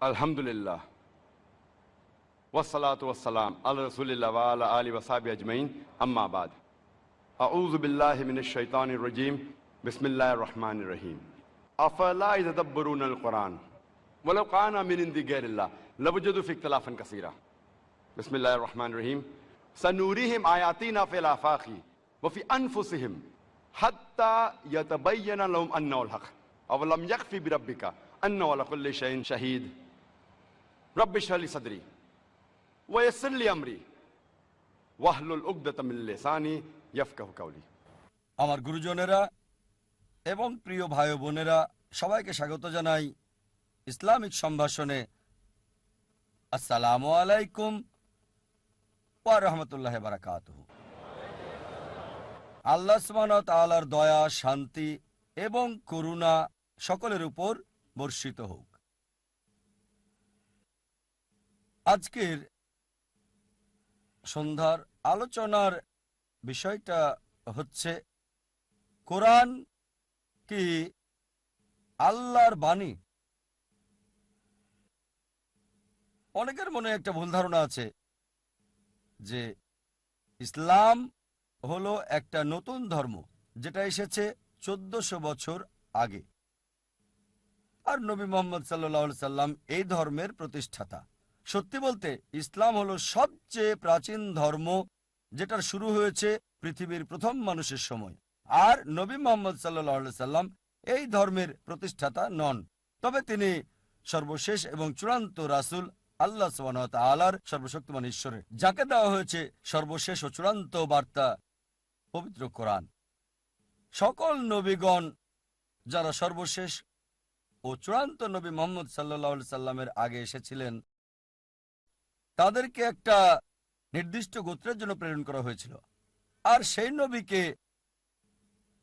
الحمدللہ۔ والصلاة والسلام علی رسول اللہ وعلی آلی وصاب اجمعین، اما بعد۔ اعوذ باللہ من الشیطان الرجیم، بسم اللہ الرحمن الرحیم۔ افلا اذا دبرون القرآن؟ ولو قانا من اندی غیر اللہ لوجد فی اقتلافا کثیرا۔ بسم اللہ الرحمن الرحیم۔ سنوریہم آیاتینا فی الافاقی وفی انفسہم حتی یتبین لہم انہو الحق اولم یکفی بربک انه لكل شیء شہید۔ আমরি গুরুজনেরা এবং প্রিয় ভাই বোনেরা, সবাইকে স্বাগত জানাই ইসলামিক সম্ভাষণে। আসসালামু আলাইকুম রহমতুল্লাহ বারাকাত আল্লাহ সুবহান তাআলার দয়া, শান্তি এবং করুণা সকলের উপর বর্ষিত হোক। আজকের সন্ধ্যার আলোচনার বিষয়টা হচ্ছে, কোরআন কি আল্লাহর বাণী? অনেকের মনে একটা ভুল ধারণা আছে যে ইসলাম হলো একটা নতুন ধর্ম যেটা এসেছে চোদ্দশো বছর আগে। আর নবী মোহাম্মদ সাল্লাহ সাল্লাম এই ধর্মের প্রতিষ্ঠাতা। সত্যি বলতে, ইসলাম হলো সবচেয়ে প্রাচীন ধর্ম যেটার শুরু হয়েছে পৃথিবীর প্রথম মানুষের সময়। আর নবী মোহাম্মদ সাল্লাহ সাল্লাম এই ধর্মের প্রতিষ্ঠাতা নন। তবে তিনি সর্বশেষ এবং চূড়ান্ত রাসুল আল্লাহ আলার সর্বশক্তিমান ঈশ্বরের, যাকে দেওয়া হয়েছে সর্বশেষ ও চূড়ান্ত বার্তা, পবিত্র কোরআন। সকল নবীগণ যারা সর্বশেষ ও চূড়ান্ত নবী মোহাম্মদ সাল্লাহ সাল্লামের আগে এসেছিলেন তাদেরকে একটা নির্দিষ্ট গোত্রের জন্য প্রেরণ করা হয়েছিল। আর সেই নবীকে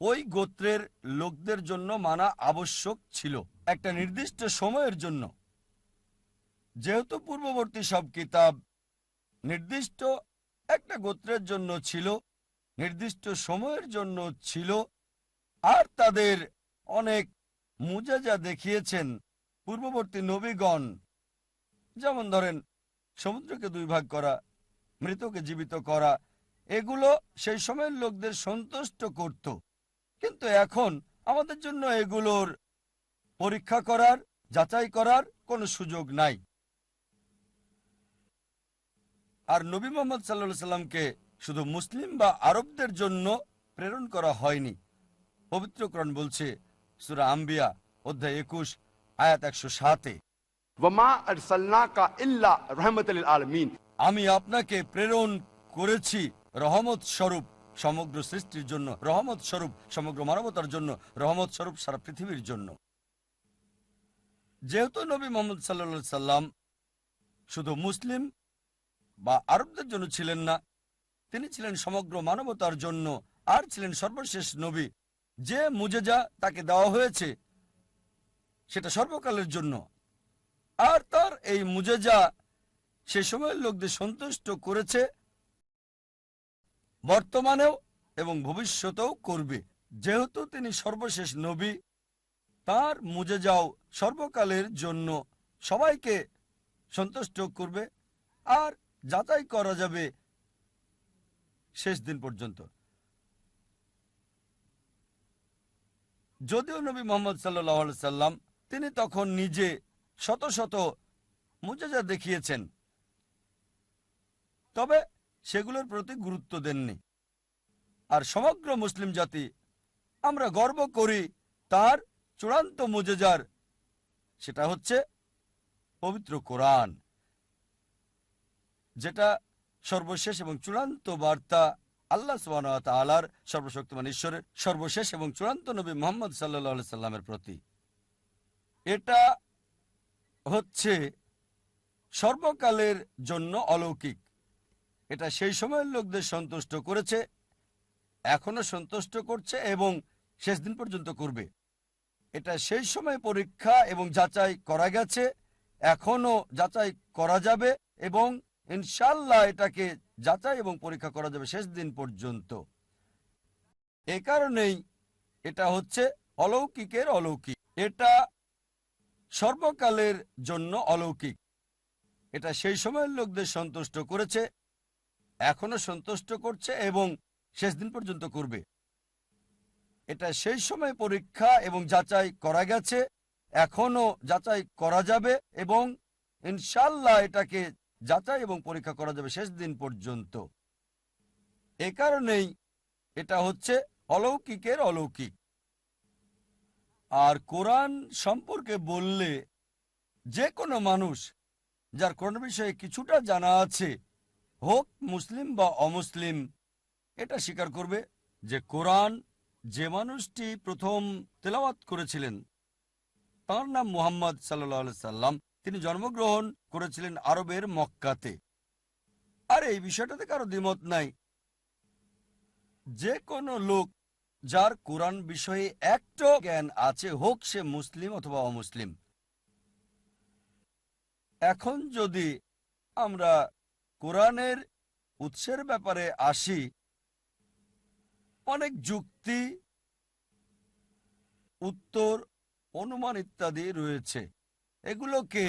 ওই গোত্রের লোকদের জন্য মানা আবশ্যক ছিল। একটা নির্দিষ্ট সময়ের জন্য। যেহেতু পূর্ববর্তী সব কিতাব নির্দিষ্ট একটা গোত্রের জন্য ছিল, নির্দিষ্ট সময়ের জন্য ছিল, আর তাদের অনেক মুজাজা দেখিয়েছেন পূর্ববর্তী নবীগণ। যেমন ধরেন সমুদ্রকে দুই ভাগ করা, মৃতকে জীবিত করা, এগুলো সেই সময়ের লোকদের সন্তুষ্ট করত। কিন্তু এখন আমাদের জন্য এগুলোর পরীক্ষা করার, যাচাই করার কোনো সুযোগ নাই। আর নবী মোহাম্মদ সাল্লা সাল্লামকে শুধু মুসলিম বা আরবদের জন্য প্রেরণ করা হয়নি। পবিত্রকরণ বলছে, সুরা আম্বিয়া, অধ্যায় একুশ, আয়াত একশো সাতে। আমি আপনাকে প্রেরণ করেছি রহমত স্বরূপ সমগ্র সৃষ্টির জন্য, রহমত স্বরূপ সমগ্র মানবতার জন্য, রহমত স্বরূপ সারা পৃথিবীর জন্য। যেহেতু নবী মোহাম্মদ সাল্লা সাল্লাম শুধু মুসলিম বা আরবদের জন্য ছিলেন না, তিনি ছিলেন সমগ্র মানবতার জন্য আর ছিলেন সর্বশেষ নবী। যে মুজেজা তাকে দেওয়া হয়েছে, সেটা সর্বকালের জন্য। আর তার এই মুজেজা সে সময়ের লোকদের সন্তুষ্ট করেছে, বর্তমানেও এবং ভবিষ্যতেও করবে। যেহেতু তিনি সর্বশেষ নবী, তার মুজেজাও সর্বকালের জন্য সবাইকে সন্তুষ্ট করবে আর যাচাই করা যাবে শেষ দিন পর্যন্ত। যদিও নবী মোহাম্মদ সাল্লাহ সাল্লাম তিনি তখন নিজে শত শত মুজেজা দেখিয়েছেন। তবে সেগুলোর প্রতি গুরুত্ব দেননি। আর সমগ্র মুসলিম জাতি, আমরা গর্ব করি তার চূড়ান্ত মুজেজার, সেটা হচ্ছে পবিত্র কোরআন, যেটা সর্বশেষ এবং চূড়ান্ত বার্তা আল্লাহ আলার সর্বশক্তিমান ঈশ্বরের সর্বশেষ এবং চূড়ান্ত নবী মোহাম্মদ সাল্লা সাল্লামের প্রতি। এটা হচ্ছে সর্বকালের জন্য অলৌকিক। এটা সেই সময়ের লোকদের সন্তুষ্ট করেছে, এখনও সন্তুষ্ট করছে এবং শেষ দিন পর্যন্ত করবে। এটা সেই সময় পরীক্ষা এবং যাচাই করা গেছে, এখনও যাচাই করা যাবে এবং ইনশাল্লাহ এটাকে যাচাই এবং পরীক্ষা করা যাবে শেষ দিন পর্যন্ত। এ কারণেই এটা হচ্ছে অলৌকিকের অলৌকিক। এটা সর্বকালের জন্য অলৌকিক। এটা সেই সময়ের লোকদের সন্তুষ্ট করেছে, এখনও সন্তুষ্ট করছে এবং শেষ দিন পর্যন্ত করবে। এটা সেই সময় পরীক্ষা এবং যাচাই করা গেছে, এখনও যাচাই করা যাবে এবং ইনশাল্লাহ এটাকে যাচাই এবং পরীক্ষা করা যাবে শেষ দিন পর্যন্ত। এ কারণেই এটা হচ্ছে অলৌকিকের অলৌকিক। আর কোরআন সম্পর্কে বললে যে কোনো মানুষ যার কোরআন বিষয়ে কিছুটা জানা আছে, হোক মুসলিম বা অমুসলিম, এটা স্বীকার করবে যে কোরআন যে মানুষটি প্রথম তেলাওয়াত করেছিলেন, তার নাম মুহাম্মদ সাল্লাহ সাল্লাম। তিনি জন্মগ্রহণ করেছিলেন আরবের মক্কাতে। আর এই বিষয়টাতে কারও দ্বিমত নাই। যে কোনো লোক যার কোরআন বিষয়ে একটা জ্ঞান আছে, হোক সে মুসলিম অথবা অমুসলিম। এখন যদি আমরা কোরআনের উৎসের ব্যাপারে আসি, অনেক যুক্তি, উত্তর, অনুমান ইত্যাদি রয়েছে। এগুলোকে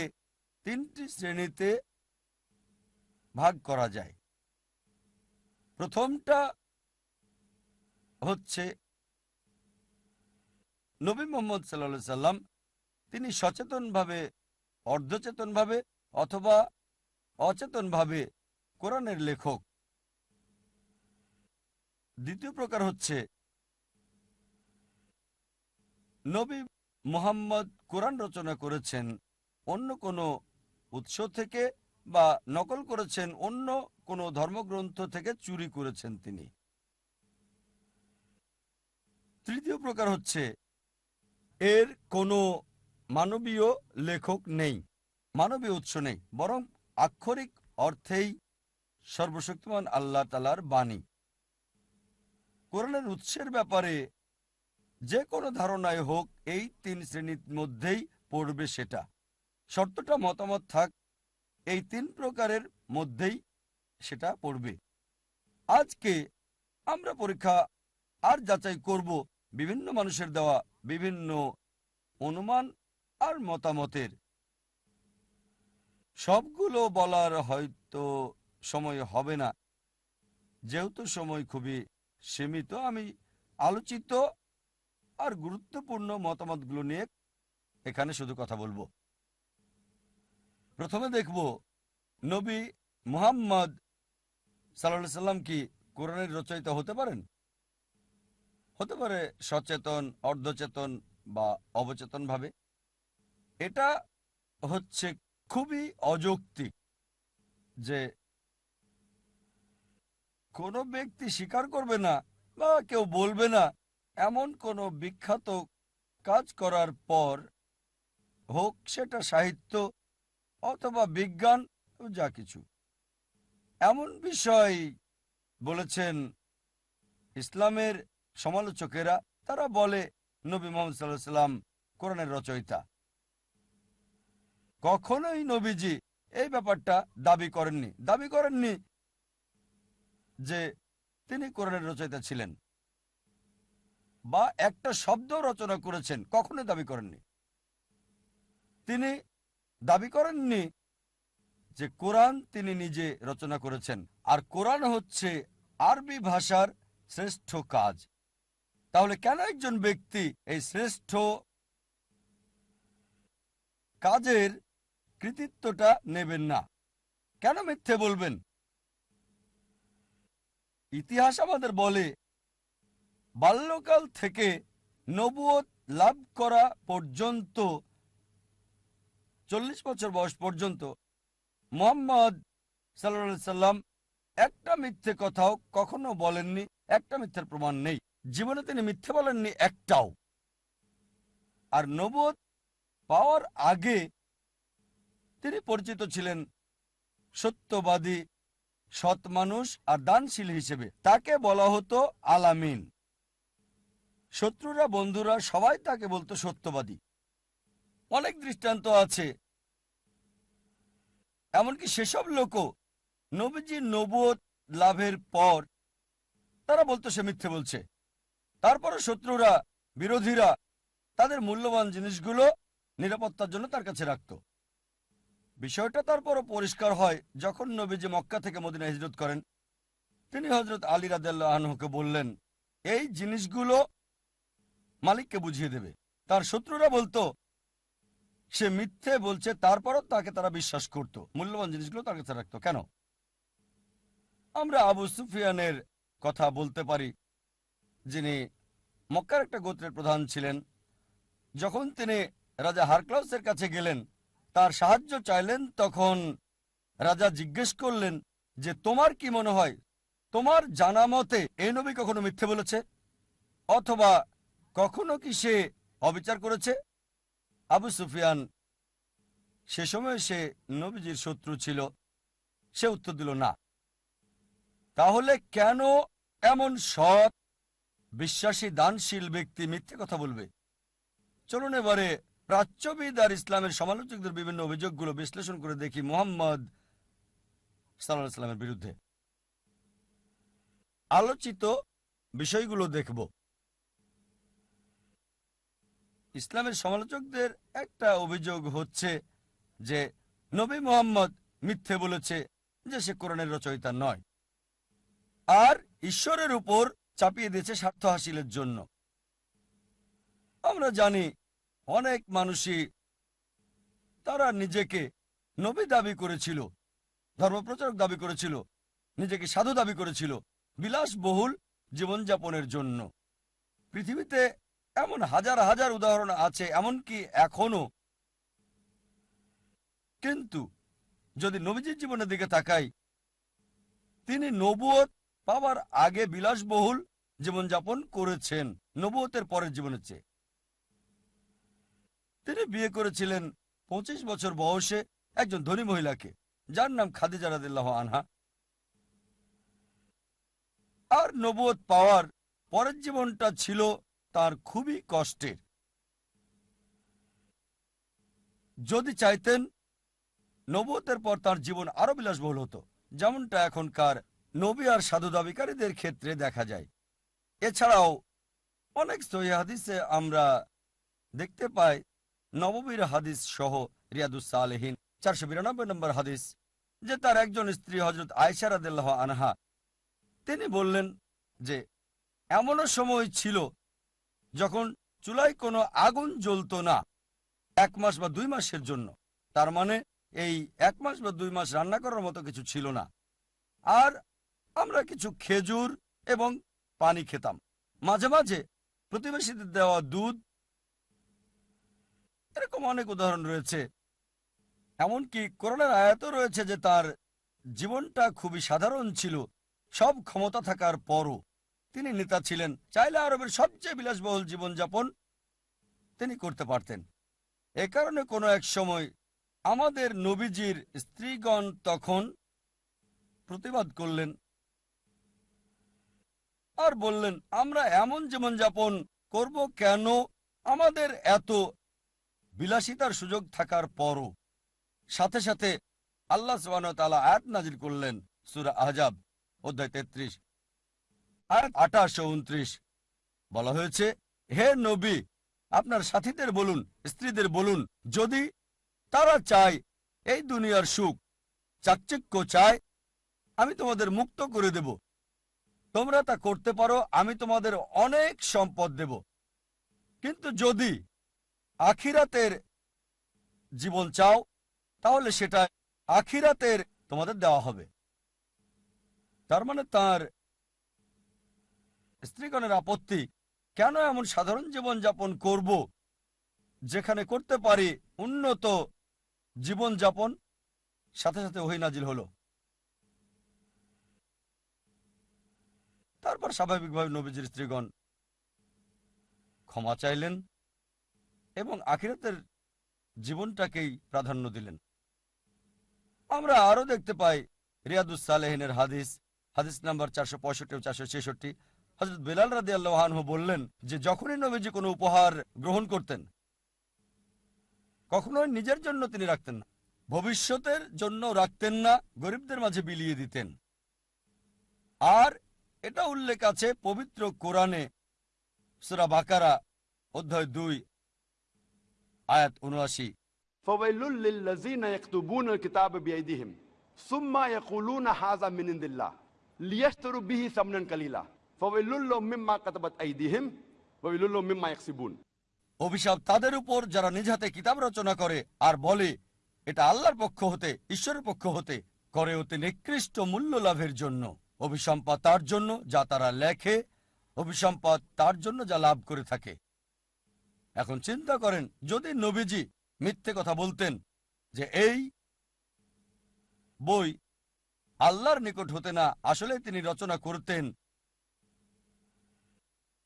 তিনটি শ্রেণীতে ভাগ করা যায়। প্রথমটা হচ্ছে নবী মোহাম্মদ সাল্লা সাল্লাম তিনি সচেতনভাবে, অর্ধচেতনভাবে অথবা অচেতনভাবে কোরআনের লেখক। দ্বিতীয় প্রকার হচ্ছে নবী মুহাম্মদ কোরআন রচনা করেছেন অন্য কোনো উৎস থেকে বা নকল করেছেন অন্য কোনো ধর্মগ্রন্থ থেকে চুরি করেছেন তিনি। তৃতীয় প্রকার হচ্ছে এর কোনো মানবীয় লেখক নেই, মানবীয় উৎস নেই, বরং আক্ষরিক অর্থেই সর্বশক্তিমান আল্লাহ তালার বাণী। কোরআনের উৎসের ব্যাপারে যে কোনো ধারণায় হোক, এই তিন শ্রেণির মধ্যেই পড়বে সেটা। শর্তটা মতামত থাক, এই তিন প্রকারের মধ্যেই সেটা পড়বে। আজকে আমরা পরীক্ষা আর যাচাই করব, বিভিন্ন মানুষের দেওয়া বিভিন্ন অনুমান আর মতামতের। সবগুলো বলার হয়তো সময় হবে না। যেহেতু সময় খুবই সীমিত, আমি আলোচিত আর গুরুত্বপূর্ণ মতামতগুলো নিয়ে এখানে শুধু কথা বলব। প্রথমে দেখব, নবী মুহাম্মদ সাল্লাহ সাল্লাম কি কোরআনের রচয়িতা হতে পারেন? হতে পারে সচেতন, অর্ধচেতন বা অবচেতন ভাবে এটা হচ্ছে খুবই অযৌক্তিক যে কোনো ব্যক্তি স্বীকার করবে না বা কেউ বলবে না এমন কোনো বিখ্যাত কাজ করার পর হোক সেটা সাহিত্য অথবা বিজ্ঞান, যা কিছু। এমন বিষয় বলেছেন ইসলামের সমালোচকেরা, তারা বলে, নবী মোহাম্মদ সাল্লাহ সাল্লাম কোরআনের রচয়িতা। কখনোই নবীজি এই ব্যাপারটা দাবি করেননি। দাবি করেননি যে তিনি কোরআনের রচয়িতা ছিলেন বা একটা শব্দ রচনা করেছেন কখনো দাবি করেননি। তিনি দাবি করেননি যে কোরআন তিনি নিজে রচনা করেছেন। আর কোরআন হচ্ছে আরবি ভাষার শ্রেষ্ঠ কাজ। তাহলে কেন একজন ব্যক্তি এই শ্রেষ্ঠ কাজের কৃতিত্বটা নেবেন না? কেন মিথ্যে বলবেন? ইতিহাস আমাদের বলে, বাল্যকাল থেকে নবুয়ত লাভ করা পর্যন্ত, চল্লিশ বছর বয়স পর্যন্ত, মোহাম্মদ সাল্লা সাল্লাম একটা মিথ্যে কথাও কখনো বলেননি, একটা মিথ্যের প্রমাণ নেই। জীবনে তিনি মিথ্যে বলেননি একটাও। আর নবদ পাওয়ার আগে তিনি পরিচিত ছিলেন সত্যবাদী, সৎ মানুষ আর দানশীল হিসেবে। তাকে বলা হতো আলামিন। শত্রুরা, বন্ধুরা সবাই তাকে বলতো সত্যবাদী। অনেক দৃষ্টান্ত আছে। এমনকি সেসব লোকও নবীজির নবুয়ত লাভের পর তারা বলতো সে মিথ্যে বলছে। তারপরে শত্রুরা, বিরোধীরা তাদের মূল্যবান জিনিসগুলো নিরাপত্তার জন্য তার কাছে রাখত। বিষয়টা তারপরও পরিষ্কার হয় যখন নবীজি মক্কা থেকে মদিনা হিজরত করেন। তিনি হজরত আলী আনহুকে বললেন, এই জিনিসগুলো মালিককে বুঝিয়ে দেবে। তার শত্রুরা বলতো, সে মিথ্যে বলছে, তারপরও তাকে তারা বিশ্বাস করত। মূল্যবান জিনিসগুলো তার কাছে রাখতো। কেন? আমরা আবু সুফিয়ানের কথা বলতে পারি যিনি মক্কার একটা গোত্রের প্রধান ছিলেন। যখন তিনি রাজা হারক্লাউসের কাছে গেলেন, তার সাহায্য চাইলেন, তখন রাজা জিজ্ঞেস করলেন যে, তোমার কি মনে হয়, তোমার জানা মতে এই নবী কখনো মিথ্যে বলেছে? অথবা কখনো কি সে অবিচার করেছে? আবু সুফিয়ান সে সময় সে নবীজির শত্রু ছিল, সে উত্তর দিল, না। তাহলে কেন এমন সৎ বিশ্বাসী, দানশীল ব্যক্তি মিথ্যে কথা বলবে। চলুন এবারে প্রাচ্যবিদ আর ইসলামের সমালোচকদের বিভিন্ন অভিযোগগুলো বিশ্লেষণ করে দেখি মোহাম্মদ বিরুদ্ধে। আলোচিত বিষয়গুলো দেখব। ইসলামের সমালোচকদের একটা অভিযোগ হচ্ছে যে, নবী মোহাম্মদ মিথ্যে বলেছে যে সে কোরআনের রচয়িতা নয়। আর ঈশ্বরের উপর চাপিয়ে দিয়েছে স্বার্থ হাসিলের জন্য। আমরা জানি অনেক মানুষই তারা নিজেকে নবী দাবি করেছিল, ধর্মপ্রচারক দাবি করেছিল, নিজেকে সাধু দাবি করেছিল, বিলাসবহুল জীবনযাপনের জন্য। পৃথিবীতে এমন হাজার হাজার উদাহরণ আছে, এমনকি এখনও কিন্তু যদি নবীজির জীবনের দিকে তাকাই, তিনি নবুয়ত পাওয়ার আগে বিলাসবহুল জীবনযাপন করেছেন। নবতের পরের জীবনের চেয়ে। তিনি বিয়ে করেছিলেন পঁচিশ বছর বয়সে একজন ধনী মহিলাকে, যার নাম খাদিজা রাদিল্লাহ আনহা। আর নবুয়ত পাওয়ার পরের জীবনটা ছিল তার খুবই কষ্টের। যদি চাইতেন নবতের পর তার জীবন আরও বিলাসবহুল হতো, যেমনটা এখনকার নবী আর সাধু দাবিকারীদের ক্ষেত্রে দেখা যায়। এছাড়াও অনেক হাদিসে আমরা দেখতে পাই, নববীর হাদিস সহ রিয়াদুসালেহীন চারশো বিরানব্বই নম্বর হাদিস, যে তার একজন স্ত্রী হজরত আয়সা রাদিল্লাহ আনহা, তিনি বললেন যে, এমনও সময় ছিল যখন চুলায় কোনো আগুন জ্বলত না, এক মাস বা দুই মাসের জন্য। তার মানে এই এক মাস বা দুই মাস রান্না করার মতো কিছু ছিল না। আর আমরা কিছু খেজুর এবং পানি খেতাম। মাঝে মাঝে প্রতিবেশীদের দেওয়া দুধ। এরকম অনেক উদাহরণ রয়েছে। এমনকি করোনার আয়াতও রয়েছে যে তার জীবনটা খুবই সাধারণ ছিল। সব ক্ষমতা থাকার পরও তিনি নেতা ছিলেন। চাইলে আরবের সবচেয়ে বিলাসবহুল জীবনযাপন তিনি করতে পারতেন। এ কারণে কোনো এক সময় আমাদের নবীজির স্ত্রীগণ তখন প্রতিবাদ করলেন আর বললেন, আমরা এমন জীবনযাপন করব কেন? আমাদের এত বিলাসিতার সুযোগ থাকার পরও। সাথে সাথে আল্লাহ তাআলা আয়াত নাজির করলেন, সুরা আহজাব, অধ্যায় তেত্রিশ। আয়াত আঠাশ উনত্রিশ বলা হয়েছে, হে নবী, আপনার সাথীদের বলুন, স্ত্রীদের বলুন, যদি তারা চায় এই দুনিয়ার সুখ, চাকচিক্য চায়, আমি তোমাদের মুক্ত করে দেব। তোমরা তা করতে পারো, আমি তোমাদের অনেক সম্পদ দেব। কিন্তু যদি আখিরাতের জীবন চাও, তাহলে সেটা আখিরাতের তোমাদের দেওয়া হবে। তার মানে তার স্ত্রীগণের আপত্তি, কেন এমন সাধারণ জীবন যাপন করব, যেখানে করতে পারি উন্নত জীবন যাপন সাথে সাথে ওহি নাজিল হলো? তারপর স্বাভাবিকভাবে নবীজির স্ত্রীগণ ক্ষমা চাইলেন এবং আখিরাতের জীবনটাকেই প্রাধান্য দিলেন। আমরা আরও দেখতে পাই রিয়াদুস সালেহিনের হাদিস হাদিস নাম্বার চারশো পঁয়ষট্টি ও চারশো ছেষট্টি। হজরত বেলাল রাদি আল্লাহানহু বললেন যে, যখনই নবীজি কোনো উপহার গ্রহণ করতেন, কখনোই নিজের জন্য তিনি রাখতেন না। ভবিষ্যতের জন্য রাখতেন না, গরিবদের মাঝে বিলিয়ে দিতেন। আর এটা উল্লেখ আছে পবিত্র কোরআনে সুরা বাকারা অধ্যায় দুই আয়াত উনআশি। অভিশাপ তাদের উপর যারা নিজ হাতে কিতাব রচনা করে আর বলে এটা আল্লাহর পক্ষ হতে ঈশ্বরের পক্ষ হতে করে অতি নিকৃষ্ট মূল্য লাভের জন্য। অভিসম্পাদ তার জন্য যা তারা লেখে অভিসম্পদ তার জন্য যা লাভ করে থাকে। এখন চিন্তা করেন, যদি নবীজি মিথ্যে কথা বলতেন যে এই বই আল্লাহর নিকট হতে না আসলে তিনি রচনা করতেন।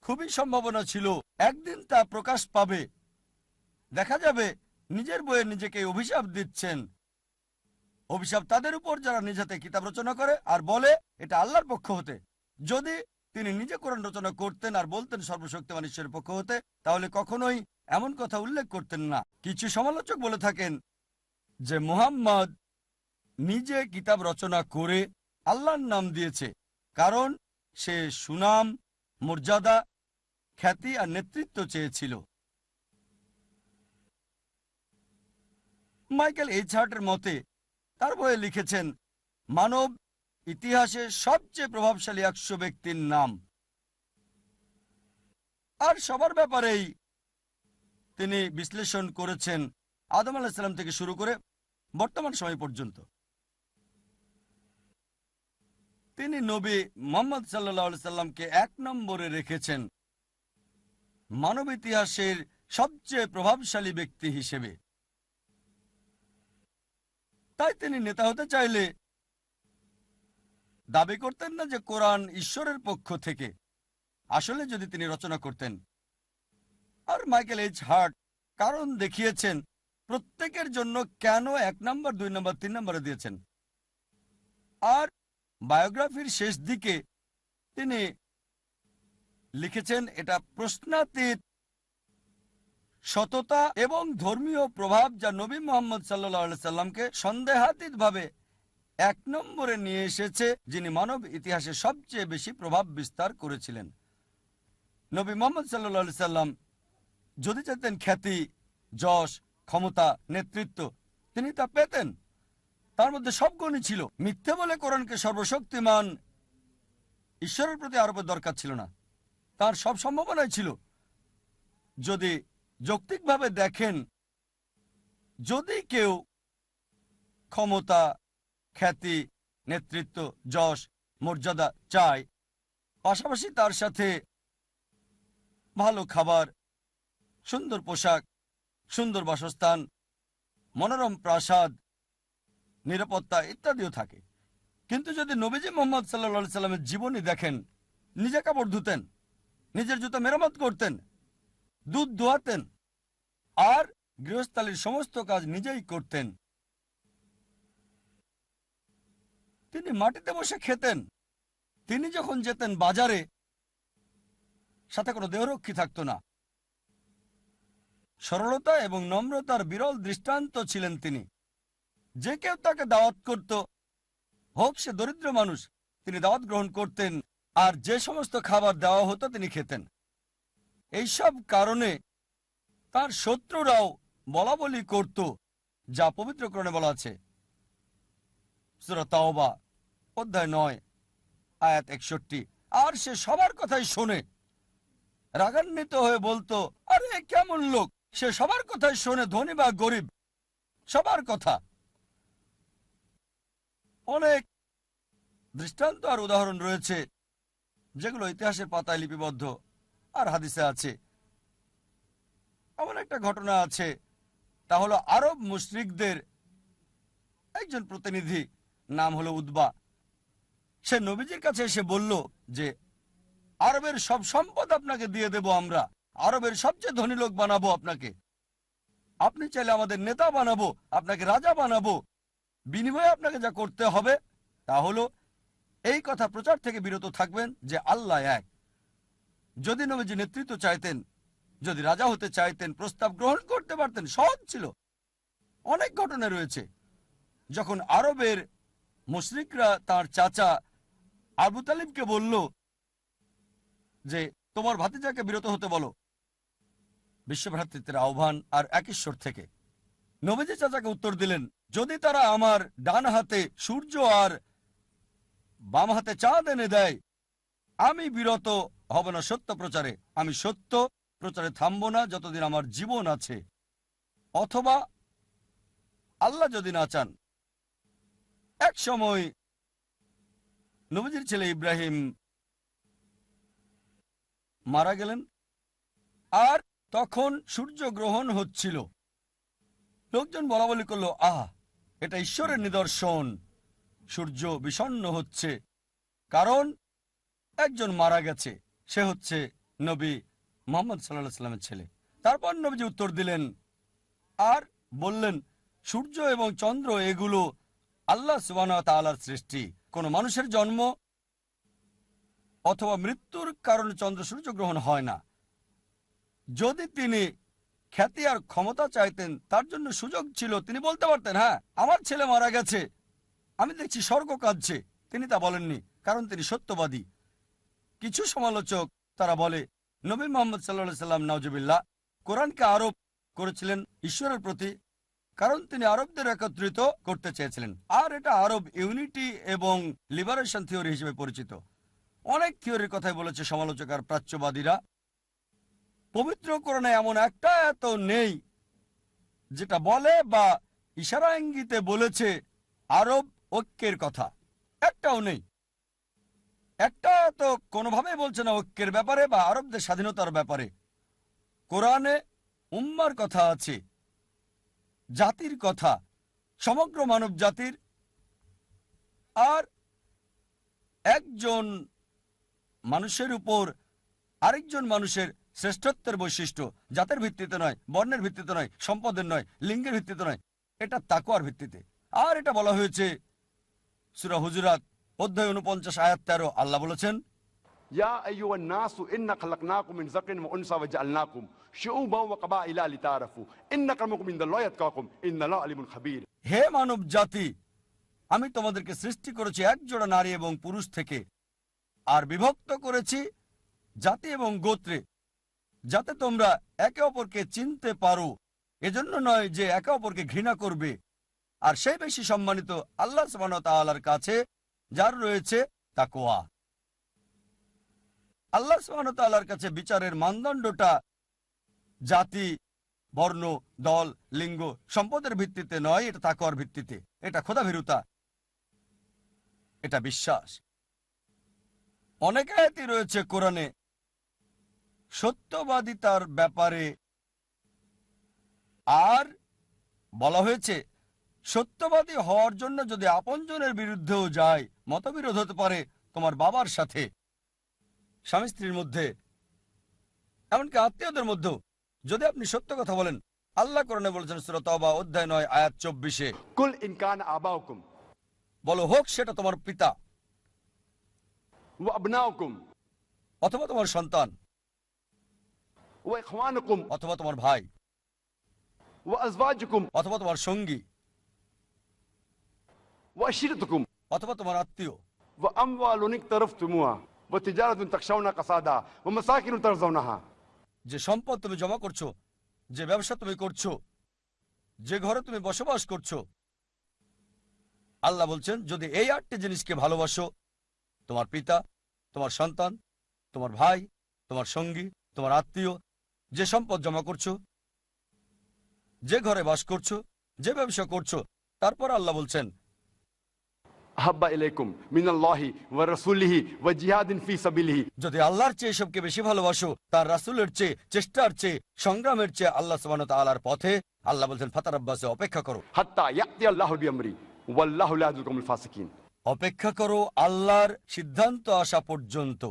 খুবই সম্ভাবনা ছিল, একদিন তা প্রকাশ পাবে। দেখা যাবে, নিজের বইয়ে নিজেকে অভিশাপ দিচ্ছেন। অভিশাপ তাদের উপর যারা নিজ হাতে কিতাব রচনা করে আর বলে, এটা আল্লাহর পক্ষ হতে। যদি তিনি নিজে কোরআন রচনা করতেন আর বলতেন সর্বশক্তিমান ঈশ্বরের পক্ষ হতে, তাহলে কখনোই এমন কথা উল্লেখ করতেন না। কিছু সমালোচক বলে থাকেন যে, মুহাম্মদ নিজে কিতাব রচনা করে আল্লাহর নাম দিয়েছে, কারণ সে সুনাম, মর্যাদা, খ্যাতি আর নেতৃত্ব চেয়েছিল। মাইকেল এইচ হার্টের মতে তার বইয়ে লিখেছেন, মানব ইতিহাসে সবচেয়ে প্রভাবশালী একশো ব্যক্তির নাম। আর সবার ব্যাপারেই তিনি বিশ্লেষণ করেছেন আদম আলাহিসাল্লাম থেকে শুরু করে বর্তমান সময় পর্যন্ত। তিনি নবী মোহাম্মদ সাল্লাহ সাল্লামকে এক নম্বরে রেখেছেন মানব ইতিহাসের সবচেয়ে প্রভাবশালী ব্যক্তি হিসেবে। তাই তিনি নেতা হতে চাইলে দাবি করতেন না যে কোরআন ঈশ্বরের পক্ষ থেকে। আসলে যদি তিনি রচনা করতেন। আর মাইকেল এইচ হার্ট কারণ দেখিয়েছেন, প্রত্যেকের জন্য কেন এক নম্বর, দুই নম্বর, তিন নম্বরে দিয়েছেন। আর বায়োগ্রাফির শেষ দিকে তিনি লিখেছেন, এটা প্রশ্নাতীত সততা এবং ধর্মীয় প্রভাব যা নবী মোহাম্মদ সাল্লাহ সাল্লামকে সন্দেহাতীতভাবে এক নম্বরে নিয়ে এসেছে, যিনি মানব ইতিহাসে সবচেয়ে বেশি প্রভাব বিস্তার করেছিলেন। নবী মোহাম্মদ সাল্লাহ সাল্লাম যদি চাইতেন খ্যাতি, যশ, ক্ষমতা, নেতৃত্ব, তিনি তা পেতেন। তার মধ্যে সব গুণই ছিল। মিথ্যে বলে কোরআনকে সর্বশক্তিমান ঈশ্বরের প্রতি আরোপের দরকার ছিল না। তার সব সম্ভাবনাই ছিল। যদি যৌক্তিকভাবে দেখেন, যদি কেউ ক্ষমতা, খ্যাতি, নেতৃত্ব, যশ, মর্যাদা চায়, পাশাপাশি তার সাথে ভালো খাবার, সুন্দর পোশাক, সুন্দর বাসস্থান, মনোরম প্রাসাদ, নিরাপত্তা ইত্যাদিও থাকে। কিন্তু যদি নবীজি মোহাম্মদ সাল্লা সাল্লামের জীবনী দেখেন, নিজে কাপড় ধুতেন, নিজের জুতো মেরামত করতেন দুধ দোয়াতেন আর গৃহস্থালীর সমস্ত কাজ নিজেই করতেন। তিনি মাটিতে বসে খেতেন। তিনি যখন যেতেন বাজারে, সাথে কোনো দেহরক্ষী থাকতো না। সরলতা এবং নম্রতার বিরল দৃষ্টান্ত ছিলেন তিনি। যে কেউ তাকে দাওয়াত করত, হোক সে দরিদ্র মানুষ, তিনি দাওয়াত গ্রহণ করতেন আর যে সমস্ত খাবার দেওয়া হতো তিনি খেতেন। এইসব কারণে তার শত্রুরাও বলা বলি করত, যা পবিত্রকরণে বলা আছে। সুরা তাওবা, অধ্যায় নয়, আয়াত একষট্টি। আর সে সবার কথাই শোনে। রাগান্বিত হয়ে বলতো, আরে, কেমন লোক? সে সবার কথাই শোনে, ধনী বা গরিব। সবার কথা। অনেক দৃষ্টান্ত আর উদাহরণ রয়েছে, যেগুলো ইতিহাসের পাতায় লিপিবদ্ধ। আর হাদিসে আছে। এমন একটা ঘটনা আছে। তা হলো আরব মুশরিকদের একজন প্রতিনিধি, নাম হলো উদ্বা সে নবীজির কাছে এসে বলল যে, আরবের সব সম্পদ আপনাকে দিয়ে দেব আমরা। আরবের সবচেয়ে ধনী লোক বানাবো আপনাকে। আপনি চাইলে আমাদের নেতা বানাবো, আপনাকে রাজা বানাবো। বিনিময়ে আপনাকে যা করতে হবে তা হলো, এই কথা প্রচার থেকে বিরত থাকবেন যে আল্লাহ এক। যদি নবীজি নেতৃত্ব চাইতেন, যদি রাজা হতে চাইতেন, প্রস্তাব গ্রহণ করতে পারতেন, সহজ ছিল। অনেক ঘটনা রয়েছে। যখন আরবের মুশরিকরা তার চাচা আবু তালিবকে বলল যে, তোমার ভাতিজাকে বিরত হতে বলো। বিশ্বভ্রাতৃত্বের আহ্বান আর এক ঈশ্বর থেকে। নবীজি চাচাকে উত্তর দিলেন, যদি তারা আমার ডান হাতে সূর্য আর বাম হাতে চাঁদ এনে দেয়, আমি বিরত হব না সত্য প্রচারে। আমি সত্য প্রচারে থামব না যতদিন আমার জীবন আছে। অথবা আল্লাহ যদি না চান। এক সময় নবীজির ছেলে ইব্রাহিম মারা গেলেন। আর তখন সূর্য গ্রহণ হচ্ছিল। লোকজন বলা বলি করল, আহ, এটা ঈশ্বরের নিদর্শন। সূর্য বিষণ্ণ হচ্ছে। কারণ একজন মারা গেছে। সে হচ্ছে নবী মোহাম্মদ সাল্লাহ সাল্লামের ছেলে। তারপর নবীজি উত্তর দিলেন, আর বললেন, সূর্য এবং চন্দ্র এগুলো আল্লাহ সুবান সৃষ্টি। কোন মানুষের জন্ম অথবা মৃত্যুর কারণে চন্দ্র সূর্য গ্রহণ হয় না। যদি তিনি খ্যাতি আর ক্ষমতা চাইতেন, তার জন্য সুযোগ ছিল, তিনি বলতে পারতেন হ্যাঁ আমার ছেলে মারা গেছে, আমি দেখছি স্বর্গ কাঁদছে। তিনি তা বলেননি, কারণ তিনি সত্যবাদী। কিছু সমালোচক তারা বলে, নবী মোহাম্মদ সাল্লা সাল্লাম নওজবিল্লা কোরআনকে আরোপ করেছিলেন ঈশ্বরের প্রতি, কারণ তিনি আরবদের একত্রিত করতে চেয়েছিলেন। আর এটা আরব ইউনিটি এবং লিবারেশন থিওরি হিসেবে পরিচিত। অনেক থিওরির কথাই বলেছে সমালোচক আর প্রাচ্যবাদীরা। পবিত্র কোরআনে এমন একটা এত নেই, যেটা বলে বা ইশারা ইঙ্গিতে বলেছে আরব ঐক্যের কথা। একটাও নেই। একটা তো কোনোভাবেই বলছে না ঐক্যের ব্যাপারে বা আরবদের স্বাধীনতার ব্যাপারে। কোরআনে উম্মার কথা আছে, জাতির কথা, সমগ্র মানব জাতির। আর একজন মানুষের উপর আরেকজন মানুষের শ্রেষ্ঠত্বের বৈশিষ্ট্য, জাতের ভিত্তিতে নয়, বর্ণের ভিত্তিতে নয়, সম্পদের নয়, লিঙ্গের ভিত্তিতে নয়, এটা তাকুয়ার ভিত্তিতে। আর এটা বলা হয়েছে, সুরা হুজুরাত অধ্যায় উনপঞ্চাশ আয়াত তেরো আল্লাহ বলেছেন হে মানব জাতি আমি তোমাদেরকে সৃষ্টি করেছি একজোড়া নারী এবং পুরুষ থেকে আর বিভক্ত করেছি জাতি এবং গোত্রে যাতে তোমরা একে অপরকে চিনতে পারো। এজন্য নয় যে একে অপরকে ঘৃণা করবে। আর সেই বেশি সম্মানিত আল্লাহ সুবাহর কাছে যার রয়েছে তাকোয়া আল্লাহ সুবাহর কাছে বিচারের মানদণ্ডটা জাতি, বর্ণ, দল, লিঙ্গ সম্পদের ভিত্তিতে নয়, এটা তাকওয়ার ভিত্তিতে। এটা খোদা ভীরুতা এটা বিশ্বাস। অনেক আয়াতই রয়েছে কোরআনে, সত্যবাদিতার ব্যাপারে আর বলা হয়েছে, সত্যবাদী হওয়ার জন্য যদি আপনজনের বিরুদ্ধেও যায় মতবিরোধ হতে পারে তোমার বাবার সাথে। স্বামী স্ত্রীর মধ্যে এমনকি আত্মীয়দের মধ্যেও। যদি আপনি সত্য কথা বলেন আল্লাহ করণে বলেছেন শ্রোতবা অধ্যায় নয় আয়াত চব্বিশে। কুল ইনকান আবা বলো হোক সেটা তোমার পিতা। অথবা তোমার সন্তান। অথবা তোমার ভাই। অথবা তোমার সঙ্গী। অথবা তোমার আত্মীয়। যে সম্পদ তুমি জমা করছ যে ব্যবসা তুমি করছ যে ঘরে তুমি বসবাস করছ আল্লাহ বলছেন যদি এই আটটি জিনিসকে ভালোবাসো তোমার পিতা তোমার সন্তান তোমার ভাই তোমার সঙ্গী তোমার আত্মীয় যে সম্পদ জমা করছ যে ঘরে বাস করছ যে ব্যবসা করছ তারপর আল্লাহ বলছেন আহাব্বা মিনাল্লাহি ওয়া রাসূলিহি ওয়া জিহাদিন ফি সাবিলিহি যদি আল্লাহর চেয়ে সবকে বেশি ভালোবাসো তার রাসূলের চেয়ে চেষ্টার চেয়ে সংগ্রামের চেয়ে আল্লাহ তাআলার পথে আল্লাহ বলেন ফাতারাব্বাসে অপেক্ষা করো। হাত্তা ইয়াতি আল্লাহু বিআমরি ওয়াল্লাহু লা ফাসিকিন। অপেক্ষা করো আল্লাহর সিদ্ধান্ত আসা পর্যন্ত।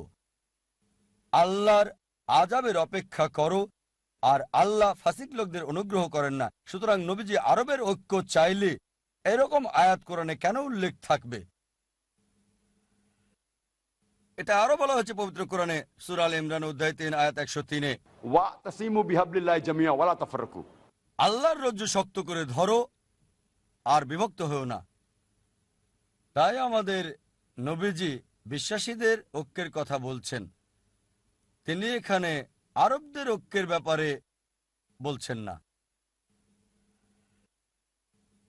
আল্লাহর আজাবের অপেক্ষা করো আর আল্লাহ ফাসিক লোকদের অনুগ্রহ করেন না। সুতরাং নবীজি আরবের ঐক্য চাইলে এরকম আয়াত কোরআনে কেন উল্লেখ থাকবে? এটা আরও বলা হয়েছে পবিত্র কোরআনে সুরাল ইমরান উদ্দায় তিন আয়াত একশো তিনে আল্লাহর রজ্জু শক্ত করে ধরো আর বিভক্ত হও না। তাই আমাদের নবীজি বিশ্বাসীদের ঐক্যের কথা বলছেন। তিনি এখানে আরবদের ঐক্যের ব্যাপারে বলছেন না।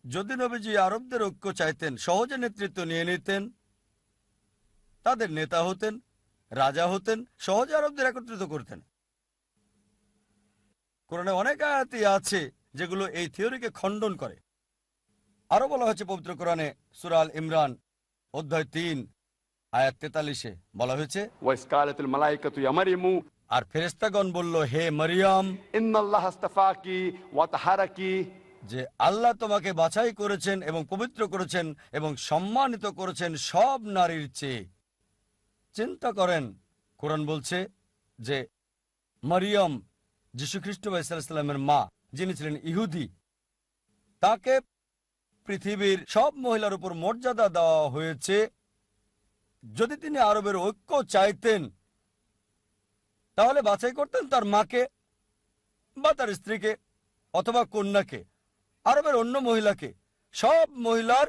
যদি নবীজি আরবদের ঐক্য চাইতেন সহজে নেতৃত্ব নিয়ে নিতেন তাদের নেতা হতেন রাজা হতেন সহজে আরবদের একত্রিত করতেন। কোরআনে অনেক আয়াতি আছে যেগুলো এই থিওরিকে খণ্ডন করে। আরও বলা হয়েছে পবিত্র কোরআনে সুরাল ইমরান অধ্যায় তিন আয়াত তেতাল্লিশে বলা হয়েছে আর ফেরেস্তাগণ বলল হে মারিয়াম ইন্নাল্লাহ ওয়া তাহারাকি। যে আল্লাহ তোমাকে বাছাই করেছেন এবং পবিত্র করেছেন এবং সম্মানিত করেছেন সব নারীর চেয়ে। চিন্তা করেন, কোরআন বলছে যে মারিয়াম যীশুখ্রিস্ট ইসলামের মা, যিনি ছিলেন ইহুদি, তাকে পৃথিবীর সব মহিলার উপর মর্যাদা দেওয়া হয়েছে। যদি তিনি আরবের ঐক্য চাইতেন, তাহলে বাছাই করতেন তার মাকে বা তার স্ত্রীকে অথবা কন্যাকে। আরবের অন্য মহিলাকে, সব মহিলার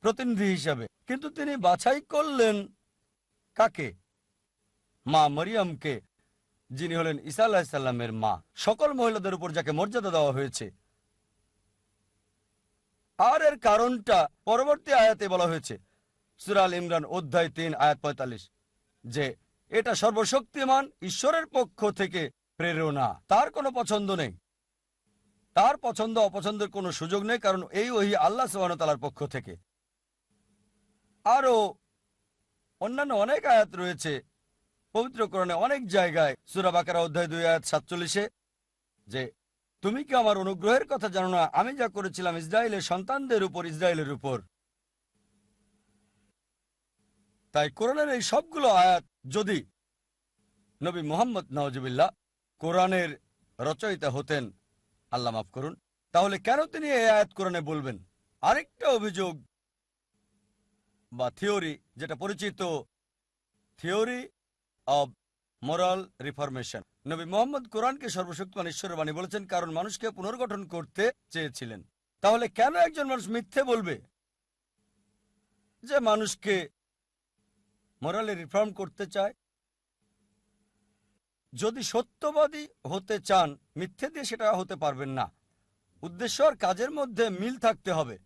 প্রতিনিধি হিসাবে। কিন্তু তিনি বাছাই করলেন কাকে? মা মরিয়মকে, যিনি হলেন ঈসা আলাহিসাল্লামের মা। সকল মহিলাদের উপর যাকে মর্যাদা দেওয়া হয়েছে। আর এর কারণটা পরবর্তী আয়াতে বলা হয়েছে। সুরাল ইমরান অধ্যায় তিন, আয়াত পঁয়তাল্লিশ, যে এটা সর্বশক্তিমান, ঈশ্বরের পক্ষ থেকে প্রেরণা। তার কোনো পছন্দ নেই। তার পছন্দ অপছন্দের কোনো সুযোগ নেই, কারণ এই ওহি আল্লাহ তালার পক্ষ থেকে। আরও অন্যান্য অনেক আয়াত রয়েছে পবিত্রকরণে অনেক জায়গায় সুরাবাকারা অধ্যায় দুই, আয়াত সাতচল্লিশে, যে, তুমি কি আমার অনুগ্রহের কথা জানো না? আমি যা করেছিলাম ইসরায়েলের সন্তানদের উপর, ইসরায়েলের উপর। তাই কোরআনের এই সবগুলো আয়াত যদি নবী মোহাম্মদ নওয়াজবিল্লাহ কোরআনের রচয়িতা হতেন আল্লাহ মাফ করুন। তাহলে কেন তিনি এই আয়াত কোরআনে বলবেন? আরেকটা অভিযোগ বা থিওরি, যেটা পরিচিত থিওরি অব মোরাল রিফরমেশন। নবী মোহাম্মদ কোরআনকে সর্বশক্তিমান ঈশ্বরের বাণী বলেছেন, কারণ মানুষকে পুনর্গঠন করতে চেয়েছিলেন। তাহলে কেন একজন মানুষ মিথ্যে বলবে? যে মানুষকে মোরালে রিফর্ম করতে চায় যদি সত্যবাদী হতে চান, মিথ্যে দিয়ে সেটা হতে পারবেন না। উদ্দেশ্য আর কাজের মধ্যে মিল থাকতে হবে।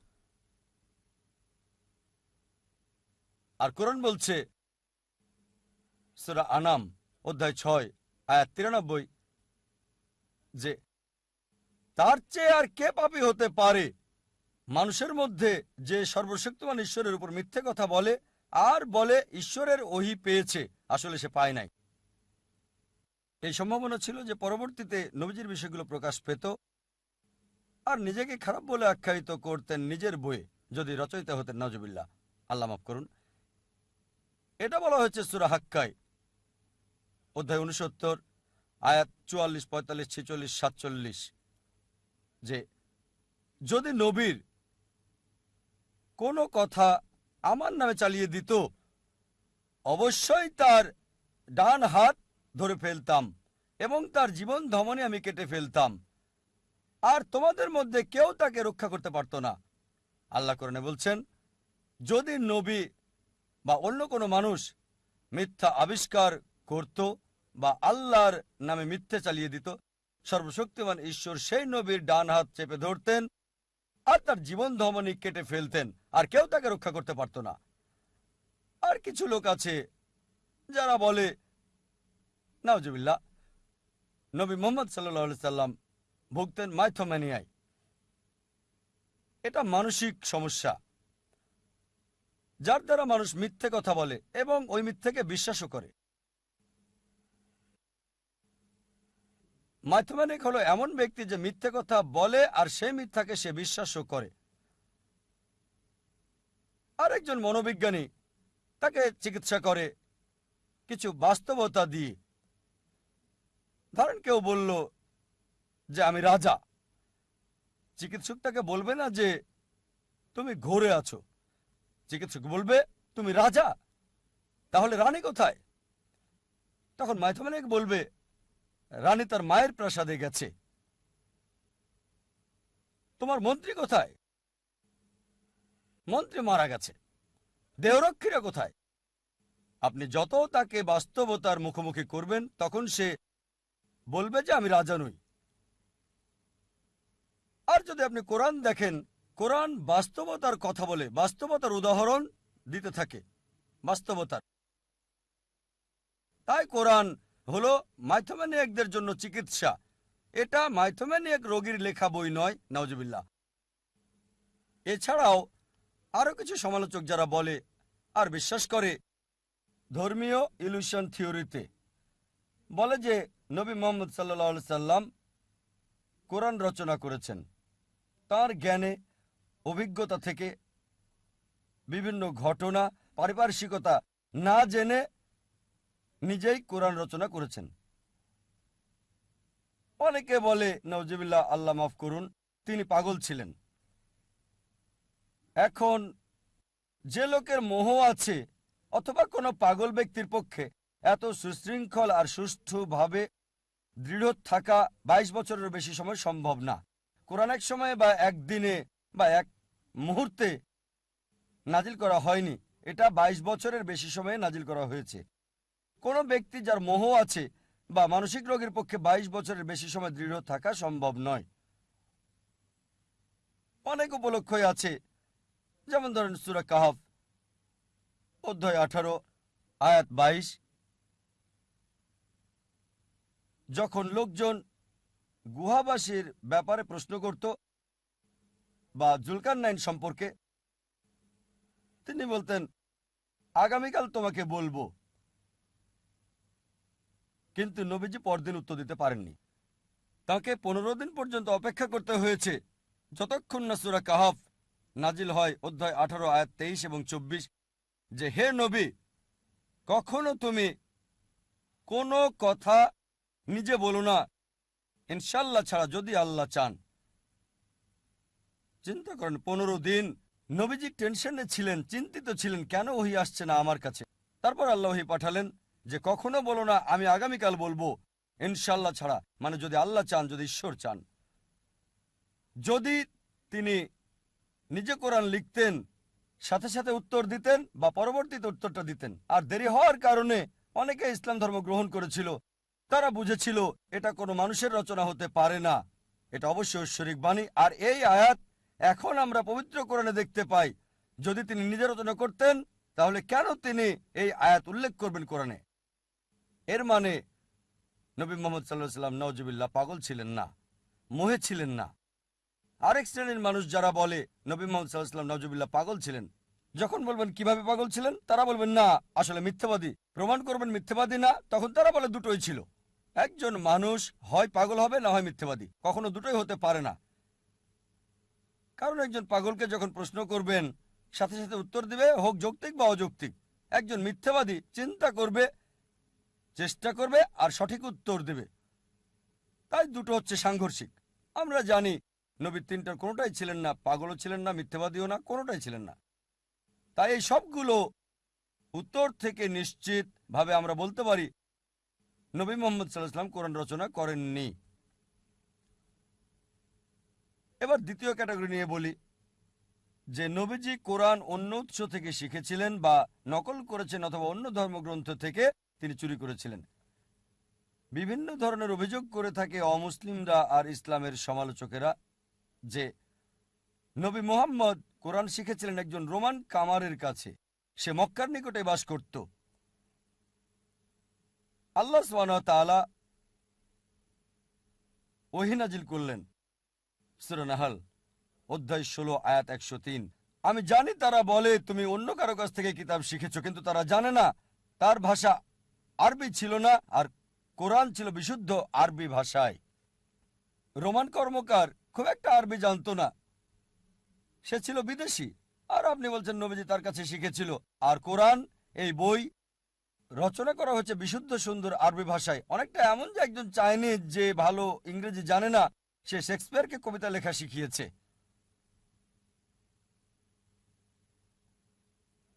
আর কোরআন বলছে, সুরা আনাম, অধ্যায় ছয়, আয়াত তিরানব্বই, যে, তার চেয়ে আর কে পাপী হতে পারে? মানুষের মধ্যে যে সর্বশক্তিমান ঈশ্বরের উপর মিথ্যে কথা বলে, আর বলে ঈশ্বরের ওহি পেয়েছে, আসলে সে পায় নাই। এই সম্ভাবনা ছিল যে পরবর্তীতে নবীজির বিষয়গুলো প্রকাশ পেত আর নিজেকে খারাপ বলে আখ্যায়িত করতেন নিজের বইয়ে, যদি রচয়িতা হতেন নজবিল্লা আল্লাহ মাফ করুন। এটা বলা হয়েছে সুরা হাক্কায়, অধ্যায় উনসত্তর, আয়াত চুয়াল্লিশ, পঁয়তাল্লিশ, ছেচল্লিশ, সাতচল্লিশ, যে যদি নবীর কোনো কথা আমার নামে চালিয়ে দিত, অবশ্যই তার ডান হাত ধরে ফেলতাম এবং তার জীবন ধমনে আমি কেটে ফেলতাম। আর তোমাদের মধ্যে কেউ তাকে রক্ষা করতে পারতো না। আল্লাহ করণে বলছেন, যদি নবী বা অন্য কোনো মানুষ মিথ্যা আবিষ্কার করত বা আল্লাহর নামে মিথ্যে চালিয়ে দিত, সর্বশক্তিমান ঈশ্বর সেই নবীর ডান হাত চেপে ধরতেন আর তার জীবন ধমনী কেটে ফেলতেন, আর কেউ তাকে রক্ষা করতে পারত না। আর কিছু লোক আছে যারা বলে নাওজবিল্লা নবী মোহাম্মদ সাল্লাহ সাল্লাম ভুগতেন মাইথোম্যানিয়ায়। এটা মানসিক সমস্যা। যার দ্বারা মানুষ মিথ্যে কথা বলে এবং ওই মিথ্যেকে বিশ্বাসও করে। মাইথোম্যানিক হলো এমন ব্যক্তি যে মিথ্যে কথা বলে আর সেই মিথ্যাকে সে বিশ্বাসও করে। আরেকজন মনোবিজ্ঞানী তাকে চিকিৎসা করে। কিছু বাস্তবতা দিয়ে ধরেন কেউ বলল যে আমি রাজা। চিকিৎসক তাকে বলবে না যে তুমি ঘোরে আছো। চিকিৎসক বলবে, তুমি রাজা? তাহলে রানী কোথায়? তখন মাইথমানিক বলবে, রানী তার মায়ের প্রাসাদে গেছে। তোমার মন্ত্রী কোথায়? মন্ত্রী মারা গেছে। দেহরক্ষীরা কোথায়? আপনি যত তাকে বাস্তবতার মুখোমুখি করবেন, তখন সে বলবে যে আমি রাজা নই। আর যদি আপনি কোরআন দেখেন, কোরআন বাস্তবতার কথা বলে, বাস্তবতার উদাহরণ দিতে থাকে, বাস্তবতার। তাই কোরআন হলো মাইথোম্যানিয়াকদের জন্য চিকিৎসা। এটা মাইথোম্যানিয়াক রোগীর লেখা বই নয় নওজবিল্লা এছাড়াও আরও কিছু সমালোচক যারা বলে আর বিশ্বাস করে, ধর্মীয় ইলুশন থিওরিতে বলে যে নবী মোহাম্মদ সাল্লা সাল্লাম কোরআন রচনা করেছেন। তার জ্ঞানে, অভিজ্ঞতা থেকে বিভিন্ন ঘটনা, পারিপার্শ্বিকতা না জেনে নিজেই কোরআন রচনা করেছেন। অনেকে বলে নজিবুল্লাহ আল্লাহ মাফ করুন, তিনি পাগল ছিলেন। এখন যে লোকের মোহ আছে, অথবা কোনো পাগল ব্যক্তির পক্ষে এত সুশৃঙ্খল আর সুষ্ঠুভাবে দৃঢ় থাকা ২২ বছরের বেশি সময় সম্ভব না। কোরআন এক সময়ে বা একদিনে বা এক মুহূর্তে নাজিল করা হয়নি। এটা ২২ বছরের বেশি সময়ে নাজিল করা হয়েছে। কোনো ব্যক্তি যার মোহ আছে বা মানসিক রোগের পক্ষে ২২ বছরের বেশি সময় দৃঢ় থাকা সম্ভব নয়। অনেক উপলক্ষই আছে। যেমন ধরেন সুরা কাহাফ, অধ্যায় আঠারো, আয়াত বাইশ। যখন লোকজন গুহাবাসীর ব্যাপারে প্রশ্ন করত বা জুলকার নাইন সম্পর্কে, তিনি বলতেন, আগামীকাল তোমাকে বলব। কিন্তু নবীজি পরদিন উত্তর দিতে পারেননি। তাকে পনেরো দিন পর্যন্ত অপেক্ষা করতে হয়েছে। যতক্ষণ না সুরা কাহাফ নাজিল হয়, অধ্যায় আঠারো, আয়াত তেইশ এবং চব্বিশ, যে, হে নবী, কখনো তুমি কোনো কথা নিজে বলো না, ইনশাল্লাহ ছাড়া যদি আল্লাহ চান। চিন্তা করেন, পনেরো দিন নবীজি টেনশনে ছিলেন, চিন্তিত ছিলেন, কেন ওহি আসছে না আমার কাছে? তারপর আল্লাহ ওহি পাঠালেন যে, কখনো বলো না, আমি আগামীকাল বলব, ইনশাল্লাহ ছাড়া। মানে যদি আল্লাহ চান, যদি ঈশ্বর চান। যদি তিনি নিজে কোরআন লিখতেন, সাথে সাথে উত্তর দিতেন বা পরবর্তীতে উত্তরটা দিতেন। আর দেরি হওয়ার কারণে অনেকে ইসলাম ধর্ম গ্রহণ করেছিল তারা বুঝেছিল এটা কোনো মানুষের রচনা হতে পারে না। এটা অবশ্যই ঐশ্বরিক বাণী, আর এই আয়াত এখন আমরা পবিত্র কোরআনে দেখতে পাই। যদি তিনি নিজে রচনা করতেন, তাহলে কেন তিনি এই আয়াত উল্লেখ করবেন কোরআনে? এর মানে নবী মোহাম্মদ সাল্লাহ সাল্লাম নওজবিল্লা পাগল ছিলেন না, মোহে ছিলেন না। আরেক শ্রেণির মানুষ যারা বলে, নবী মোহাম্মদ সাল্লাহ সাল্লাম নওজবিল্লা পাগল ছিলেন, যখন বলবেন, কীভাবে পাগল ছিলেন? তারা বলবেন, না, আসলে মিথ্যাবাদী, প্রমাণ করবেন মিথ্যাবাদী না। তখন তারা বলে, দুটোই ছিল। একজন মানুষ হয় পাগল হবে, না হয় মিথ্যাবাদী। কখনো দুটোই হতে পারে না। কারণ একজন পাগলকে যখন প্রশ্ন করবেন, সাথে সাথে উত্তর দিবে, হোক যৌক্তিক বা অযৌক্তিক। একজন মিথ্যাবাদী চিন্তা করবে, চেষ্টা করবে আর সঠিক উত্তর দেবে। তাই দুটো হচ্ছে সাংঘর্ষিক। আমরা জানি, নবীর তিনটার কোনোটাই ছিলেন না, পাগলও ছিলেন না, মিথ্যাবাদীও না, কোনোটাই ছিলেন না। তাই এই সবগুলো উত্তর থেকে নিশ্চিতভাবে আমরা বলতে পারি নবী মোহাম্মদ সাল্লাহাম কোরআন রচনা করেননি। এবার দ্বিতীয় ক্যাটাগরি নিয়ে বলি, যে নবীজি কোরআন অন্য উৎস থেকে শিখেছিলেন বা নকল করেছেন অথবা অন্য ধর্মগ্রন্থ থেকে তিনি চুরি করেছিলেন। বিভিন্ন ধরনের অভিযোগ করে থাকে অমুসলিমরা আর ইসলামের সমালোচকেরা যে নবী মোহাম্মদ কোরআন শিখেছিলেন একজন রোমান কামারের কাছে। সে মক্কার নিকটে বাস করত। আল্লাহ তাআলা ওহিনাজিল করলেন। সুরনাহাল অধ্যায় ষোলো, আয়াত একশো তিন। আমি জানি তারা বলে, তুমি অন্য কারও কাছ থেকে কিতাব শিখেছ, কিন্তু তারা জানে না। তার ভাষা আরবি ছিল না, আর কোরআন ছিল বিশুদ্ধ আরবি ভাষায়। রোমান কর্মকার খুব একটা আরবি জানতো না। সে ছিল বিদেশি। আর আপনি বলছেন, নবীজি তার কাছে শিখেছিল। আর কোরআন, এই বই রচনা করা হয়েছে বিশুদ্ধ সুন্দর আরবি ভাষায়। অনেকটা এমন যে একজন চাইনিজ যে ভালো ইংরেজি জানে না সে শেক্সপিয়ারকে কবিতা লেখা শিখিয়েছে।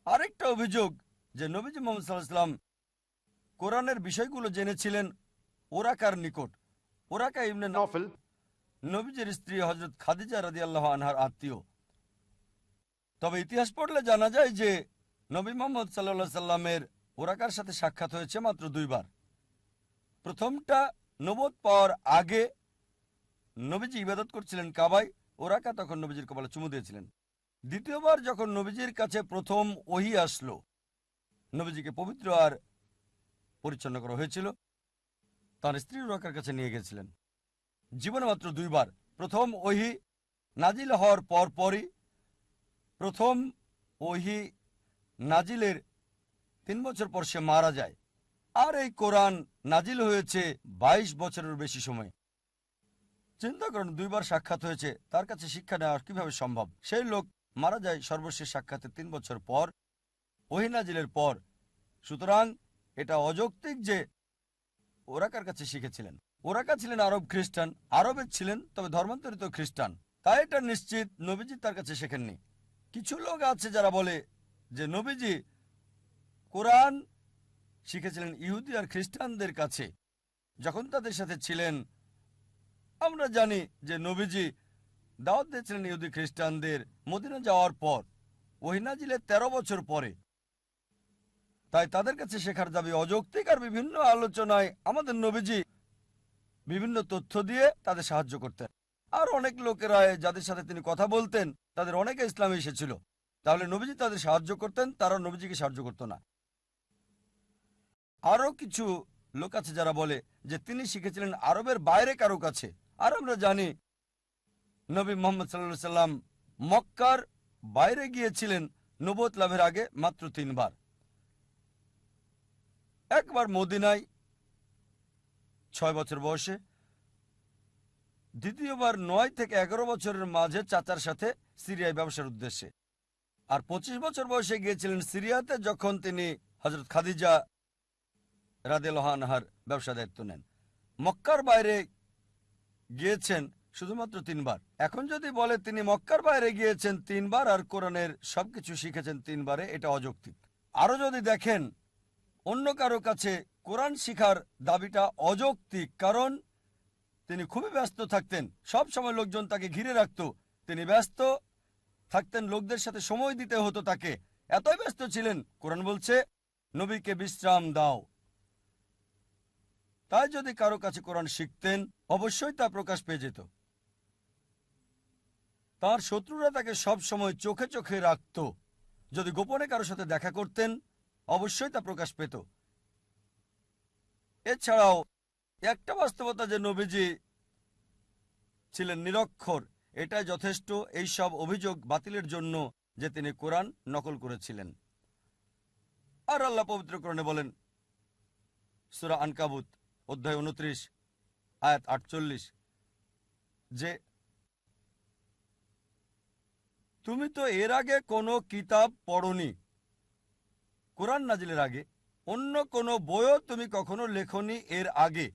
আরেকটা অভিযোগ যে নবীজি মোহাম্মদ সাল্লাহাম কোরআনের বিষয়গুলো জেনেছিলেন ওরাকার নিকট। ওরাকা ইমনে নফল। নবীজের স্ত্রী হজরত খাদিজা রাদি আল্লাহ আনহার আত্মীয়। তবে ইতিহাস পড়লে জানা যায় যে নবী মোহাম্মদ সাল্লা সাল্লামের ওরাকার সাথে সাক্ষাৎ হয়েছে মাত্র দুইবার? প্রথমটা নবদ পাওয়ার আগে নবীজি ইবাদত করছিলেন কাবায় ওরাকা তখন নবীজির কপালে চুমু দিয়েছিলেন। দ্বিতীয়বার যখন নবীজির কাছে প্রথম ওহি আসলো, নবীজিকে পবিত্র আর পরিচ্ছন্ন করা হয়েছিল, তার স্ত্রী ওরাকার কাছে নিয়ে গেছিলেন। জীবনে মাত্র দুইবার। প্রথম ওহি নাজিল হওয়ার পর পরই প্রথম ওহি নাজিলের তিন বছর পর সে মারা যায়। আর এই কোরআন নাজিল হয়েছে ২২ বছরের বেশি সময়। চিন্তা করুন, দুইবার সাক্ষাৎ হয়েছে, তার কাছে শিক্ষা নেওয়া কীভাবে সম্ভব? সেই লোক মারা যায় সর্বশেষ সাক্ষাতের তিন বছর পর ওহিনাজিলের পর। সুতরাং এটা অযৌক্তিক যে ওরাকার কাছে শিখেছিলেন? ওরাকা ছিলেন? আরব খ্রিস্টান। আরবের ছিলেন, তবে ধর্মান্তরিত খ্রিস্টান। তাই এটা নিশ্চিত নবীজি তার কাছে শেখেননি। কিছু লোক আছে যারা বলে যে, নবীজি কোরআন শিখেছিলেন ইহুদি আর খ্রিস্টানদের কাছে। যখন তাদের সাথে ছিলেন, আমরা জানি যে নবীজি দাওয়াত দিয়েছিলেন ইহুদি খ্রিস্টানদের মদিনা যাওয়ার পর ওহিনাজিলের ১৩ বছর পরে। তাই তাদের কাছে শেখার দাবি অযৌক্তিক আর বিভিন্ন আলোচনায় আমাদের নবীজি বিভিন্ন তথ্য দিয়ে তাদের সাহায্য করতেন। আর অনেক লোকেরা যাদের সাথে তিনি কথা বলতেন, তাদের অনেকে ইসলামে এসেছিল। তাহলে নবীজি তাদের সাহায্য করতেন তারা নবীজিকে সাহায্য করতো না। আরও কিছু লোক আছে যারা বলে যে তিনি শিখেছিলেন আরবের বাইরে কারও কাছে। আর আমরা জানি নবী মোহাম্মদ সাল্লা সাল্লাম মক্কার বাইরে গিয়েছিলেন নবত লাভের আগে মাত্র তিনবার। একবার মদিনায় ছয় বছর বয়সে, দ্বিতীয়বার নয় থেকে এগারো বছরের মাঝে চাচার সাথে সিরিয়ায় ব্যবসার উদ্দেশ্যে। আর পঁচিশ বছর বয়সে গিয়েছিলেন সিরিয়াতে যখন তিনি হজরত খাদিজা রাদেলহানহার ব্যবসা দায়িত্ব নেন। মক্কার বাইরে গিয়েছেন শুধুমাত্র তিনবার। এখন যদি বলে তিনি মক্কার বাইরে গিয়েছেন তিনবার আর কোরআনের সবকিছু শিখেছেন তিনবারে, এটা অযৌক্তিক। আরও যদি দেখেন, অন্য কারও কাছে কোরআন শিখার দাবিটা অযৌক্তিক, কারণ তিনি খুবই ব্যস্ত থাকতেন। সব সময় লোকজন তাকে ঘিরে রাখত। তিনি ব্যস্ত থাকতেন, লোকদের সাথে সময় দিতে হতো তাকে। এতই ব্যস্ত ছিলেন, কোরআন বলছে, নবীকে বিশ্রাম দাও। তাই যদি কারও কাছে কোরআন শিখতেন, অবশ্যই তা প্রকাশ পেয়ে যেত। তার শত্রুরা তাকে সব সময় চোখে চোখে রাখত। যদি গোপনে কারও সাথে দেখা করতেন, অবশ্যই তা প্রকাশ পেত। এছাড়াও, একটা বাস্তবতা যে নবীজি ছিলেন নিরক্ষর, এটাই যথেষ্ট। এই সব অভিযোগ বাতিলের জন্য যে তিনি কোরআন নকল করেছিলেন। আর আল্লাহ পবিত্র পবিত্রকরণে বলেন, সুরা আনকাবুত অধ্যায় উনত্রিশ, আয়াত আটচল্লিশ, যে তুমি তো এর আগে কোনো কিতাব পড়নি। কোরআন নাজিলের আগে, অন্য কোনো বইও তুমি কখনো লেখনি এর আগে।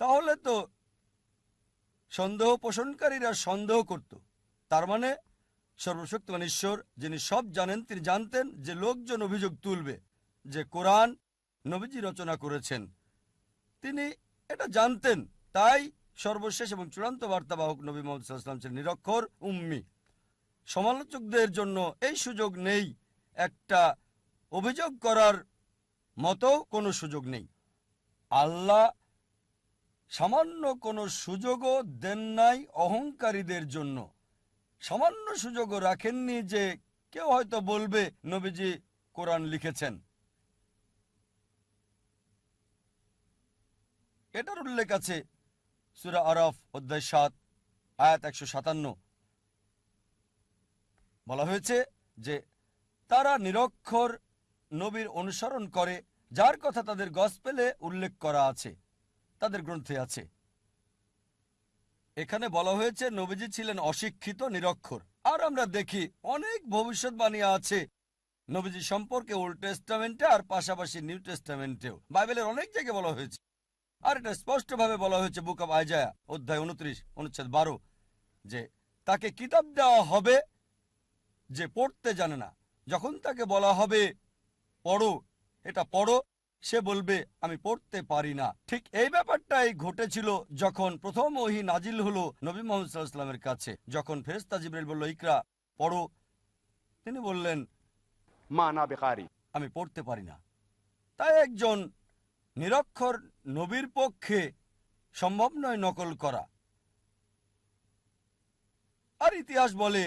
তাহলে তো সন্দেহ পোষণকারীরা সন্দেহ করত। তার মানে সর্বশক্তিমান ঈশ্বর, যিনি সব জানেন, তিনি জানতেন যে লোকজন অভিযোগ তুলবে যে কোরআন নবীজি রচনা করেছেন। তিনি এটা জানতেন, তাই সর্বশেষ এবং চূড়ান্ত বার্তাবাহক নবী মোহাম্মদ ছিলেন নিরক্ষর উম্মি। সমালোচকদের জন্য এই সুযোগ নেই, একটা অভিযোগ করার মতো কোনো সুযোগ নেই। আল্লাহ সামান্য কোনো সুযোগও দেন নাই অহংকারীদের জন্য। সামান্য সুযোগও রাখেননি যে কেউ হয়তো বলবে, নবীজি কোরআন লিখেছেন। এটার উল্লেখ আছে। সুরা আরফ, অধ্যায় সাত, আয়াত একশো সাতান্ন। বলা হয়েছে যে, তারা নিরক্ষর নবীর অনুসরণ করে, যার কথা তাদের গসপেলে উল্লেখ করা আছে, তাদের গ্রন্থে আছে। এখানে বলা হয়েছে, নবীজি ছিলেন অশিক্ষিত, নিরক্ষর। আর আমরা দেখি, অনেক ভবিষ্যৎবাণী আছে, নবীজি সম্পর্কে ওল্ড টেস্টামেন্টে আর পাশাপাশি নিউ টেস্টামেন্টেও বাইবেলের অনেক জায়গায় বলা হয়েছে। আর এটা স্পষ্টভাবে বলা হয়েছে বুক অব আইজায়া অধ্যায় উনত্রিশ অনুচ্ছেদ বারো যে তাকে কিতাব দেওয়া হবে যে পড়তে জানে না। যখন তাকে বলা হবে পড়ো এটা পড়ো সে বলবে আমি পড়তে পারি না। ঠিক এই ব্যাপারটাই ঘটেছিল যখন প্রথম ওহি নাজিল হলো নবী মোহাম্মদ সাল্লাহামের কাছে। যখন ফেরেস্তা জিবরাইল বলল ইকরা পড়ো। তিনি বললেন মা না বেকারি। আমি পড়তে পারি না। তাই একজন নিরক্ষর নবীর পক্ষে সম্ভব নয় নকল করা। আর ইতিহাস বলে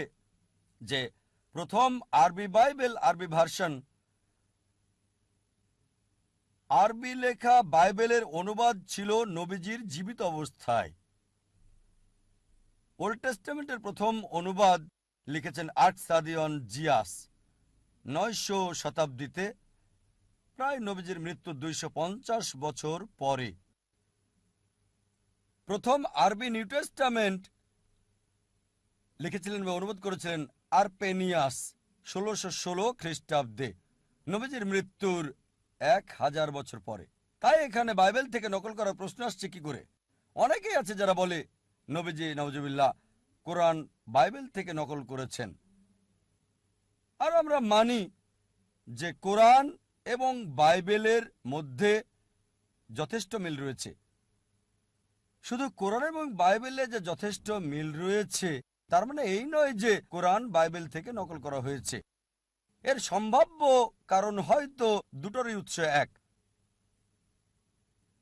যে প্রথম আরবি বাইবেল, আরবি ভার্সন, আরবি লেখা বাইবেলের অনুবাদ ছিল নবীজির জীবিত অবস্থায়। ওল্ড টেস্টামেন্টের প্রথম অনুবাদ লিখেছেন আট সাদিয়ন জিয়াস নয়শো শতাব্দীতে। প্রায় নবীজির মৃত্যুর দুইশো বছর পরে। প্রথম আরবি নিউ টেস্টামেন্ট লিখেছিলেন বা অনুবাদ করেছিলেন আরপেনিয়াস ষোলোশো ষোলো খ্রিস্টাব্দে। নবীজির মৃত্যুর এক হাজার বছর পরে। তাই এখানে বাইবেল থেকে নকল করার প্রশ্ন আসছে কি করে? অনেকেই আছে যারা বলে, নবীজি নওজবিল্লাহ কোরআন বাইবেল থেকে নকল করেছেন। আর আমরা মানি যে কোরআন এবং বাইবেলের মধ্যে যথেষ্ট মিল রয়েছে। শুধু কোরআন এবং বাইবেলে যে যথেষ্ট মিল রয়েছে, তার মানে এই নয় যে কোরআন বাইবেল থেকে নকল করা হয়েছে। এর সম্ভাব্য কারণ হয়তো দুটোরই উৎস এক।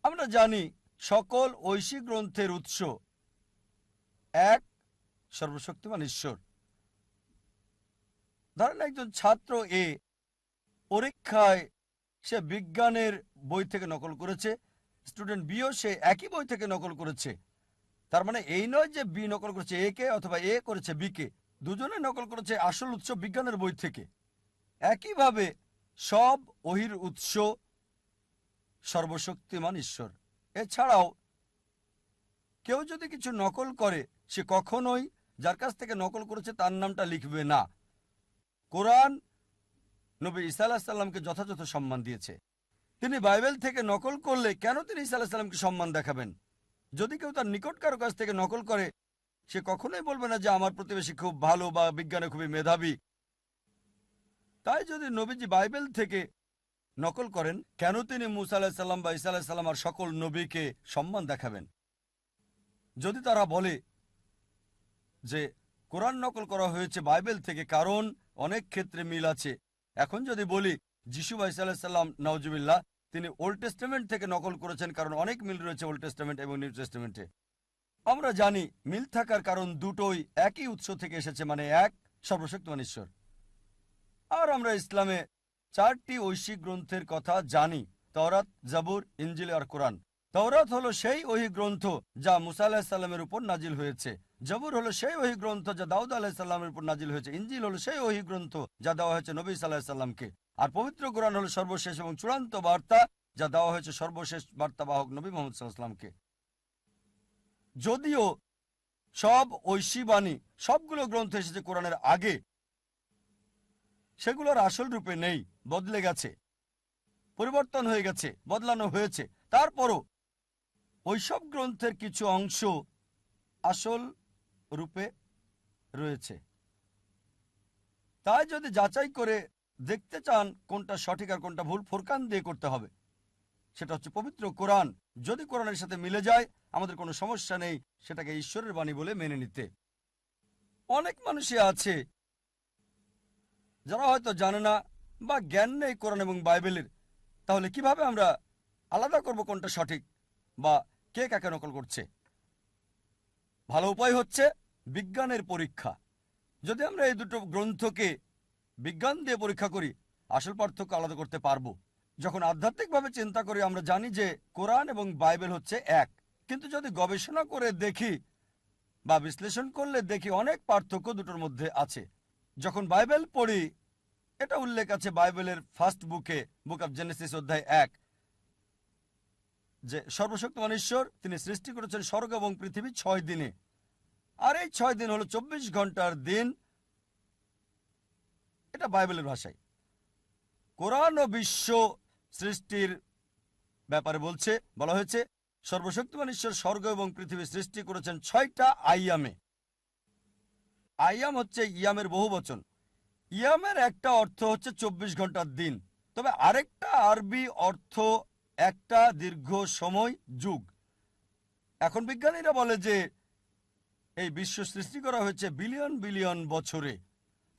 আমরা জানি সকল ঐশী গ্রন্থের উৎস এক, সর্বশক্তিমান ঈশ্বর। ধরেন একজন ছাত্র এ পরীক্ষায় সে বিজ্ঞানের বই থেকে নকল করেছে স্টুডেন্ট বিও সে একই বই থেকে নকল করেছে। তার মানে এই নয় যে বি নকল করেছে এ কে অথবা এ করেছে বি কে, দুজনে নকল করেছে আসল উৎস বিজ্ঞানের বই থেকে। একইভাবে সব ওহির উৎস সর্বশক্তিমান ঈশ্বর। এছাড়াও কেউ যদি কিছু নকল করে, সে কখনোই যার কাছ থেকে নকল করেছে তার নামটা লিখবে না। কোরআন নবী ঈসা আলাহ সাল্লামকে যথাযথ সম্মান দিয়েছে। তিনি বাইবেল থেকে নকল করলে কেন তিনি সাল্লামকে সম্মান দেখাবেন? যদি কেউ তার নিকট কারও কাছ থেকে নকল করে, সে কখনোই বলবে না যে আমার প্রতিবেশী খুব ভালো বা বিজ্ঞানে খুবই মেধাবী। তাই যদি নবীজি বাইবেল থেকে নকল করেন, কেন তিনি মুসা আলাহিসাল্লাম বা ইসা আলাহিসাল্লাম আর সকল নবীকে সম্মান দেখাবেন? যদি তারা বলে যে কোরআন নকল করা হয়েছে বাইবেল থেকে, কারণ অনেক ক্ষেত্রে মিল আছে এখন যদি বলি, যিশু ভাই সাল্লাম নওজুবিল্লাহ তিনি ওল্ড টেস্টামেন্ট থেকে নকল করেছেন কারণ অনেক মিল রয়েছে ওল্ড টেস্টামেন্ট এবং নিউ টেস্টামেন্টে আমরা জানি, মিল থাকার কারণ দুটোই একই উৎস থেকে এসেছে মানে এক সর্বশক্তিমান ঈশ্বর। আর আমরা ইসলামে চারটি ঐশিক গ্রন্থের কথা জানি, তওরাত, জাবুর ইঞ্জিল আর কোরআন। তওরাত হলো সেই ওহি গ্রন্থ যা মুসা আলাহিসাল্লামের উপর নাজিল হয়েছে। জবুর হলো সেই ওহি গ্রন্থ যা দাউদ আলাহিসাল্লামের উপর নাজিল হয়েছে। ইঞ্জিল হলো সেই ওহি গ্রন্থ যা দেওয়া হয়েছে নবী সাল্লাহিসাল্লামকে আর পবিত্র কোরআন হলো সর্বশেষ এবং চূড়ান্ত বার্তা যা দেওয়া হয়েছে সর্বশেষ বার্তাবাহক নবী মোহাম্মদ সাল্লাহামকে যদিও সব ঐশী বাণী, সবগুলো গ্রন্থ এসেছে কোরআনের আগে, সেগুলোর আসল রূপে নেই, বদলে গেছে, পরিবর্তন হয়ে গেছে, বদলানো হয়েছে। তারপরও ওইসব গ্রন্থের কিছু অংশ আসল রূপে রয়েছে। তাই যদি যাচাই করে দেখতে চান কোনটা সঠিক আর কোনটা ভুল, ফোরকান দিয়ে করতে হবে। সেটা হচ্ছে পবিত্র কোরআন। যদি কোরআনের সাথে মিলে যায়, আমাদের কোনো সমস্যা নেই, সেটাকে ঈশ্বরের বাণী বলে মেনে নিতে। অনেক মানুষই আছে, যারা হয়তো জানে না বা জ্ঞান নেই কোরআন এবং বাইবেলের। তাহলে কীভাবে আমরা আলাদা করব কোনটা সঠিক বা কে কাকে নকল করছে? ভালো উপায় হচ্ছে বিজ্ঞানের পরীক্ষা। যদি আমরা এই দুটো গ্রন্থকে বিজ্ঞান দিয়ে পরীক্ষা করি, আসল পার্থক্য আলাদা করতে পারব। যখন আধ্যাত্মিকভাবে চিন্তা করি, আমরা জানি যে কোরআন এবং বাইবেল হচ্ছে এক। কিন্তু যদি গবেষণা করে দেখি বা বিশ্লেষণ করলে দেখি অনেক পার্থক্য দুটোর মধ্যে আছে। যখন বাইবেল পড়ি, এটা উল্লেখ আছে বাইবেলের ফার্স্ট বুকে, বুক অফ জেনেসিস অধ্যায় এক। যে সর্বশক্তিমান ঈশ্বর তিনি সৃষ্টি করেছেন স্বর্গ এবং পৃথিবী ছয় দিনে। আর এই ছয় দিন হলো চব্বিশ ঘণ্টার দিন। এটা বাইবেলের ভাষায়। কোরআন ও বিশ্ব সৃষ্টির ব্যাপারে বলছে, বলা হয়েছে সর্বশক্তিমান ঈশ্বর স্বর্গ এবং পৃথিবী সৃষ্টি করেছেন ছয়টা আইয়ামে আইয়াম হচ্ছে ইয়ামের বহু বচন। ইয়ামের একটা অর্থ হচ্ছে চব্বিশ ঘণ্টার দিন। তবে আরেকটা আরবি অর্থ একটা দীর্ঘ সময় যুগ। এখন বিজ্ঞানীরা বলে যে এই বিশ্ব সৃষ্টি করা হয়েছে বিলিয়ন বিলিয়ন বছরে।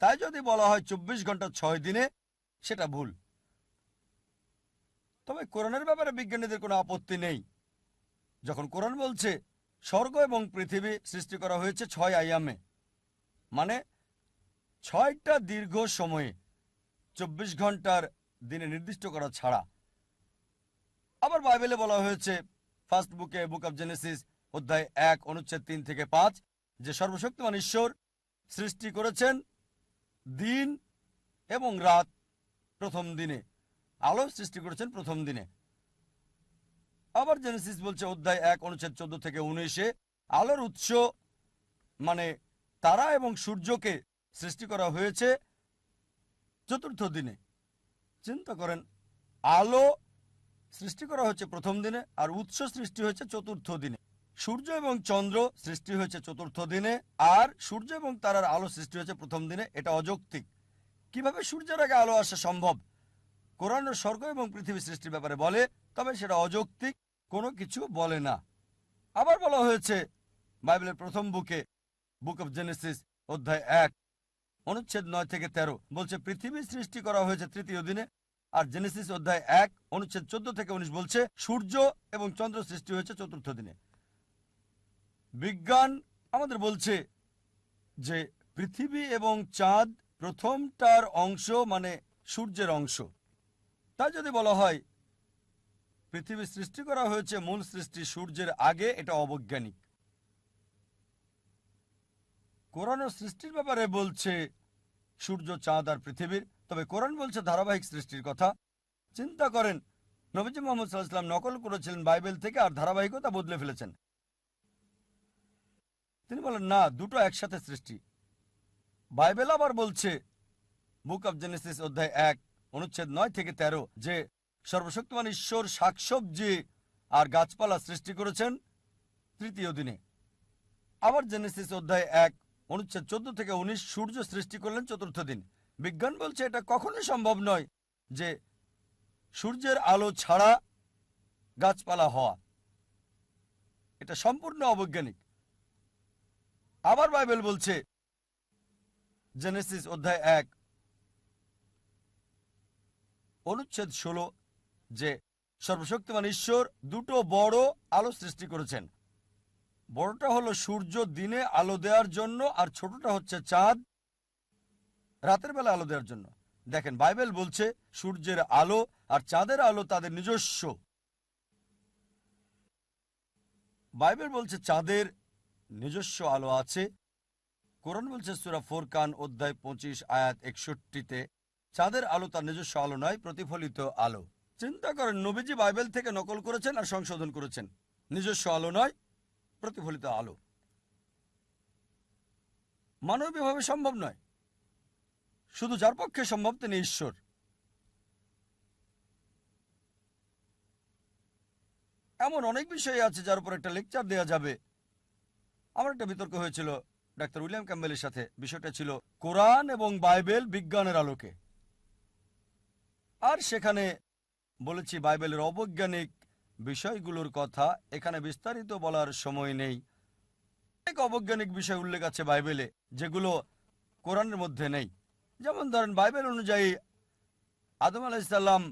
তাই যদি বলা হয় চব্বিশ ঘণ্টা ছয় দিনে, সেটা ভুল। তবে কোরআনের ব্যাপারে বিজ্ঞানীদের কোনো আপত্তি নেই। যখন কোরআন বলছে, স্বর্গ এবং পৃথিবী সৃষ্টি করা হয়েছে ছয় আয়ামে মানে ছয়টা দীর্ঘ সময়ে, চব্বিশ ঘণ্টার দিনে নির্দিষ্ট করা ছাড়া। আবার বাইবেলে বলা হয়েছে, ফার্স্ট বুকে, বুক অব জেনেসিস, অধ্যায় এক, অনুচ্ছেদ তিন থেকে পাঁচ, যে সর্বশক্তিমান ঈশ্বর সৃষ্টি করেছেন দিন এবং রাত প্রথম দিনে। আলো সৃষ্টি করেছেন প্রথম দিনে। আবার জেনেসিস বলছে, অধ্যায় এক, অনুচ্ছেদ চোদ্দ থেকে উনিশে, আলোর উৎস মানে তারা এবং সূর্যকে সৃষ্টি করা হয়েছে চতুর্থ দিনে। চিন্তা করেন, আলো সৃষ্টি করা হচ্ছে প্রথম দিনে আর উৎস সৃষ্টি হয়েছে চতুর্থ দিনে। সূর্য এবং চন্দ্র সৃষ্টি হয়েছে চতুর্থ দিনে আর সূর্য এবং তারার আলো সৃষ্টি হয়েছে প্রথম দিনে। এটা অযৌক্তিক। কীভাবে সূর্যের আগে আলো আসা সম্ভব? কোরআনের স্বর্গ এবং পৃথিবী সৃষ্টির ব্যাপারে বলে, তবে সেটা অযৌক্তিক, কোনো কিছু বলে না। আবার বলা হয়েছে, বাইবেলের প্রথম বুকে, বুক অব জেনেসিস, অধ্যায় এক, অনুচ্ছেদ নয় থেকে তেরো, বলছে, পৃথিবী সৃষ্টি করা হয়েছে তৃতীয় দিনে আর জেনেসিস অধ্যায় এক, অনুচ্ছেদ চোদ্দ থেকে উনিশ বলছে, সূর্য এবং চন্দ্র সৃষ্টি হয়েছে চতুর্থ দিনে। বিজ্ঞান আমাদের বলছে যে পৃথিবী এবং চাঁদ প্রথমটার অংশ মানে সূর্যের অংশ। তাই যদি বলা হয়, পৃথিবী সৃষ্টি করা হয়েছে মূল সৃষ্টি সূর্যের আগে, এটা অবৈজ্ঞানিক। কোরআন সৃষ্টির ব্যাপারে বলছে, সূর্য, চাঁদ আর পৃথিবীর তবে কোরআন বলছে ধারাবাহিক সৃষ্টির কথা। চিন্তা করেন, নবীজি মোহাম্মদ সাল্লাহাম নকল করেছিলেন বাইবেল থেকে আর ধারাবাহিকতা বদলে ফেলেছেন। তিনি বলেন, না, দুটো একসাথে সৃষ্টি। বাইবেল আবার বলছে, বুক অব জেনেসিস অধ্যায় এক, অনুচ্ছেদ নয় থেকে তেরো, যে সর্বশক্তিমান ঈশ্বর শাকসবজি আর গাছপালা সৃষ্টি করেছেন তৃতীয় দিনে। আবার জেনেসিস অধ্যায় এক, অনুচ্ছেদ চোদ্দ থেকে উনিশ, সূর্য সৃষ্টি করলেন চতুর্থ দিন। বিজ্ঞান বলছে এটা কখনোই সম্ভব নয় যে সূর্যের আলো ছাড়া গাছপালা হওয়া। এটা সম্পূর্ণ অবৈজ্ঞানিক। আবার বাইবেল বলছে, জেনেসিস অধ্যায় এক, অনুচ্ছেদ ষোলো, যে সর্বশক্তিমান ঈশ্বর দুটো বড় আলো সৃষ্টি করেছেন। বড়টা হলো সূর্য দিনে আলো দেওয়ার জন্য আর ছোটটা হচ্ছে চাঁদ রাতের বেলা আলো দেওয়ার জন্য। দেখেন, বাইবেল বলছে, সূর্যের আলো আর চাঁদের আলো তাদের নিজস্ব। বাইবেল বলছে, চাঁদের নিজস্ব আলো আছে। কোরআন বলছে, সুরা ফোরকান অধ্যায় পঁচিশ, আয়াত একষট্টিতে, চাঁদের আলো তার নিজস্ব আলো নয়, প্রতিফলিত আলো। চিন্তা করেন, নবীজি বাইবেল থেকে নকল করেছেন আর সংশোধন করেছেন। নিজস্ব আলো নয়, প্রতিফলিত আলো। মানবীয়ভাবে সম্ভব নয়। শুধু যার পক্ষে সম্ভব তিনি ঈশ্বর। এমন অনেক বিষয় আছে যার উপর একটা লেকচার দেওয়া যাবে। আমার একটা বিতর্ক হয়েছিল ডাক্তার উইলিয়াম ক্যাম্বেলের সাথে। বিষয়টা ছিল কোরআন এবং বাইবেল বিজ্ঞানের আলোকে। আর সেখানে বলেছি বাইবেলের অবৈজ্ঞানিক বিষয়গুলোর কথা, এখানে বিস্তারিত বলার সময় নেই। অনেক অবৈজ্ঞানিক বিষয় উল্লেখ আছে বাইবেলে, যেগুলো কোরআনের মধ্যে নেই। যেমন ধরেন বাইবেল অনুযায়ী আদম আলাইসাল্লাম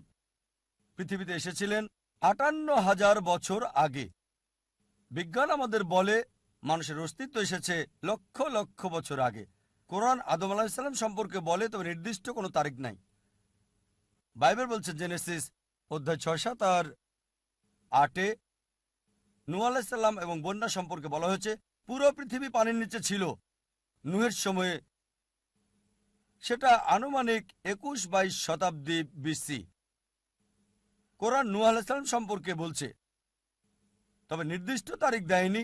পৃথিবীতে এসেছিলেন আটান্ন হাজার বছর আগে। বিজ্ঞান আমাদের বলে মানুষের অস্তিত্ব এসেছে লক্ষ লক্ষ বছর আগে। কোরআন আদম আলাহিসাল্লাম সম্পর্কে বলে তবে নির্দিষ্ট কোনো তারিখ নাই। বাইবেল বলছে জেনেসিস অধ্যায় ছয় সাত আর আটে নু আলাহিসাল্লাম এবং বন্যা সম্পর্কে বলা হয়েছে, পুরো পৃথিবী পানির নিচে ছিল। নুহের সময়ে সেটা আনুমানিক একুশ বাইশ শতাব্দী বিসি কোরআন নু আলাহিসাল্লাম সম্পর্কে বলছে, তবে নির্দিষ্ট তারিখ দেয়নি।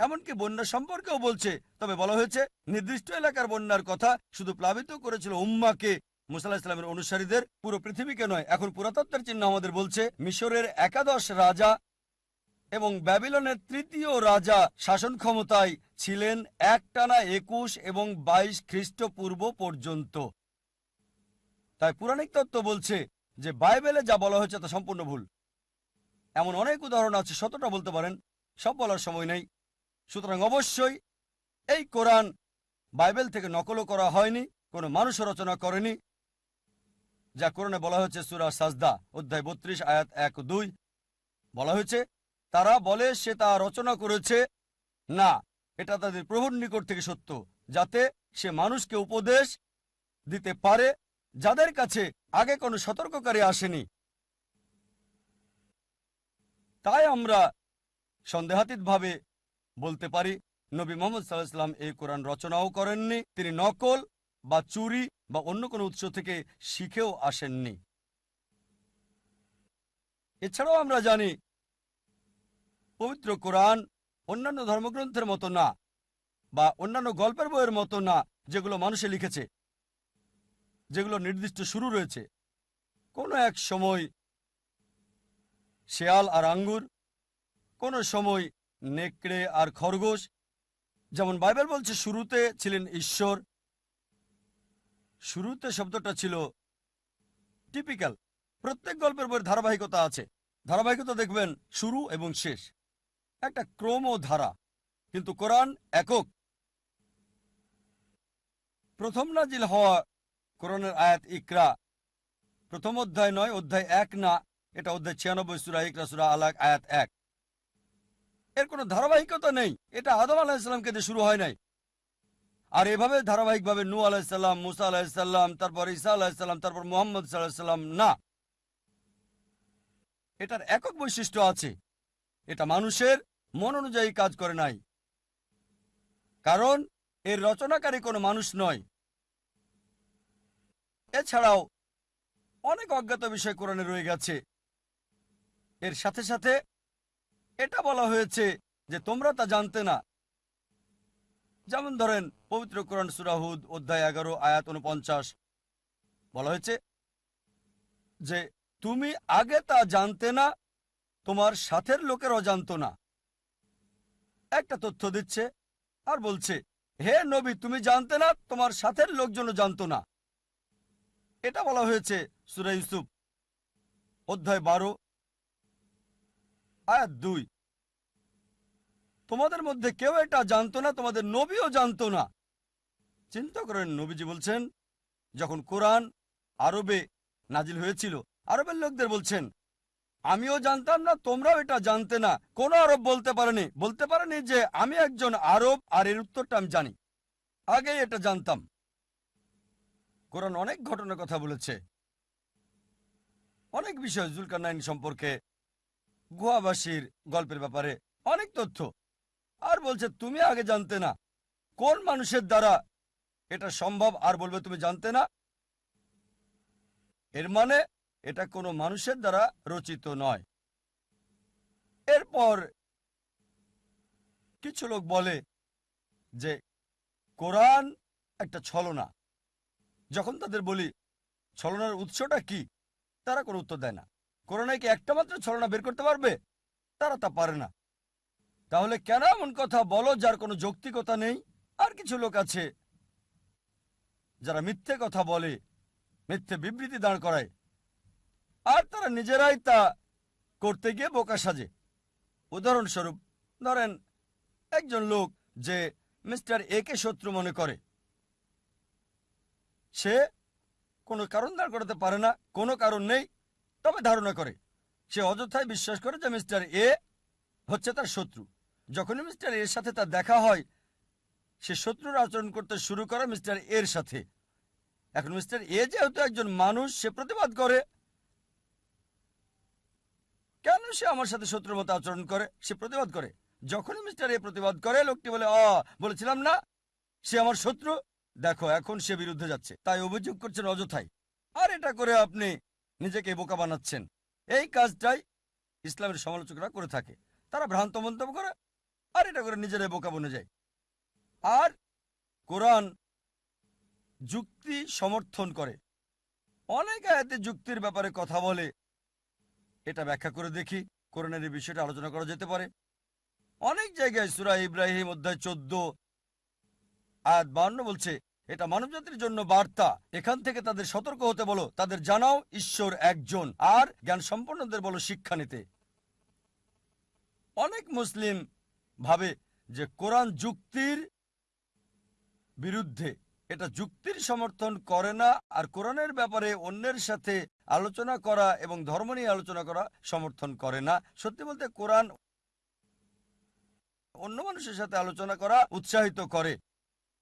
এমনকি বন্যা সম্পর্কেও বলছে, তবে বলা হয়েছে নির্দিষ্ট এলাকার বন্যার কথা শুধু প্লাবিত করেছিল উম্মাকে। মুসাল্লাহ ইসলামের অনুসারীদের পুরো পৃথিবীকে নয়, এখন পুরাতত্ত্বের চিহ্ন আমাদের বলছে মিশরের একাদশ রাজা এবং ব্যাবিলনের তৃতীয় রাজা শাসন ক্ষমতায় ছিলেন একটানা একুশ এবং বাইশ খ্রিস্টপূর্ব পর্যন্ত। তাই পুরাণিক তত্ত্ব বলছে যে বাইবেলে যা বলা হয়েছে তা সম্পূর্ণ ভুল। এমন অনেক উদাহরণ আছে, শতটা বলতে পারেন, সব বলার সময় নেই। সুতরাং অবশ্যই এই কোরআন বাইবেল থেকে নকলও করা হয়নি, কোনো মানুষ রচনা করেনি, যা কোরআনে বলা হয়েছে সুরা সাজদা, অধ্যায় বত্রিশ, আয়াত এক দুই। বলা হয়েছে তারা বলে, সে তা রচনা করেছে। না, এটা তাদের প্রভুর নিকট থেকে সত্য, যাতে সে মানুষকে উপদেশ দিতে পারে, যাদের কাছে আগে কোনো সতর্ককারী আসেনি। তাই আমরা সন্দেহাতীতভাবে বলতে পারি, নবী মোহাম্মদ সাল্লাহাম এই কোরআন রচনাও করেননি, তিনি নকল বা চুরি বা অন্য কোনো উৎস থেকে শিখেও আসেননি। এছাড়াও আমরা জানি পবিত্র কোরআন অন্যান্য ধর্মগ্রন্থের মতো না, বা অন্যান্য গল্পের বইয়ের মতো না, যেগুলো মানুষে লিখেছে, যেগুলো নির্দিষ্ট শুরু রয়েছে। কোনো এক সময় শেয়াল আর আঙ্গুর, কোনো সময় নেকড়ে আর খরগোশ, যেমন বাইবেল বলছে, শুরুতে ছিলেন ঈশ্বর, শুরুতে শব্দটা ছিল টিপিক্যাল। প্রত্যেক গল্পের বইয়ের ধারাবাহিকতা আছে। ধারাবাহিকতা দেখবেন শুরু এবং শেষ। একটা ক্রম ও ধারা কিন্তু কোরআন একক। প্রথম নাজিল হওয়া কোরআনের আয়াত ইকরা। প্রথম অধ্যায় নয়, অধ্যায় এক না, এটা অধ্যায় ছিয়ানব্বই, সুরা ইকরা, সুরা আলাক, আয়াত এক। এর কোনো ধারাবাহিকতা নেই, এটা আদম আলাহিসাল্লামকে দিয়ে শুরু হয় নাই। আর এভাবে ধারাবাহিকভাবে নু আলাহিসাল্লাম মুসা আলাহিসাল্লাম তারপর ঈসা আলাহিসাল্লাম তারপর মোহাম্মদ সাল্লাহ সাল্লাম না। এটার একক বৈশিষ্ট্য আছে। এটা মানুষের মন অনুযায়ী কাজ করে নাই। কারণ এর রচনাকারী কোনো মানুষ নয়। এছাড়াও অনেক অজ্ঞাত বিষয় কোরআনে রয়ে গেছে। এর সাথে সাথে এটা বলা হয়েছে যে তোমরা তা জানতে না। যেমন ধরেন পবিত্র কোরআন সুরাহুদ অধ্যায় এগারো, আয়াত উনপঞ্চাশ বলা হয়েছে যে, তুমি আগে তা জানতে না তোমার সাথের লোকেরাও জানতো না। একটা তথ্য দিচ্ছে আর বলছে, হে নবী, তুমি জানতে না তোমার সাথের লোকজনও জানতো না? এটা বলা হয়েছে সুরা ইউসুফ, অধ্যায় বারো, আয়াত দুই। তোমাদের মধ্যে কেউ এটা জানতো না, তোমাদের নবীও জানতো না। চিন্তা করেন, নবীজি বলছেন, যখন কোরআন আরবে নাজিল হয়েছিল, আরবের লোকদের বলছেন আমিও জানতাম না, তোমরাও এটা জানতে না। কোন আরব বলতে পারেনি। বলতে পারেনি যে আমি একজন আরব, আর এর উত্তরটা আমি জানি। আগে এটা জানতাম। কোরআন অনেক ঘটনার কথা বলেছে। অনেক বিষয় জুলকার নাইন সম্পর্কে, গুহাবাসীর গল্পের ব্যাপারে অনেক তথ্য। আর বলছে, তুমি আগে জানতে না। কোন মানুষের দ্বারা এটা সম্ভব? আর বলবে, তুমি জানতে না। এর মানে এটা কোনো মানুষের দ্বারা রচিত নয়। এরপর কিছু লোক বলে যে, কোরআন একটা ছলনা। যখন তাদের বলি, ছলনার উৎসটা কি? তারা কোনো উত্তর দেয় না। কোরআনে কি একটা মাত্র ছলনা বের করতে পারবে? তারা তা পারে না। তাহলে কেন এমন কথা বলো যার কোনো যৌক্তিকতা নেই? আর কিছু লোক আছে যারা মিথ্যে কথা বলে, মিথ্যে বিবৃতি দাঁড় করায়। আর তারা নিজেরাই তা করতে গিয়ে বোকা সাজে। উদাহরণস্বরূপ, ধরেন, একজন লোক যে মিস্টার এ কে শত্রু মনে করে। সে কোনো কারণ দাঁড় করাতে পারে না, কোনো কারণ নেই, তবে ধারণা করে। সে অযথায় বিশ্বাস করে যে মিস্টার এ হচ্ছে তার শত্রু। যখনই মিস্টার এর সাথে তার দেখা হয়, সে শত্রুর আচরণ করতে শুরু করে মিস্টার এর সাথে। এখন মিস্টার এ যেহেতু একজন মানুষ, সে প্রতিবাদ করে কেন সে আমার সাথে শত্রুর মতো আচরণ করে? সে প্রতিবাদ করে। যখনই মিস্টার এ প্রতিবাদ করে, লোকটি বলে অ বলেছিলাম না, সে আমার শত্রু। দেখো, এখন সে বিরুদ্ধে যাচ্ছে। তাই অভিযোগ করছেন অযথাই। আর এটা করে আপনি নিজেকে বোকা বানাচ্ছেন। এই কাজটাই ইসলামের সমালোচকরা করে থাকে। তারা ভ্রান্ত মন্তব্য করে, আর এটা করে নিজেরাই বোকা বনে যায়। আর কোরআন যুক্তি সমর্থন করে। অনেক আয়াতে যুক্তির ব্যাপারে কথা বলে এটা ব্যাখ্যা করে দেখি। কোরআনের এই বিষয়টা আলোচনা করা যেতে পারে। অনেক জায়গায় সুরা ইব্রাহিম অধ্যায় চোদ্দ, আয়াত বান্ন বলছে, এটা মানবজাতির জন্য বার্তা। এখান থেকে তাদের সতর্ক হতে বলো, তাদের জানাও, ঈশ্বর একজন, আর জ্ঞান সম্পন্নদের বলো শিক্ষা নিতে। অনেক মুসলিম ভাবে যে কোরআন যুক্তির বিরুদ্ধে এটা যুক্তির সমর্থন করে না আর কোরআনের ব্যাপারে অন্যের সাথে আলোচনা করা এবং ধর্ম নিয়ে আলোচনা করা সমর্থন করে না। সত্যি বলতে কোরআন অন্য মানুষের সাথে আলোচনা করা উৎসাহিত করে।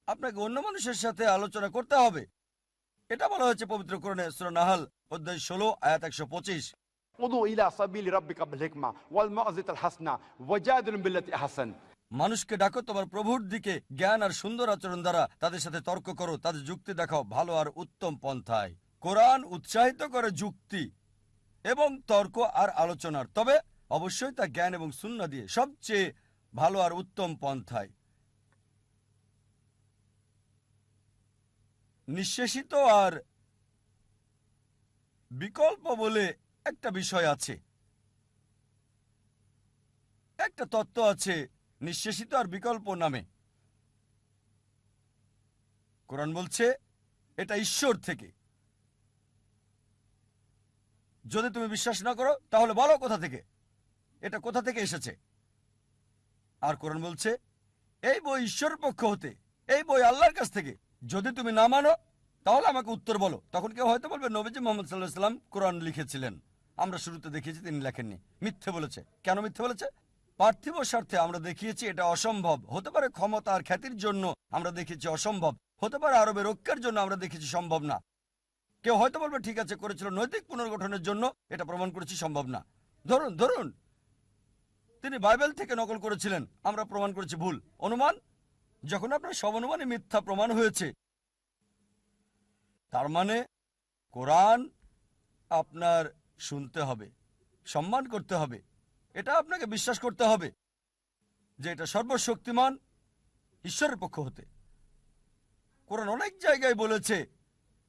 আপনাকে অন্য মানুষের সাথে আলোচনা করতে হবে। এটা বলা হয়েছে পবিত্র কোরআনে নাহাল, অধ্যায় ষোলো, আয়াত একশো পঁচিশ। ওদু ইলা সাবিল রাব্বিকা বিল হিকমা ওয়াল মাউযিতাল হাসনা ওয়াজাদিলুম বিল্লাতি আহসান। মানুষকে ডাকো, তোমার প্রভুর দিকে জ্ঞান আর সুন্দর আচরণ দ্বারা তাদের সাথে তর্ক করো, তাদের যুক্তি দেখাও ভালো আর উত্তম পন্থায়। কোরআন উৎসাহিত করে যুক্তি এবং তর্ক আর আলোচনার, তবে অবশ্যই তা জ্ঞান এবং শূন্য দিয়ে সবচেয়ে ভালো আর উত্তম পন্থায়। নিঃশেষিত আর বিকল্প বলে একটা বিষয় আছে। একটা তত্ত্ব আছে নিঃশেষিত আর বিকল্প নামে। কোরআন বলছে, এটা ঈশ্বর থেকে। যদি তুমি বিশ্বাস না করো, তাহলে বলো কোথা থেকে? এটা কোথা থেকে এসেছে? আর কোরআন বলছে, এই বই ঈশ্বরের পক্ষ হতে, এই বই আল্লাহর কাছ থেকে। যদি তুমি না মানো, তাহলে আমাকে উত্তর বলো। তখন কেউ হয়তো বলবে, নবীজি মোহাম্মদ সাল্লাহ সাল্লাম কোরআন লিখেছিলেন। আমরা শুরুতে দেখিয়েছি, তিনি লেখেননি। মিথ্যে বলেছে। কেন মিথ্যে বলেছে? পার্থিব স্বার্থে আমরা দেখিয়েছি এটা অসম্ভব। হতে পারে ক্ষমতা আর খ্যাতির জন্য আমরা দেখেছি অসম্ভব। হতে পারে আরবের ঐক্যের জন্য আমরা দেখেছি সম্ভব না। কেউ হয়তো বলবে, ঠিক আছে, করেছিল নৈতিক পুনর্গঠনের জন্য এটা প্রমাণ করেছি সম্ভব না। ধরুন ধরুন, তিনি বাইবেল থেকে নকল করেছিলেন, আমরা প্রমাণ করেছি ভুল। অনুমান, যখন আপনার সব অনুমানে মিথ্যা প্রমাণ হয়েছে, তার মানে কোরআন আপনার শুনতে হবে, সম্মান করতে হবে। এটা আপনাকে বিশ্বাস করতে হবে যে এটা সর্বশক্তিমান ঈশ্বরের পক্ষ হতে। কোরআন অনেক জায়গায় বলেছে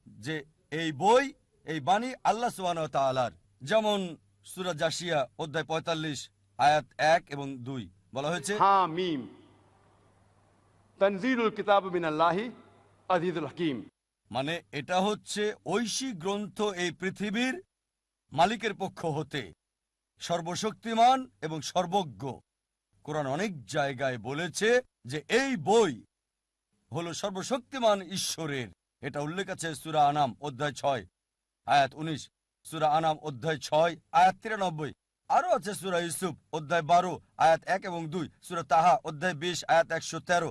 যে এই বই এই বাণী আল্লাহ সুবান তালার যেমন সুরা জাসিয়া অধ্যায় পঁয়তাল্লিশ আয়াত এক এবং দুই বলা হয়েছে মানে এটা হচ্ছে ঐশী গ্রন্থ এই পৃথিবীর মালিকের পক্ষ হতে। সর্বশক্তিমান এবং সর্বজ্ঞ। কোরআন অনেক জায়গায় বলেছে যে এই বই হলো সর্বশক্তিমান ঈশ্বরের। এটা উল্লেখ আছে সুরা আনাম, অধ্যায় ছয়, আয়াত উনিশ, সুরা আনাম, অধ্যায় ছয়, আয়াত তিরানব্বই। আরও আছে সুরা ইউসুফ, অধ্যায় বারো, আয়াত এক এবং দুই, সুরা তাহা, অধ্যায় বিশ, আয়াত একশো তেরো।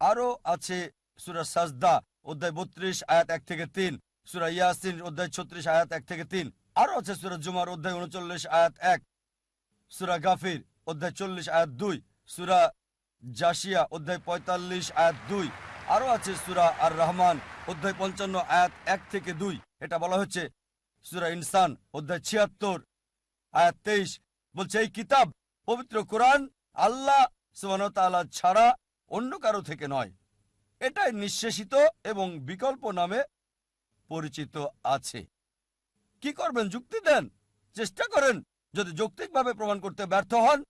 আরও আছে সুরা সাজদা, অধ্যায় বত্রিশ, আয়াত এক থেকে তিন, সুরা ইয়াসিন, অধ্যায় ছত্রিশ, আয়াত এক থেকে তিন। আরও আছে সুরা জুমার অধ্যায় উনচল্লিশ আয়াত এক, সুরা গাফির অধ্যায় চল্লিশ আয়াত দুই, সুরা জাসিয়া অধ্যায় পঁয়তাল্লিশ আয়াত দুই, আরও আছে সুরা আর রহমান অধ্যায় পঞ্চান্ন আয়াত এক থেকে দুই। এটা বলা হচ্ছে সুরা ইনসান অধ্যায় ছিয়াত্তর আয়াত তেইশ। বলছে, এই কিতাব পবিত্র কোরআন আল্লাহ সুবান ছাড়া অন্য কারও থেকে নয়। এটাই নিঃশেষিত এবং বিকল্প নামে পরিচিত আছে। কি করবেন? যুক্তি দেন। চেষ্টা করেন। যদি যৌক্তিকভাবে প্রমাণ করতে ব্যর্থ হন,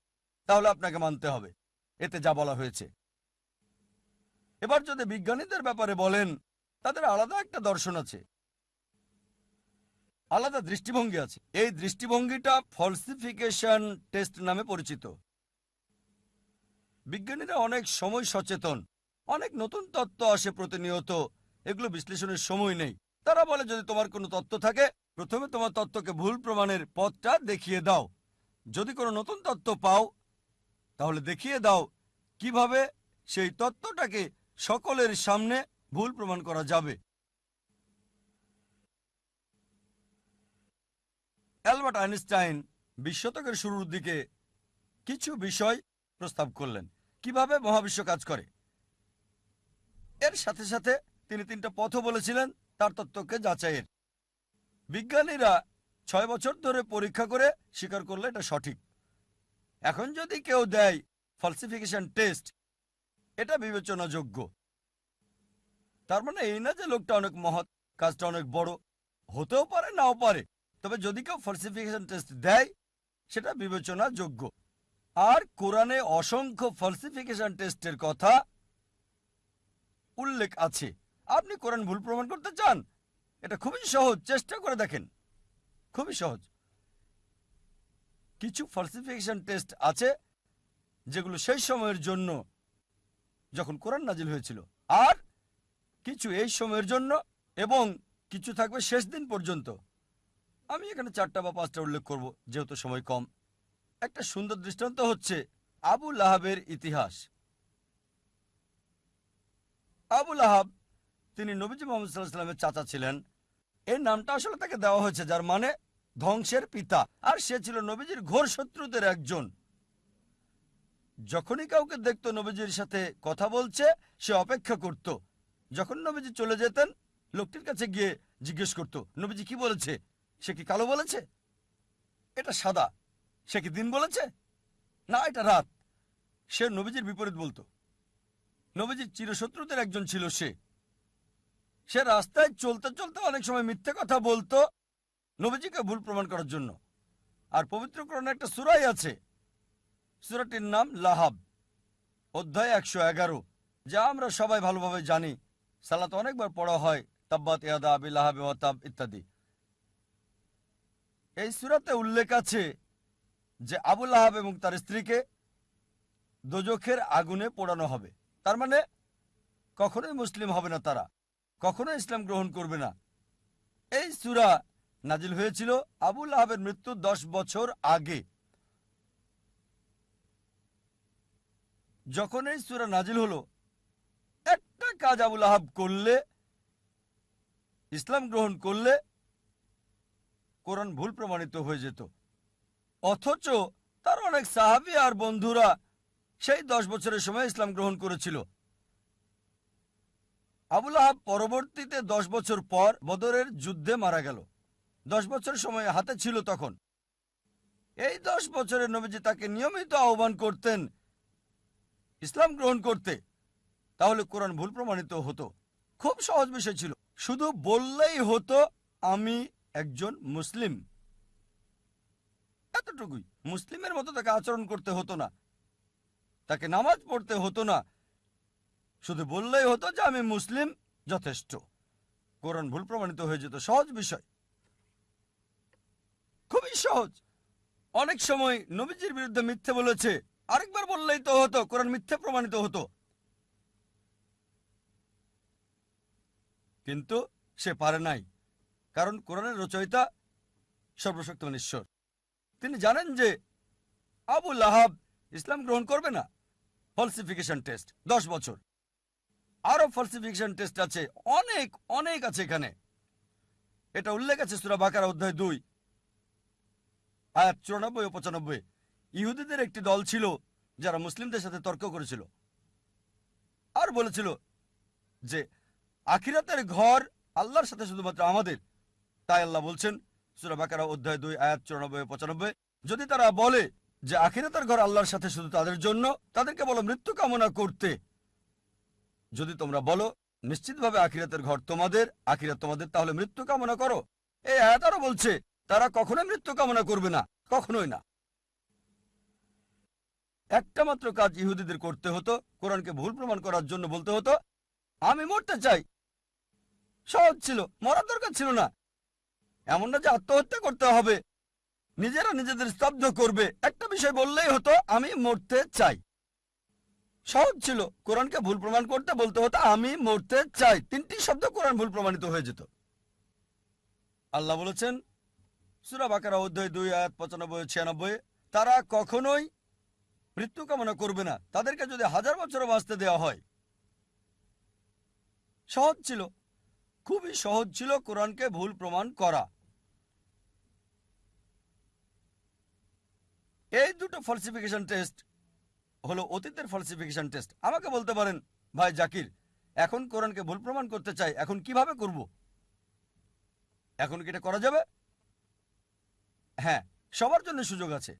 তাহলে আপনাকে মানতে হবে। এতে যা বলা হয়েছে। এবার যদি বিজ্ঞানীদের ব্যাপারে বলেন, তাদের আলাদা একটা দর্শন আছে। আলাদা দৃষ্টিভঙ্গি আছে। এই দৃষ্টিভঙ্গিটা ফলসিফিকেশন টেস্ট নামে পরিচিত। বিজ্ঞানীরা অনেক সময় সচেতন। অনেক নতুন তত্ত্ব আসে প্রতিনিয়ত। এগুলো বিশ্লেষণের সময় নেই। তারা বলে, যদি তোমার কোনো তত্ত্ব থাকে প্রথমে তোমার তত্ত্বকে ভুল প্রমাণের পথটা দেখিয়ে দাও। যদি কোনো নতুন তত্ত্ব পাও, তাহলে দেখিয়ে দাও কীভাবে সেই তত্ত্বটাকে সকলের সামনে ভুল প্রমাণ করা যাবে। অ্যালবার্ট আইনস্টাইন বিশ শতকের শুরুর দিকে কিছু বিষয় প্রস্তাব করলেন। কীভাবে মহাবিশ্ব কাজ করে? এর সাথে সাথে তিনি তিনটা পথও বলেছিলেন, তার তত্ত্বকে যাচাইয়ের। বিজ্ঞানীরা ছয় বছর ধরে পরীক্ষা করে স্বীকার করলে এটা সঠিক। এখন যদি কেউ দেয় ফলসিফিকেশন টেস্ট এটা বিবেচনাযোগ্য। তার মানে এই না যে লোকটা অনেক মহৎ, কাজটা অনেক বড়, হতেও পারে, নাও পারে। তবে যদি কেউ ফলসিফিকেশন টেস্ট দেয়, সেটা বিবেচনাযোগ্য। আর কোরআনে অসংখ্য ফলসিফিকেশন টেস্টের কথা উল্লেখ আছে। আপনি কোরআন ভুল প্রমাণ করতে চান? এটা খুবই সহজ, চেষ্টা করে দেখেন। খুবই সহজ। কিছু ফলসিফিকেশন টেস্ট আছে, যেগুলো সেই সময়ের জন্য যখন কোরআন নাজিল হয়েছিল, আর কিছু এই সময়ের জন্য এবং কিছু থাকবে শেষ দিন পর্যন্ত। আমি এখানে চারটা বা পাঁচটা উল্লেখ করব, যেহেতু সময় কম। একটা সুন্দর দৃষ্টান্ত হচ্ছে আবু লাহাবের ইতিহাস। আবু লাহাব, তিনি নবীজি মোহাম্মদ সাল্লাহ সাল্লামের চাচা ছিলেন। এই নামটা আসলে তাকে দেওয়া হয়েছে, যার মানে ধ্বংসের পিতা। আর সে ছিল নবীজির ঘোর শত্রুদের একজন। যখনই কাউকে দেখতো, নবীজির সাথে কথা বলছে, সে অপেক্ষা করত। যখন নবীজি চলে যেতেন, লোকটির কাছে গিয়ে জিজ্ঞেস করত, নবীজি কি বলেছে? সে কি কালো বলেছে? এটা সাদা? সে কি দিন বলেছে? না, এটা রাত। সে নবীজির বিপরীত বলতো। নবীজির চিরশত্রুদের একজন ছিল সে। সে রাস্তায় চলতে চলতে অনেক সময় মিথ্যে কথা বলতো নবীজিকে ভুল প্রমাণ করার জন্য। আর পবিত্রকরণে একটা সুরাই আছে। সুরাটির নাম লাহাব। অধ্যায় একশো এগারো। যা আমরা সবাই ভালোভাবে জানি। সালাত অনেকবার পড়া হয়। তাব্বাত ইয়াদা আবি লাহাবে ওয়াতাব ইত্যাদি। এই সুরাতে উল্লেখ আছে যে আবুল আহাব এবং তার স্ত্রীকে দোজখের আগুনে পোড়ানো হবে। তার মানে কখনোই মুসলিম হবে না তারা। কখনো ইসলাম গ্রহণ করবে না। এই সুরা নাজিল হয়েছিল আবুল আহাবের মৃত্যু দশ বছর আগে। যখন এই সুরা নাজিল হলো, একটা কাজ আবুল আহাব করলে, ইসলাম গ্রহণ করলে, কোরআন ভুল প্রমাণিত হয়ে যেত। অথচ তার অনেক সাহাবি আর বন্ধুরা সেই দশ বছরের সময় ইসলাম গ্রহণ করেছিল। আবুল আহাব পরবর্তীতে দশ বছর পর বদরের যুদ্ধে মারা গেল। দশ বছর সময় হাতে ছিল তখন। এই দশ বছরের নবীজি তাকে নিয়মিত আহ্বান করতেন ইসলাম গ্রহণ করতে। তাহলে কোরআন ভুল প্রমাণিত হতো। খুব সহজ বিষয় ছিল। শুধু বললেই হতো, আমি একজন মুসলিম। এতটুকুই। মুসলিমের মতো তাকে আচরণ করতে হতো না। তাকে নামাজ পড়তে হতো না। শুধু বললেই হতো যে আমি মুসলিম যথেষ্ট। কোরআন ভুল প্রমাণিত হয়ে যেত, সহজ বিষয়। খুবই সহজ। অনেক সময় নবীজির বিরুদ্ধে মিথ্যে বলেছে, আরেকবার বললেই তো হতো, কোরআন মিথ্যে প্রমাণিত হতো। কিন্তু সে পারে নাই, কারণ কোরআনের রচয়িতা সর্বশক্তিমান ঈশ্বর। তিনি জানেন যে আবু আহাব ইসলাম গ্রহণ করবে না, ফলসিফিকেশন টেস্ট, দশ বছর। আরও ফলসিফিকেশন টেস্ট আছে। অনেক অনেক আছে এখানে। এটা উল্লেখ আছে সুরা বাকার অধ্যায় দুই। আয়াত চুরানব্বই ও পঁচানব্বই। ইহুদিদের একটি দল ছিল যারা মুসলিমদের সাথে তর্ক করেছিল। আর বলেছিল যে, আখিরাতের ঘর আল্লাহর সাথে শুধুমাত্র আমাদের। তাই আল্লাহ বলছেন, সুরা বাকারা অধ্যায় দুই, আয়াত চুরানব্বই পঁচানব্বই, যদি তারা বলে যে, আখিরাতের ঘর আল্লাহর সাথে শুধু তাদের জন্য, তাদেরকে বলো মৃত্যু কামনা করতে। যদি তোমরা বলো, নিশ্চিতভাবে আখিরাতের ঘর তোমাদের, আখিরাত তোমাদের, তাহলে মৃত্যু কামনা করো। এই আয়াত আরও বলছে, তারা কখনোই মৃত্যু কামনা করবে না, কখনোই না। একটা মাত্র কাজ ইহুদিদের করতে হতো, কোরআনকে ভুল প্রমাণ করার জন্য বলতে হতো, আমি মরতে চাই। সহজ ছিল, মরার দরকার ছিল না। এমন না যে আত্মহত্যা করতে হবে। নিজেরা নিজেদের স্তব্ধ করবে। একটা বিষয় বললেই হতো, আমি মরতে চাই। সহজ ছিল। কোরআনকে ভুল প্রমাণ করতে বলতে হতো, আমি মরতে চাই। তিনটি শব্দ কোরআন ভুল প্রমাণিত হয়ে যেত। আল্লাহ বলেছেন, সুরা বাকারা, অধ্যায় দুই, আয়াত পঁচানব্বই, ছিয়ানব্বই, তারা কখনোই মৃত্যু কামনা করবে না। তাদেরকে যদি হাজার বছরও বাঁচতে দেওয়া হয়। সহজ ছিল। খুবই সহজ ছিল কোরআনকে ভুল প্রমাণ করা। এই দুটো ফলসিফিকেশন টেস্ট হলো অতীতের ফলসিফিকেশন টেস্ট আমাকে বলতে পারেন, ভাই জাকির, এখন কোরআনকে ভুল প্রমাণ করতে চাই, এখন কীভাবে করব? এখন কি এটা করা যাবে? হ্যাঁ সবার জন্য সুযোগ আছে।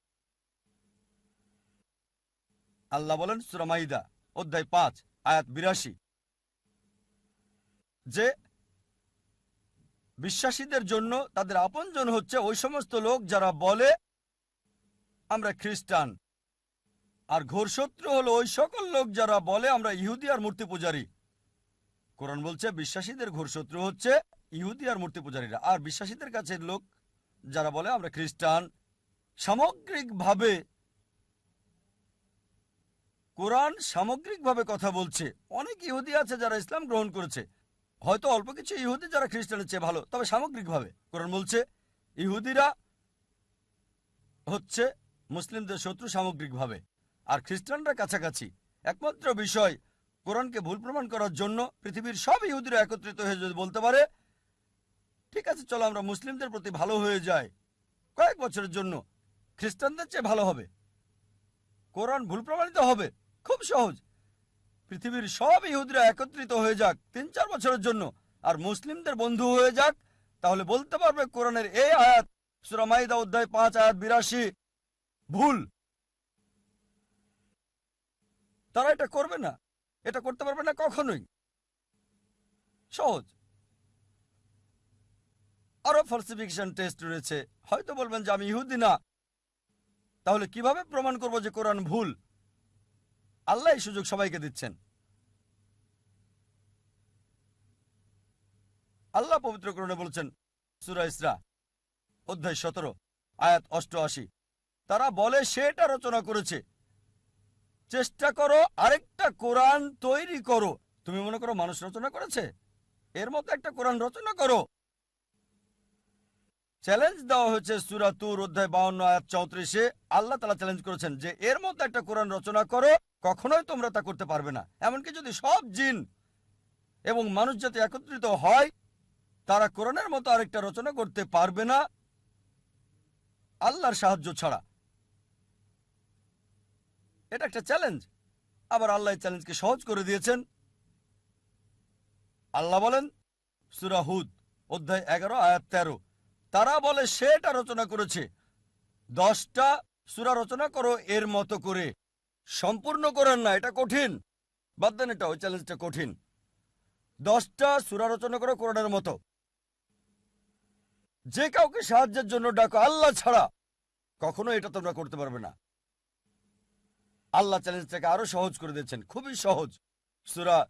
আল্লাহ বলেন সুরামাইদা অধ্যায় পাঁচ, আয়াত বিরাশি। যে বিশ্বাসীদের জন্য তাদের আপনজন হচ্ছে ওই সমস্ত লোক যারা বলে, আমরা খ্রিস্টান। আর ঘোর শত্রু হলো ওই সকল লোক যারা বলে আমরা ইহুদি আর মূর্তি পূজারী। কোরআন বলছে, বিশ্বাসীদের ঘোর শত্রু হচ্ছে ইহুদি আর মূর্তি পূজারীরা। আর বিশ্বাসীদের কাছে লোক যারা বলে আমরা খ্রিস্টান, সামগ্রিকভাবে কোরআন সামগ্রিকভাবে কথা বলছে। অনেক ইহুদি আছে যারা ইসলাম গ্রহণ করেছে। হয়তো অল্প কিছু ইহুদি যারা খ্রিস্টানের চেয়ে ভালো, তবে সামগ্রিকভাবে কোরআন বলছে, ইহুদিরা হচ্ছে মুসলিমদের শত্রু সামগ্রিকভাবে। আর খ্রিস্টানরা কাছাকাছি। একমাত্র বিষয়, কোরআনকে ভুল প্রমাণ করার জন্য পৃথিবীর সব ইহুদিরা একত্রিত হয়ে যদি বলতে পারে, ঠিক আছে, চলো আমরা মুসলিমদের প্রতি ভালো হয়ে যাই। কয়েক বছরের জন্য খ্রিস্টানদের চেয়ে ভালো হবে। কোরআন ভুল প্রমাণিত হবে, খুব সহজ। পৃথিবীর সব ইহুদিরা একত্রিত হয়ে যাক তিন চার বছরের জন্য, আর মুসলিমদের বন্ধু হয়ে যাক, তাহলে বলতে পারবে কোরআনের এই আয়াত সুরামাইদা অধ্যায় পাঁচ, আয়াত বিরাশি, ভুল। তারা এটা করবে না। এটা করতে পারবে না কখনোই। সহজ। আরও ফলসিফিকেশন টেস্ট রয়েছে। হয়তো বলবেন যে আমি ইহুদি না। তাহলে কীভাবে প্রমাণ করব যে কোরআন ভুল? আল্লাহ এই সুযোগ সবাইকে দিচ্ছেন। আল্লাহ পবিত্র করণে বলছেন, সুরা ইসরা, অধ্যায় সতেরো, আয়াত অষ্টআশি। তারা বলে সেটা রচনা করেছে। চেষ্টা করো, আরেকটা কোরআন তৈরি করো। তুমি মনে করো মানুষ রচনা করেছে? এর মতো একটা কোরআন রচনা করো। চ্যালেঞ্জ দেওয়া হয়েছে সুরাতুর অধ্যায় বাউন্ন, আয়াত চৌত্রিশে। আল্লাহ তালা চ্যালেঞ্জ করেছেন যে এর মতো একটা কোরআন রচনা করো, কখনোই তোমরা তা করতে পারবে না। এমনকি যদি সব জিন এবং মানুষ যাতে একত্রিত হয়, তারা কোরআনের মতো আরেকটা রচনা করতে পারবে না। আল্লাহর সাহায্য ছাড়া। এটা একটা চ্যালেঞ্জ আবার আল্লাহ চ্যালেঞ্জকে সহজ করে দিয়েছেন। আল্লাহ বলেন সুরাহুদ অধ্যায় এগারো, আয়াত তেরো। তারা বলে, সেটা রচনা করেছে। দশটা সুরা রচনা করো এর মতো করে। সম্পূর্ণ করেন না, এটা কঠিন। বাদ দেন এটা, ওই চ্যালেঞ্জটা কঠিন। দশটা সুরা রচনা করো কোরআনের মতো। যে কাউকে সাহায্যের জন্য ডাকো, আল্লাহ ছাড়া কখনো এটা তোমরা করতে পারবে না। আল্লাহ চ্যালেঞ্জটাকে আরও সহজ করে দিয়েছেন। খুবই সহজ। সুরা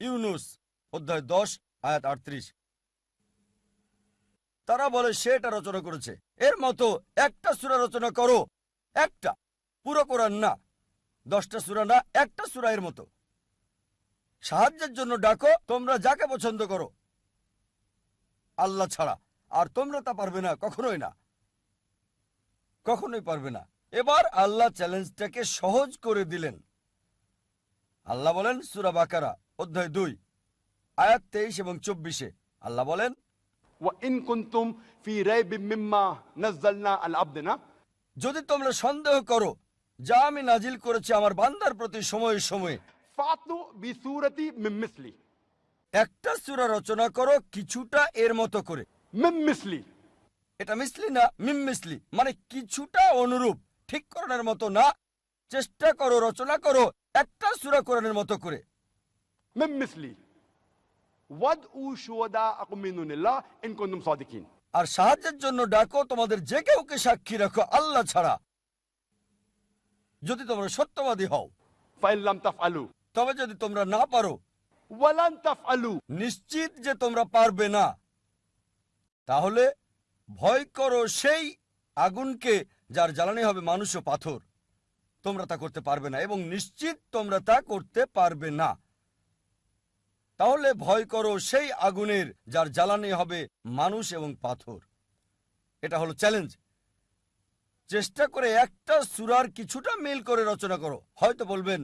ইউনুস অধ্যায় দশ, আয়াত আটত্রিশ। তারা বলে সে এটা রচনা করেছে। এর মতো একটা সুরা রচনা করো, একটা। পুরো কোরআন না। দশটা সুরা না, একটা সুরা এর মতো। সাহায্যের জন্য ডাকো, তোমরা যাকে পছন্দ করো। আল্লাহ ছাড়া। আর তোমরা তা পারবে না, কখনোই না। কখনোই পারবে না। এবার আল্লাহ চ্যালেঞ্জটাকে সহজ করে দিলেন। আল্লাহ বলেন সুরা বাকারা অধ্যায় দুই আয়াত তেইশ এবং চব্বিশে। আল্লাহ বলেন যদি তোমরা সন্দেহ করো যা আমি নাজিল করেছি আমার বান্দার প্রতি সময়ে সময়ে একটা সুরা রচনা করো কিছুটা এর মতো করে। এটা মিসলি না মিম মিসলি মানে কিছুটা অনুরূপ। ঠিক করানোর মতো না। চেষ্টা করো রচনা করো একটা সুরা কোরআনের মতো করে। আর সাহায্যের জন্য ডাকো তোমাদের যে কেউকে সাক্ষী রাখো আল্লাহ ছাড়া। যদি তোমরা সত্যবাদী হও। তবে যদি তোমরা না পারো। নিশ্চিত যে তোমরা পারবে না। তাহলে ভয় করো সেই আগুনকে যার জ্বালানি হবে মানুষ ও পাথর। তোমরা তা করতে পারবে না এবং নিশ্চিত তোমরা তা করতে পারবে না। তাহলে ভয় করো সেই আগুনের যার জ্বালানি হবে মানুষ এবং পাথর। এটা হলো চ্যালেঞ্জ চেষ্টা করে একটা সুরার কিছুটা মিল করে রচনা করো। হয়তো বলবেন,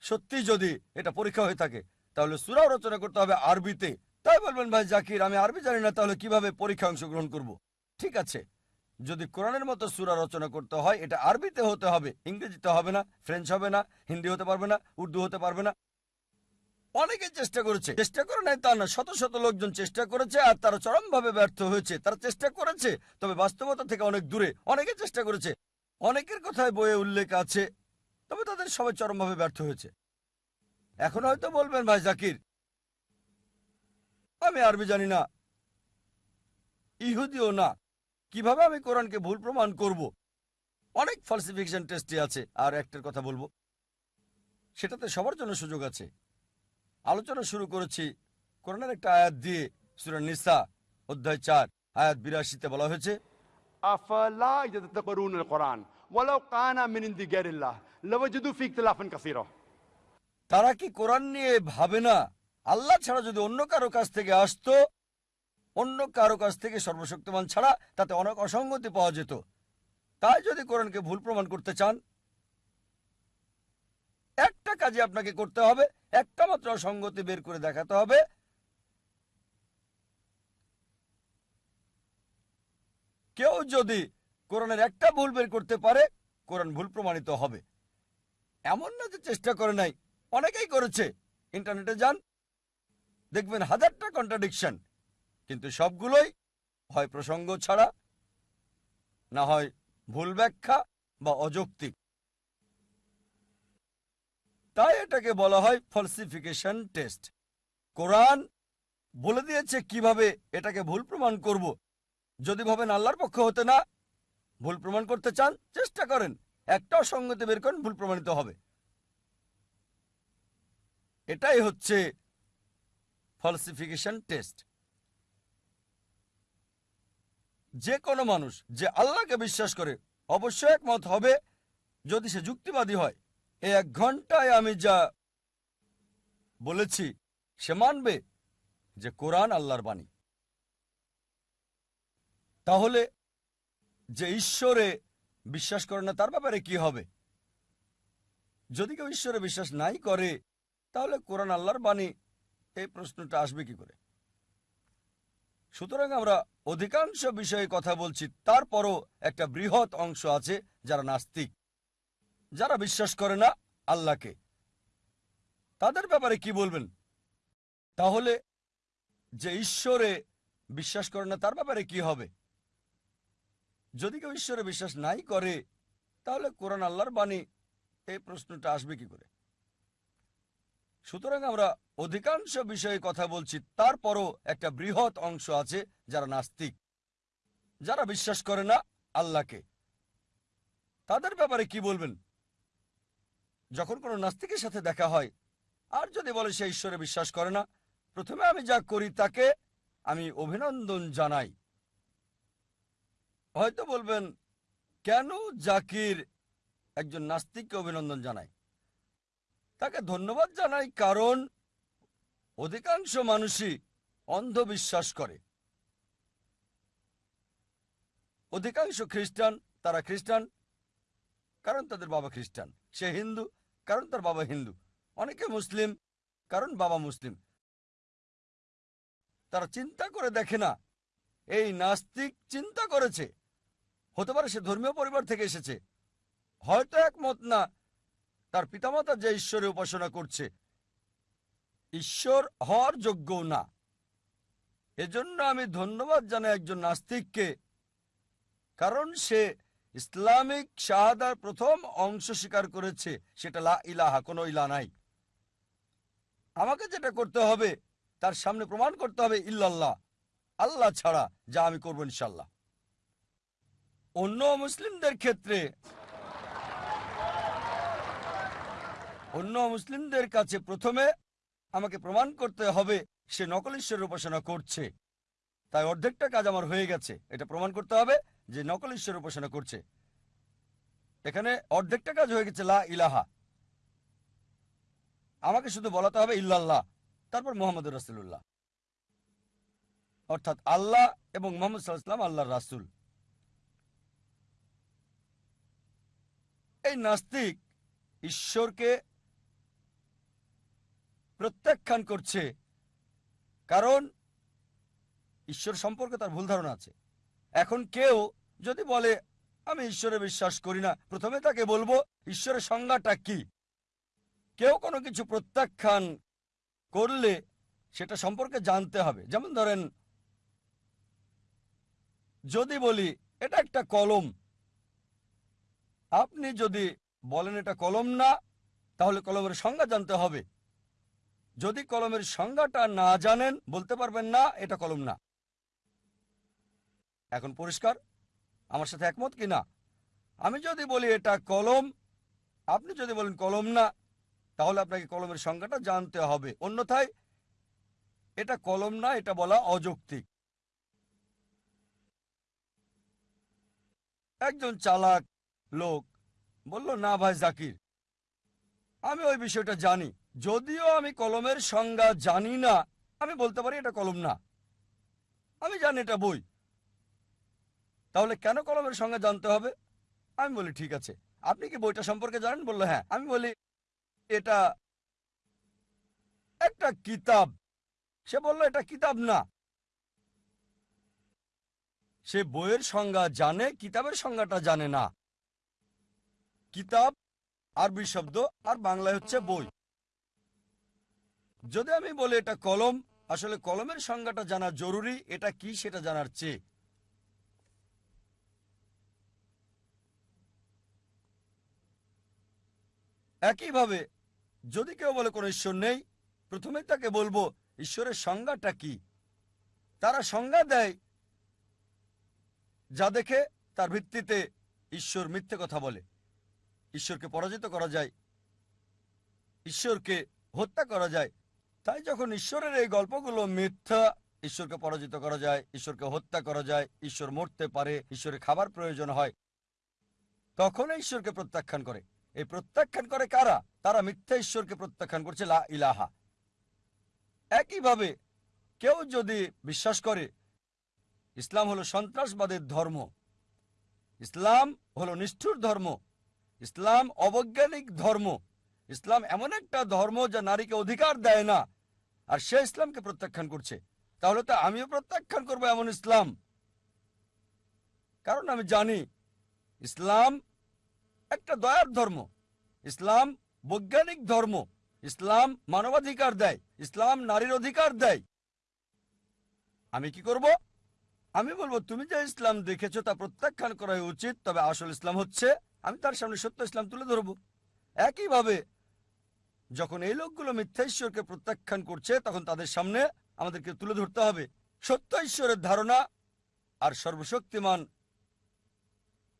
সত্যি যদি এটা পরীক্ষা হয়ে থাকে, তাহলে সুরাও রচনা করতে হবে আরবিতে। তাই বলবেন, ভাই জাকির, আমি আরবি জানি না, তাহলে কীভাবে পরীক্ষা অংশগ্রহণ করব? ঠিক আছে। যদি কোরআনের মতো সুরা রচনা করতে হয়, এটা আরবিতে হতে হবে, ইংরেজিতে হবে না, ফ্রেঞ্চ হবে না, হিন্দি হতে পারবে না, উর্দু হতে পারবে না। অনেকে চেষ্টা করেছে, চেষ্টা করে নাই তা না শত শত লোকজন চেষ্টা করেছে আর তারা চরমভাবে ব্যর্থ হয়েছে, তারা চেষ্টা করেছে, তবে বাস্তবতা থেকে অনেক দূরে, অনেকে চেষ্টা করেছে। অনেকের কথায় বইয়ে উল্লেখ আছে, তবে তাদের সবাই চরমভাবে ব্যর্থ হয়েছে। এখন হয়তো বলবেন, ভাই জাকির, আমি আরবি জানি না, ইহুদিও না কীভাবে আমি কোরআনকে ভুল প্রমাণ করব। অনেক ফলসিফিকেশন টেস্টে আছে আর একটার কথা বলব। সেটাতে সবার জন্য সুযোগ আছে। আলোচনা শুরু করেছি কোরআনের একটা আয়াত দিয়ে সুরান নিসা অধ্যায় চার আয়াত বিরাশিতে বলা হয়েছে তারা কি কোরআন নিয়ে ভাবে না? আল্লাহ ছাড়া যদি অন্য কারও কাছ থেকে আসতো অন্য কারও কাছ থেকে সর্বশক্তিমান ছাড়া তাতে অনেক অসঙ্গতি পাওয়া যেত। তাই যদি কোরআনকে ভুল প্রমাণ করতে চান, একটা কাজে আপনাকে করতে হবে, একটা মাত্র অসঙ্গতি বের করে দেখাতে হবে। কেউ যদি কোরআনের একটা ভুল বের করতে পারে, কোরআন ভুল প্রমাণিত হবে। এমন না যে চেষ্টা করে নাই, অনেকেই করেছে। ইন্টারনেটে যান, দেখবেন হাজারটা কন্ট্রাডিকশন কিন্তু সবগুলোই হয় প্রসঙ্গ ছাড়া, না হয় ভুল ব্যাখ্যা বা অযৌক্তিক তাই এটাকে বলা হয় ফলসিফিকেশন টেস্ট কোরআন বলে দিয়েছে কীভাবে এটাকে ভুল প্রমাণ করব। যদি ভাবেন আল্লাহর পক্ষ হতে না ভুল প্রমাণ করতে চান, চেষ্টা করেন। একটা অসঙ্গতি বের করেন, ভুল প্রমাণিত হবে। এটাই হচ্ছে ফলসিফিকেশন টেস্ট যে কোনো মানুষ যে আল্লাহকে বিশ্বাস করে, অবশ্যই একমত হবে যদি সে যুক্তিবাদী হয়। এই এক ঘন্টায় আমি যা বলেছি, সে মানবে যে কোরআন আল্লাহর বাণী। তাহলে যে ঈশ্বরে বিশ্বাস করে না, তার ব্যাপারে কি হবে? যদি কেউ ঈশ্বরে বিশ্বাস নাই করে, তাহলে কোরআন আল্লাহর বাণী, এই প্রশ্নটা আসবে কি করে? সুতরাং আমরা অধিকাংশ বিষয়ে কথা বলছি, তারপরও একটা বৃহৎ অংশ আছে যারা নাস্তিক, যারা বিশ্বাস করে না আল্লাহকে। তাদের ব্যাপারে কি বলবেন? তাহলে যে ঈশ্বরে বিশ্বাস করে না, তার ব্যাপারে কি হবে? যদি কেউ ঈশ্বরে বিশ্বাস নাই করে, তাহলে কোরআন আল্লাহর বাণী, এই প্রশ্নটা আসবে কি করে? সুতরাং আমরা অধিকাংশ বিষয়ে কথা বলছি, তারপরও একটা বৃহৎ অংশ আছে যারা নাস্তিক। যারা বিশ্বাস করে না আল্লাহকে। তাদের ব্যাপারে কি বলবেন? যখন কোনো নাস্তিকের সাথে দেখা হয়, আর যদি বলে সে ঈশ্বরে বিশ্বাস করে না, প্রথমে আমি যা করি তাকে আমি অভিনন্দন জানাই। হয়তো বলবেন, কেন জাকির একজন নাস্তিককে অভিনন্দন জানায়? তাকে ধন্যবাদ জানাই কারণ অধিকাংশ মানুষই অন্ধবিশ্বাস করে। অধিকাংশ খ্রিস্টান, তারা খ্রিস্টান, কারণ তাদের বাবা খ্রিস্টান। সে হিন্দু, কারণ তার বাবা হিন্দু। অনেকে মুসলিম, কারণ বাবা মুসলিম। তারা চিন্তা করে দেখে না, এই নাস্তিক চিন্তা করেছে। হতে পারে সে ধর্মীয় পরিবার থেকে এসেছে। হয়তো একমত না তার পিতামাতা যে ঈশ্বরের উপাসনা করছে। ঈশ্বর হওয়ার যোগ্যও না। এজন্য আমি ধন্যবাদ জানাই একজন নাস্তিককে, কারণ সে ইসলামিক শাহাদার প্রথম অংশ স্বীকার করেছে, সেটা লা ইলাহা, কোনো ইলা নাই। আমাকে যেটা করতে হবে, তার সামনে প্রমাণ করতে হবে ইল্লাল্লাহ। আল্লাহ ছাড়া যা আমি করব ইনশাল্লাহ। অন্য মুসলিমদের ক্ষেত্রে অন্য মুসলিমদের কাছে প্রথমে আমাকে প্রমাণ করতে হবে সে নকল ঈশ্বরের উপাসনা করছে। তাই অর্ধেকটা কাজ আমার হয়ে গেছে। এটা প্রমাণ করতে হবে যে নকল ঈশ্বরের উপাসনা করছে। এখানে অর্ধেকটা কাজ হয়ে গেছে, লা ইলাহা। আমাকে শুধু বলাতে হবে ইল্লাল্লাহ, তারপর মোহাম্মদ রাসুল্লাহ অর্থাৎ আল্লাহ এবং মোহাম্মদ সাল্লাম আল্লাহর রাসুল। এই নাস্তিক ঈশ্বরকে প্রত্যাখ্যান করছে। কারণ ঈশ্বর সম্পর্কে তার ভুল ধারণা আছে। এখন কেউ যদি বলে, আমি ঈশ্বরে বিশ্বাস করি না, প্রথমে তাকে বলব, ঈশ্বরের সংজ্ঞাটা কি? কেউ কোনো কিছু প্রত্যাখ্যান করলে সেটা সম্পর্কে জানতে হবে। যেমন ধরেন, যদি বলি, এটা একটা কলম। আপনি যদি বলেন, এটা কলম না, তাহলে কলমের সংজ্ঞা জানতে হবে। যদি কলমের সংজ্ঞাটা না জানেন, বলতে পারবেন না, এটা কলম না। এখন পরিষ্কার? আমার সাথে একমত কি না? আমি যদি বলি এটা কলম, আপনি যদি বলেন কলম না, তাহলে আপনাকে কলমের সংজ্ঞাটা জানতে হবে। অন্যথায় এটা কলম না, এটা বলা অযৌক্তিক। একজন চালাক লোক বলল, না ভাই, জাকির, আমি ওই বিষয়টা জানি। যদিও আমি কলমের সংজ্ঞা জানি না, আমি বলতে পারি এটা কলম না। আমি জানি এটা বই। তাহলে কেন কলমের সংজ্ঞা জানতে হবে? আমি বলি, ঠিক আছে। আপনি কি বইটা সম্পর্কে জানেন? বলল হ্যাঁ। আমি বলি, এটা একটা কিতাব। সে বলল, এটা কিতাব না। সে বইয়ের সংজ্ঞা জানে, কিতাবের সংজ্ঞাটা জানে না। কিতাব, আরবি শব্দ, আর বাংলায় হচ্ছে বই। যদি আমি বলি এটা কলম, আসলে কলমের সংজ্ঞাটা জানা জরুরি, এটা কি সেটা জানার চেয়ে। একইভাবে, যদি কেউ বলে কোনো ঈশ্বর নেই প্রথমে তাকে বলব, ঈশ্বরের সংজ্ঞাটা কি? তারা সংজ্ঞা দেয়, যা দেখে তার ভিত্তিতে ঈশ্বর মিথ্যে কথা বলে। ঈশ্বরকে পরাজিত করা যায়, ঈশ্বরকে হত্যা করা যায় তাই যখন ঈশ্বরের এই গল্পগুলো মিথ্যা, ঈশ্বরকে পরাজিত করা যায়, ঈশ্বরকে হত্যা করা যায়, ঈশ্বর মরতে পারে, ঈশ্বরের খাবার প্রয়োজন হয়, তখন ঈশ্বরকে প্রত্যাখ্যান করে। এই প্রত্যাখ্যান করে কারা? তারা মিথ্যা ঈশ্বরকে প্রত্যাখ্যান করছে, লা ইলাহা। একইভাবে কেউ যদি বিশ্বাস করে, ইসলাম হলো সন্ত্রাসবাদের ধর্ম, ইসলাম হলো নিষ্ঠুর ধর্ম, ইসলাম অবৈজ্ঞানিক ধর্ম ইসলাম এমন একটা ধর্ম যা নারীকে অধিকার দেয় না, আর সে ইসলামকে প্রত্যাখ্যান করছে। তাহলে তো আমিও প্রত্যাখ্যান করব এমন ইসলাম। কারণ আমি জানি, ইসলাম একটা দয়ার ধর্ম। ইসলাম বৈজ্ঞানিক ধর্ম। ইসলাম মানবাধিকার দেয়। ইসলাম নারীর অধিকার দেয়। আমি কি করব? আমি বলব, তুমি যে ইসলাম দেখেছ তা প্রত্যাখ্যান করা উচিত, তবে আসল ইসলাম হচ্ছে, আমি তার সামনে সত্য ইসলাম তুলে ধরবো। একইভাবে যখন এই লোকগুলো মিথ্যা ঈশ্বরকে প্রত্যাখ্যান করছে তখন তাদের সামনে আমাদেরকে তুলে ধরতে হবে। সত্য ঈশ্বরের ধারণা আর সর্বশক্তিমান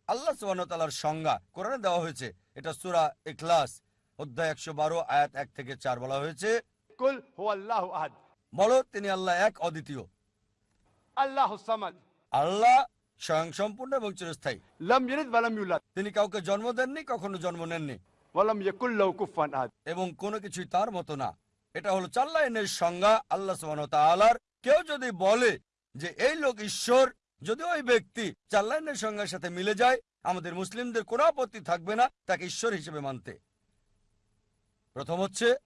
আল্লাহ সুবাহতালার সংজ্ঞা কোরআনে দেওয়া হয়েছে। এটা সুরা এখলাস অধ্যায় একশো বারো আয়াত এক থেকে চার বলা হয়েছে। বলো তিনি আল্লাহ এক অদ্বিতীয়। আল্লাহ আল্লাহ স্বয়ং সম্পূর্ণ এবং চিরস্থায়ী। তিনি কাউকে জন্ম দেননি কখনো জন্ম নেননি। এবং কোনো কিছুই তার মতো না। এটা হলো চাল্লাইনের সংজ্ঞা আল্লাহ সুবাহর কেউ যদি বলে যে এই লোক ঈশ্বর যদি ওই ব্যক্তি চাল্লাইনের সংজ্ঞার সাথে মিলে যায় আমাদের মুসলিমদের কোনো আপত্তি থাকবে না তাকে ঈশ্বর হিসেবে মানতে। প্রথম হচ্ছে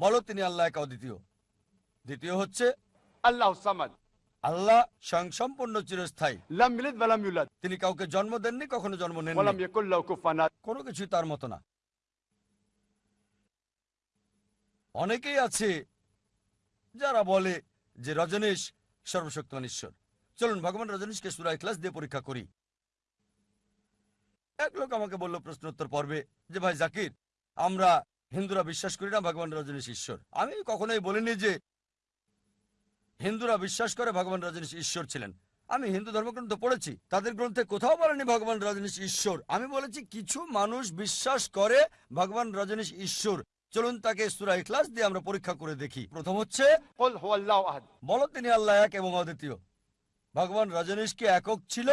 বলো তিনি আল্লাহ দ্বিতীয়। দ্বিতীয় হচ্ছে আল্লাহ সামাদ। আল্লাহ স্বয়ং সম্পূর্ণ চিরস্থায়ী তিনি কাউকে জন্ম দেননি কখনো জন্ম নেন কোনো কিছু তার মতো না। অনেকেই আছে যারা বলে যে রজনীশ সর্বশক্তিমান ঈশ্বর। চলুন ভগবান রজনীশকে সুরাই ক্লাস দিয়ে পরীক্ষা করি। এক লোক আমাকে বলল প্রশ্নোত্তর পর্বে যে ভাই জাকির আমরা হিন্দুরা বিশ্বাস করি না ভগবান রজনীশ ঈশ্বর। আমি কখনোই বলিনি যে হিন্দুরা বিশ্বাস করে ভগবান রজনীশ ঈশ্বর ছিলেন। আমি হিন্দু ধর্মগ্রন্থ পড়েছি তাদের গ্রন্থে কোথাও বলেনি ভগবান রজনীশ ঈশ্বর। আমি বলেছি কিছু মানুষ বিশ্বাস করে ভগবান রজনীশ ঈশ্বর। চলুন তাকে সুরা ইখলাস দিয়ে আমরা পরীক্ষা করে দেখি। প্রথম হচ্ছে বলো তিনি আল্লাহ এক এবং অদ্বিতীয়। ভগবান রজনীশ কি একক ছিল?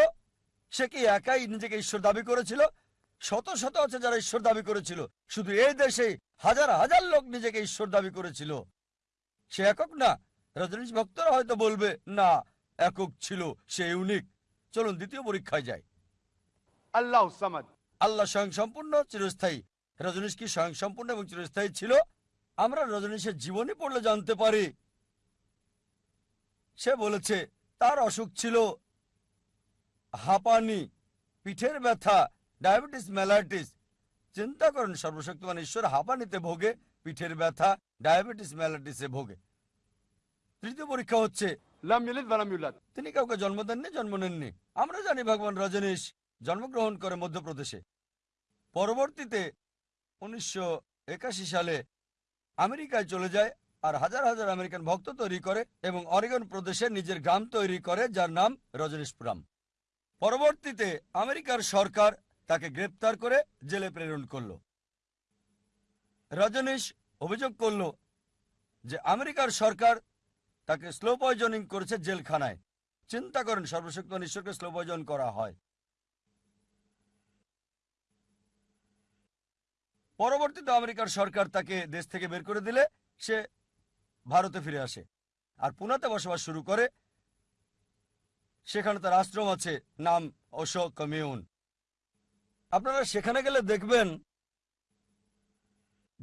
সে কি একাই নিজেকে ঈশ্বর দাবি করেছিল? শত শত আছে যারা ঈশ্বর দাবি করেছিল। শুধু এই দেশে হাজার হাজার লোক নিজেকে ঈশ্বর দাবি করেছিল। সে একক না রজনীশ ভক্তরা হয়তো বলবে না একক ছিল সে ইউনিক চলুন দ্বিতীয় পরীক্ষায় যাই। আল্লাহ আল্লাহ স্বয়ং সম্পূর্ণ চিরস্থায়ী। রজনীশ কি স্বয়ং সম্পূর্ণ এবং চিরস্থায়ী ছিল? আমরা রজনীশের জীবনী পড়লে জানতে পারি। সে বলেছে তার অসুখ ছিল হাঁপানি পিঠের ব্যথা ডায়াবেটিস মেলাইটিস। চিন্তা করেন সর্বশক্তিমান ঈশ্বর হাঁপানিতে ভোগে পিঠের ব্যথা ডায়াবেটিস মেলাইটিসে ভোগে। তৃতীয় পরীক্ষা হচ্ছে তিনি কাউকে জন্ম দেননি, জন্ম নেননি। আমরা জানি ভগবান রজনীশ জন্মগ্রহণ করে মধ্যপ্রদেশে। পরবর্তীতে উনিশশো একাশি সালে আমেরিকায় চলে যায় আর হাজার হাজার আমেরিকান ভক্ত তৈরি করে এবং অরিগন প্রদেশে নিজের গ্রাম তৈরি করে, যার নাম রজনীশপুরাম। পরবর্তীতে আমেরিকার সরকার তাকে গ্রেপ্তার করে জেলে প্রেরণ করল। রজনীশ অভিযোগ করল যে, আমেরিকার সরকার তাকে স্লো পয়জনিং করেছে জেলখানায়। চিন্তা করেন সর্বশক্তিমান ঈশ্বরকে স্লো পয়জন করা হয়। পরবর্তীতে আমেরিকার সরকার তাকে দেশ থেকে বের করে দিলে, সে ভারতে ফিরে আসে। আর পুনাতে বসবাস শুরু করে। সেখানে তার আশ্রম আছে, নাম অশোক কমিউন। আপনারা সেখানে গেলে দেখবেন,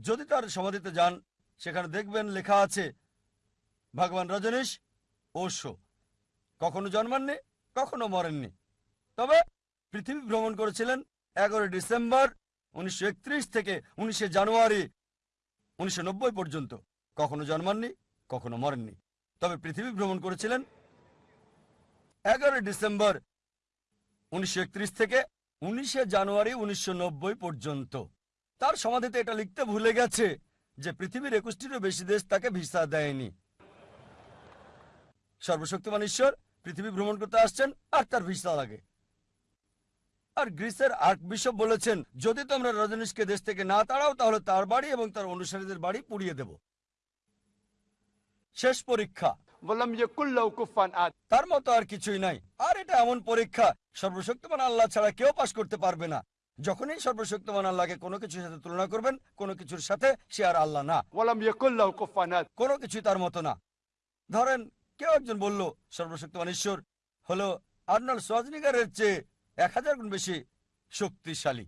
যদি তার সমাধিতে যান, সেখানে দেখবেন লেখা আছে ভগবান রজনীশ ওশো কখনো জন্মাননি, কখনো মরেননি। তবে পৃথিবী ভ্রমণ করেছিলেন এগারোই ডিসেম্বর উনিশশো একত্রিশ থেকে উনিশে জানুয়ারি উনিশশো নব্বই পর্যন্ত। কখনো জন্মাননি, কখনো মরেননি। তবে পৃথিবী ভ্রমণ করেছিলেন এগারোই ডিসেম্বর উনিশশো একত্রিশ থেকে উনিশে জানুয়ারি উনিশশো নব্বই পর্যন্ত। তার সমাধিতে এটা লিখতে ভুলে গেছে যে পৃথিবীর একুশটিরও বেশি দেশ তাকে ভিসা দেয়নি। সর্বশক্তিমান ঈশ্বর পৃথিবী ভ্রমণ করতে আসছেন আর তার ভিসা লাগে আর গ্রিসের আর্ক বিশপ বলেছেন যদি তোমরা রজনীশকে দেশ থেকে না তাড়াও তাহলে তার বাড়ি এবং তার অনুসারীদের বাড়ি পুড়িয়ে দেব। শেষ পরীক্ষা। বললাম যে কুল্লাউ কুফান আজ তার মতো আর কিছুই নাই। আর এটা এমন পরীক্ষা সর্বশক্তিমান আল্লাহ ছাড়া কেউ পাশ করতে পারবে না। যখনই সর্বশক্তিমান আল্লাহকে কোনো কিছুর সাথে তুলনা করবেন কোনো কিছুর সাথে সে আর আল্লাহ না। বললাম যে কুল্লাউ কুফান কোনো কিছুই তার মতো না। ধরেন কেউ একজন বলল, সর্বশক্তিমান ঈশ্বর, হলো আর্নল্ড সোয়াজনিগারের চেয়ে এক হাজার গুণ বেশি শক্তিশালী।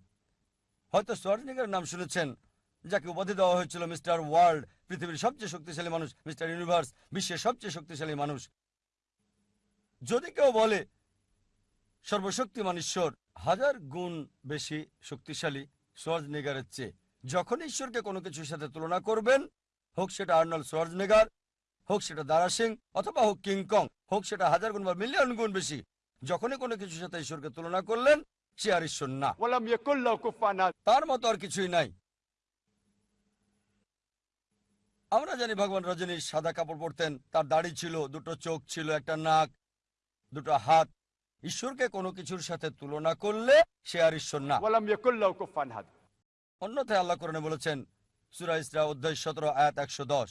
হয়তো সোয়াজনিগারের নাম শুনেছেন, যাকে উপাধি দেওয়া হয়েছিল মিস্টার ওয়ার্ল্ড, পৃথিবীর সবচেয়ে শক্তিশালী মানুষ, মিস্টার ইউনিভার্স, বিশ্বের সবচেয়ে শক্তিশালী মানুষ। যদি কেউ বলে, সর্বশক্তিমান ঈশ্বর হাজার গুণ বেশি শক্তিশালী সোয়াজনেগারের চেয়ে, যখন ঈশ্বরকে কোনো কিছুর সাথে তুলনা করবেন, হোক সেটা আর্নল্ড সোয়াজনেগার হোক সেটা দারা সিং অথবা হোক কিংকং হোক সেটা হাজার গুণ বা মিলিয়ন গুণ বেশি যখনই কোনো কিছুর সাথে ঈশ্বরকে তুলনা করলেন সে আর ঈশ্বর না। তার মতো আর কিছুই নাই। আমরা জানি ভগবান রজনী সাদা কাপড় পরতেন তার দাড়ি ছিল দুটো চোখ ছিল একটা নাক দুটো হাত। ঈশ্বরকে কোনো কিছুর সাথে তুলনা করলে সে আর ঈশ্বর না। অন্যথায় আল্লাহ করণে বলেছেন সুরা ইসরা অধ্যায় সতেরো আয়াত একশো দশ।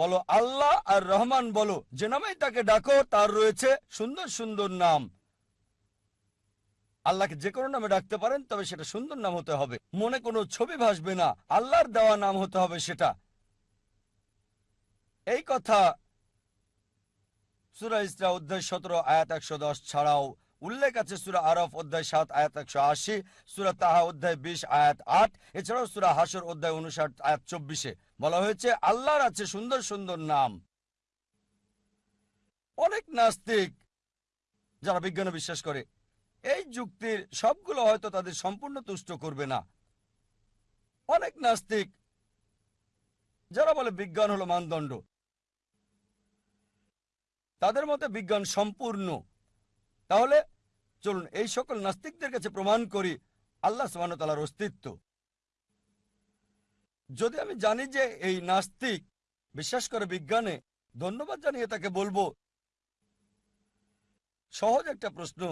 বলো আল্লাহ আর রহমান বলো, যে নামে তাকে ডাকো, তার রয়েছে সুন্দর সুন্দর নাম। আল্লাহকে যে কোনো নামে ডাকতে পারেন, তবে সেটা সুন্দর নাম হতে হবে। মনে কোনো ছবি ভাসবে না, আল্লাহর দেওয়া নাম হতে হবে সেটা। এই কথা সুরা অধ্যায় সতেরো, আয়াত একশো দশ ছাড়াও উল্লেখ আছে সুরা আরফ অধ্যায় সাত, আয়াত একশো আশি, সুরা তাহা অধ্যায় বিশ, আয়াত আট, এছাড়াও সুরা হাসর অধ্যায় উনষাট, আয়াত চব্বিশে। বলা হয়েছে, আল্লাহর আছে সুন্দর সুন্দর নাম। অনেক নাস্তিক যারা বিজ্ঞানে বিশ্বাস করে, এই যুক্তির সবগুলো হয়তো তাদের সম্পূর্ণ তুষ্ট করবে না। অনেক নাস্তিক যারা বলে বিজ্ঞান হলো মানদণ্ড, তাদের মতে বিজ্ঞান সম্পূর্ণ। তাহলে চলুন এই সকল নাস্তিকদের কাছে প্রমাণ করি আল্লাহ সুবাহতালার অস্তিত্ব। যদি আমি জানি যে এই নাস্তিক বিশ্বাস করে বিজ্ঞানে, ধন্যবাদ জানিয়ে তাকে বলব। সহজ একটা প্রশ্ন,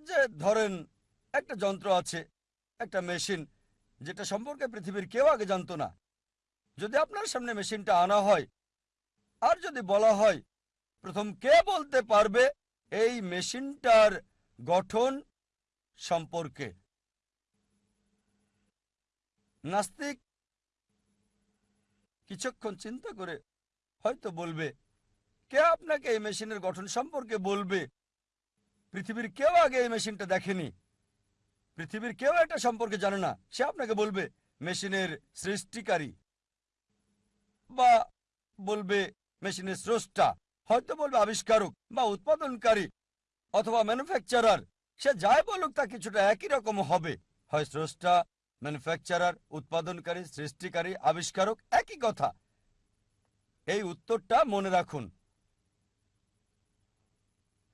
যে ধরেন একটা যন্ত্র আছে, একটা মেশিন, যেটা সম্পর্কে পৃথিবীর কেউ আগে জানতো না। যদি আপনার সামনে মেশিনটা আনা হয়, আর যদি বলা হয়, প্রথম কে বলতে পারবে? এই মেশিনটার গঠন সম্পর্কে। নাস্তিক কিছুক্ষণ চিন্তা করে হয়তো বলবে, কে আপনাকে এই মেশিনের গঠন সম্পর্কে বলবে? পৃথিবীর কেউ আগে এই মেশিনটা দেখেনি। পৃথিবীর কেউ এটা সম্পর্কে জানে না। সে আপনাকে বলবে, মেশিনের সৃষ্টিকারী বা বলবে, মেশিনের স্রষ্টা হয়তো বলবে আবিষ্কারক বা উৎপাদনকারী অথবা ম্যানুফ্যাকচারার সে যাই বলুক, তা কিছুটা একই রকম হবে। হয় স্রষ্টা ম্যানুফ্যাকচারার উৎপাদনকারী, সৃষ্টিকারী, আবিষ্কারক, একই কথা। এই উত্তরটা মনে রাখুন।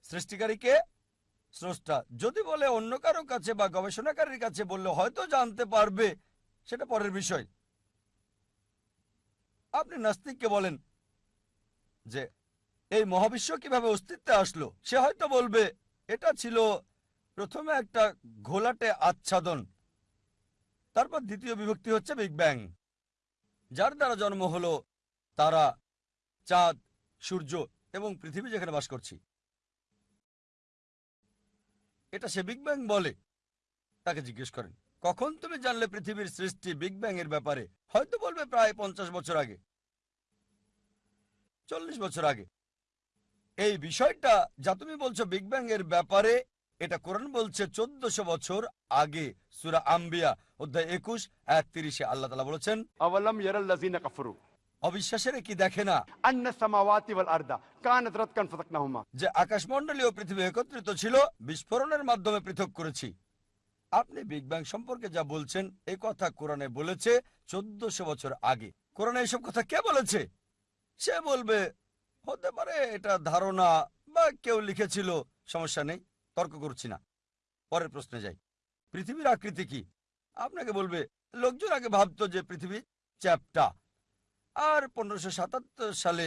সৃষ্টিকারীকে স্রষ্টা। যদি বলে অন্য কারও কাছে বা গবেষণাকারীর কাছে বললে হয়তো জানতে পারবে। সেটা পরের বিষয়। আপনি নাস্তিককে বলেন যে এই মহাবিশ্ব কীভাবে অস্তিত্বে আসলো, সে হয়তো বলবে, এটা ছিল প্রথমে একটা ঘোলাটে আচ্ছাদন। তারপর দ্বিতীয় বিভক্তি হচ্ছে বিগ ব্যাং যার দ্বারা জন্ম হলো তারা, চাঁদ, সূর্য এবং পৃথিবী যেখানে বাস করছি। এটা সে বিগ ব্যাং বলে, তাকে জিজ্ঞেস করেন। কখন তুমি জানলে পৃথিবীর সৃষ্টি বিগ ব্যাং এর ব্যাপারে? হয়তো বলবে প্রায় পঞ্চাশ বছর আগে। চল্লিশ বছর আগে। এই বিষয়টা যা তুমি বলছো বিগ ব্যাং এর ব্যাপারে এটা কোরআন বলছে চোদ্দশো বছর আগে সুরা আম্বিয়া অধ্যায় একুশ এক তিরিশে আল্লাহ তালা বলেছেন কাফরু? অবিশ্বাসের কি দেখে না? যে পৃথিবী একত্রিত ছিল বিস্ফোরণের মাধ্যমে পৃথক করেছি। আপনি বিগ ব্যাং সম্পর্কে যা বলছেন এ কথা কোরআনে বলেছে চোদ্দশো বছর আগে। কোরআনে এসব কথা কে বলেছে? সে বলবে হতে পারে এটা ধারণা বা কেউ লিখেছিল সমস্যা নেই তর্ক করছি না। পরের প্রশ্নে যাই। পৃথিবীর আকৃতি কি? আপনাকে বলবে লোকজন আগে ভাবতো যে পৃথিবী চ্যাপটা। আর পনেরোশো সালে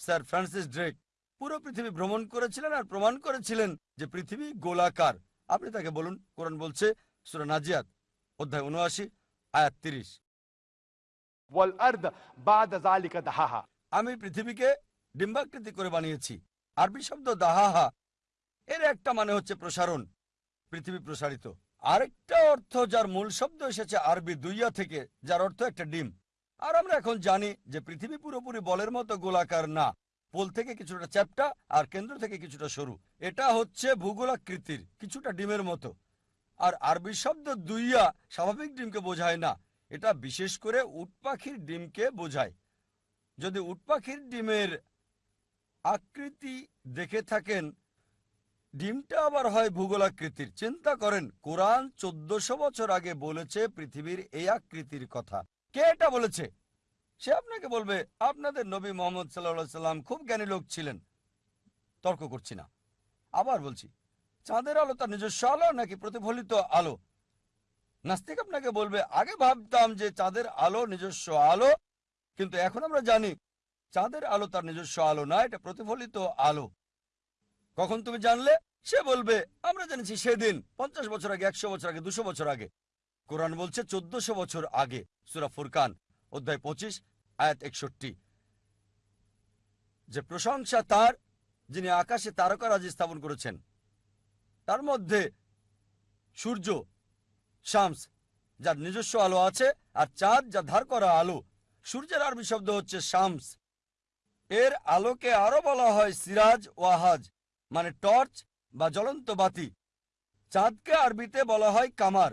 স্যার ফ্রান্সিস ড্রেক পুরো পৃথিবী ভ্রমণ করেছিলেন আর প্রমাণ করেছিলেন যে পৃথিবী গোলাকার। আপনি তাকে বলুন কোরআন বলছে সুরানাজিয়াত অধ্যায় উনআশি আয়াত তিরিশ। আমি পৃথিবীকে ডিম্বাকৃতি করে বানিয়েছি। আরবি শব্দ দাহাহা। এর একটা মানে হচ্ছে প্রসারণ, পৃথিবী প্রসারিত। আরেকটা অর্থ যার মূল শব্দ এসেছে আরবি দুইয়া থেকে, যার অর্থ একটা ডিম। আর আমরা এখন জানি যে পৃথিবী পুরোপুরি বলের মতো গোলাকার না। পোল থেকে কিছুটা চ্যাপটা আর কেন্দ্র থেকে কিছুটা সরু। এটা হচ্ছে ভূগোলাকৃতির কিছুটা ডিমের মতো। আর আরবি শব্দ দুইয়া স্বাভাবিক ডিমকে বোঝায় না। এটা বিশেষ করে উট পাখির ডিমকে বোঝায়। যদি উট পাখির ডিমের আকৃতি দেখে থাকেন। ডিমটা আবার হয় ভূগোল আকৃতির চিন্তা করেন, কোরআন চোদ্দশো বছর আগে বলেছে পৃথিবীর এই আকৃতির কথা। কে এটা বলেছে? সে আপনাকে বলবে, আপনাদের নবী মোহাম্মদ সাল্লাহ সাল্লাম খুব জ্ঞানী লোক ছিলেন। তর্ক করছি না। আবার বলছি, চাঁদের আলো তার নিজস্ব আলো নাকি প্রতিফলিত আলো? নাস্তিক আপনাকে বলবে, আগে ভাবতাম যে চাঁদের আলো নিজস্ব আলো, কিন্তু এখন আমরা জানি চাঁদের আলো তার নিজস্ব আলো না, এটা প্রতিফলিত আলো। কখন তুমি জানলে? সে বলবে, আমরা জেনেছি সেদিন, পঞ্চাশ বছর আগে, একশো বছর আগে, দুশো বছর আগে। কোরআন বলছে চোদ্দশো বছর আগে, সুরা ফুরকান, অধ্যায় পঁচিশ, আয়াত একষট্টি। যে প্রশংসা তার, যিনি আকাশে তারকারাজি স্থাপন করেছেন, তার মধ্যে সূর্য, শামস, যার নিজস্ব আলো আছে, আর চাঁদ, যা ধার করা আলো, সূর্যের আরবি শব্দ হচ্ছে শামস। এর আলোকে আরও বলা হয় সিরাজ ওয়াহাজ মানে টর্চ বা জ্বলন্ত বাতি। চাঁদকে আরবিতে বলা হয় কামার।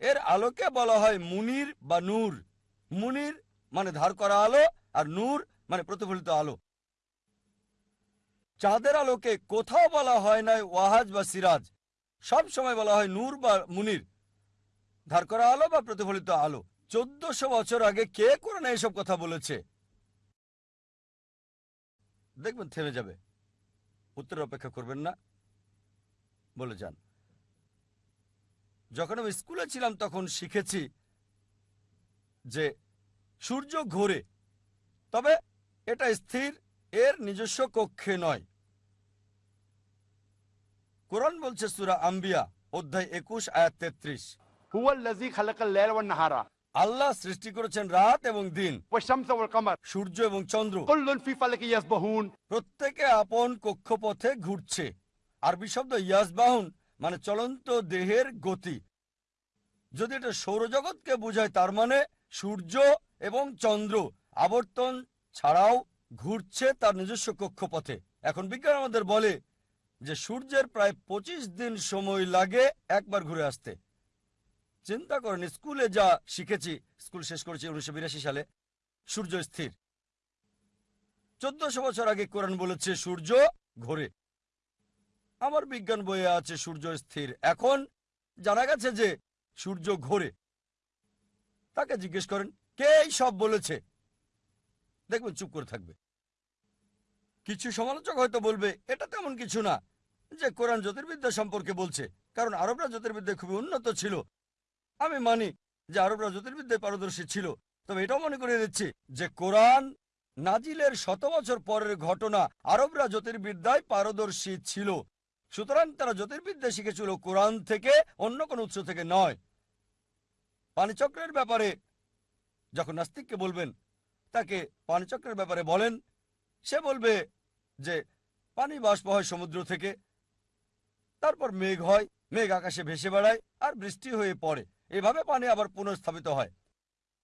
এর আলোকে বলা হয় মুনির বা নূর। মুনির মানে ধার করা আলো আর নূর মানে প্রতিফলিত আলো। চাঁদের আলোকে কোথাও বলা হয় নাই ওয়াহাজ বা সিরাজ। সব সময় বলা হয় নূর বা মুনির। ধার করা আলো বা প্রতিফলিত আলো। চোদ্দশো বছর আগে কে কোরআনে এসব কথা বলেছে? দেখবেন থেমে যাবে। উত্তর অপেক্ষা করবেন না, বলে যান। যখন আমি স্কুলে ছিলাম তখন শিখেছি যে সূর্য ঘোরে, তবে এটা স্থির, এর নিজস্ব কক্ষে নয়। কোরআন বলছে সুরা আম্বিয়া, অধ্যায় একুশ, আয়াত তেত্রিশ। হুয়াল্লাজি খালাকাল লাইল ওয়ান নাহারা। আল্লাহ সৃষ্টি করেছেন রাত এবং দিন। সূর্য এবং চন্দ্র। প্রত্যেকে আপন কক্ষপথে ঘুরছে। আরবি শব্দ ইয়াসবাহন মানে চলন্ত দেহের গতি। যদি এটা সৌরজগৎকে বোঝায় তার মানে সূর্য এবং চন্দ্র আবর্তন ছাড়াও ঘুরছে তার নিজস্ব কক্ষপথে। এখন বিজ্ঞান আমাদের বলে যে সূর্যের প্রায় ২৫ দিন সময় লাগে একবার ঘুরে আসতে। চিন্তা করেন, স্কুলে যা শিখেছি, স্কুল শেষ করেছি উনিশশো বিরাশি সালে। সূর্য স্থির। চোদ্দশো বছর আগে কোরআন বলেছে, সূর্য ঘোরে। আমার বিজ্ঞান বইয়ে আছে, সূর্য স্থির। এখন জানা গেছে যে সূর্য ঘোরে। তাকে জিজ্ঞেস করেন, কে সব বলেছে? দেখবেন, চুপ করে থাকবে। কিছু সমালোচক হয়তো বলবে, এটা তেমন কিছু না যে কোরআন জ্যোতির্বিদ্যা সম্পর্কে বলছে। কারণ আরবরা জ্যোতির্বিদ্যা খুবই উন্নত ছিল। আমি মানি যে আরবরা জ্যোতির্বিদ্যায় পারদর্শী ছিল। তবে এটাও মনে করে দিচ্ছি যে কোরআন নাজিলের শত বছর পরের ঘটনা আরবরা জ্যোতির্বিদ্যায় পারদর্শী ছিল। সুতরাং তারা জ্যোতির্বিদ্যা শিখেছিল কোরআন থেকে অন্য কোন উৎস থেকে নয়। পানিচক্রের ব্যাপারে যখন নাস্তিককে বলবেন, তাকে পানিচক্রের ব্যাপারে বলেন, সে বলবে যে পানি বাষ্প হয় সমুদ্র থেকে, তারপর মেঘ হয়, মেঘ আকাশে ভেসে বেড়ায় আর বৃষ্টি হয়ে পড়ে। এভাবে পানি আবার পুনঃস্থাপিত হয়।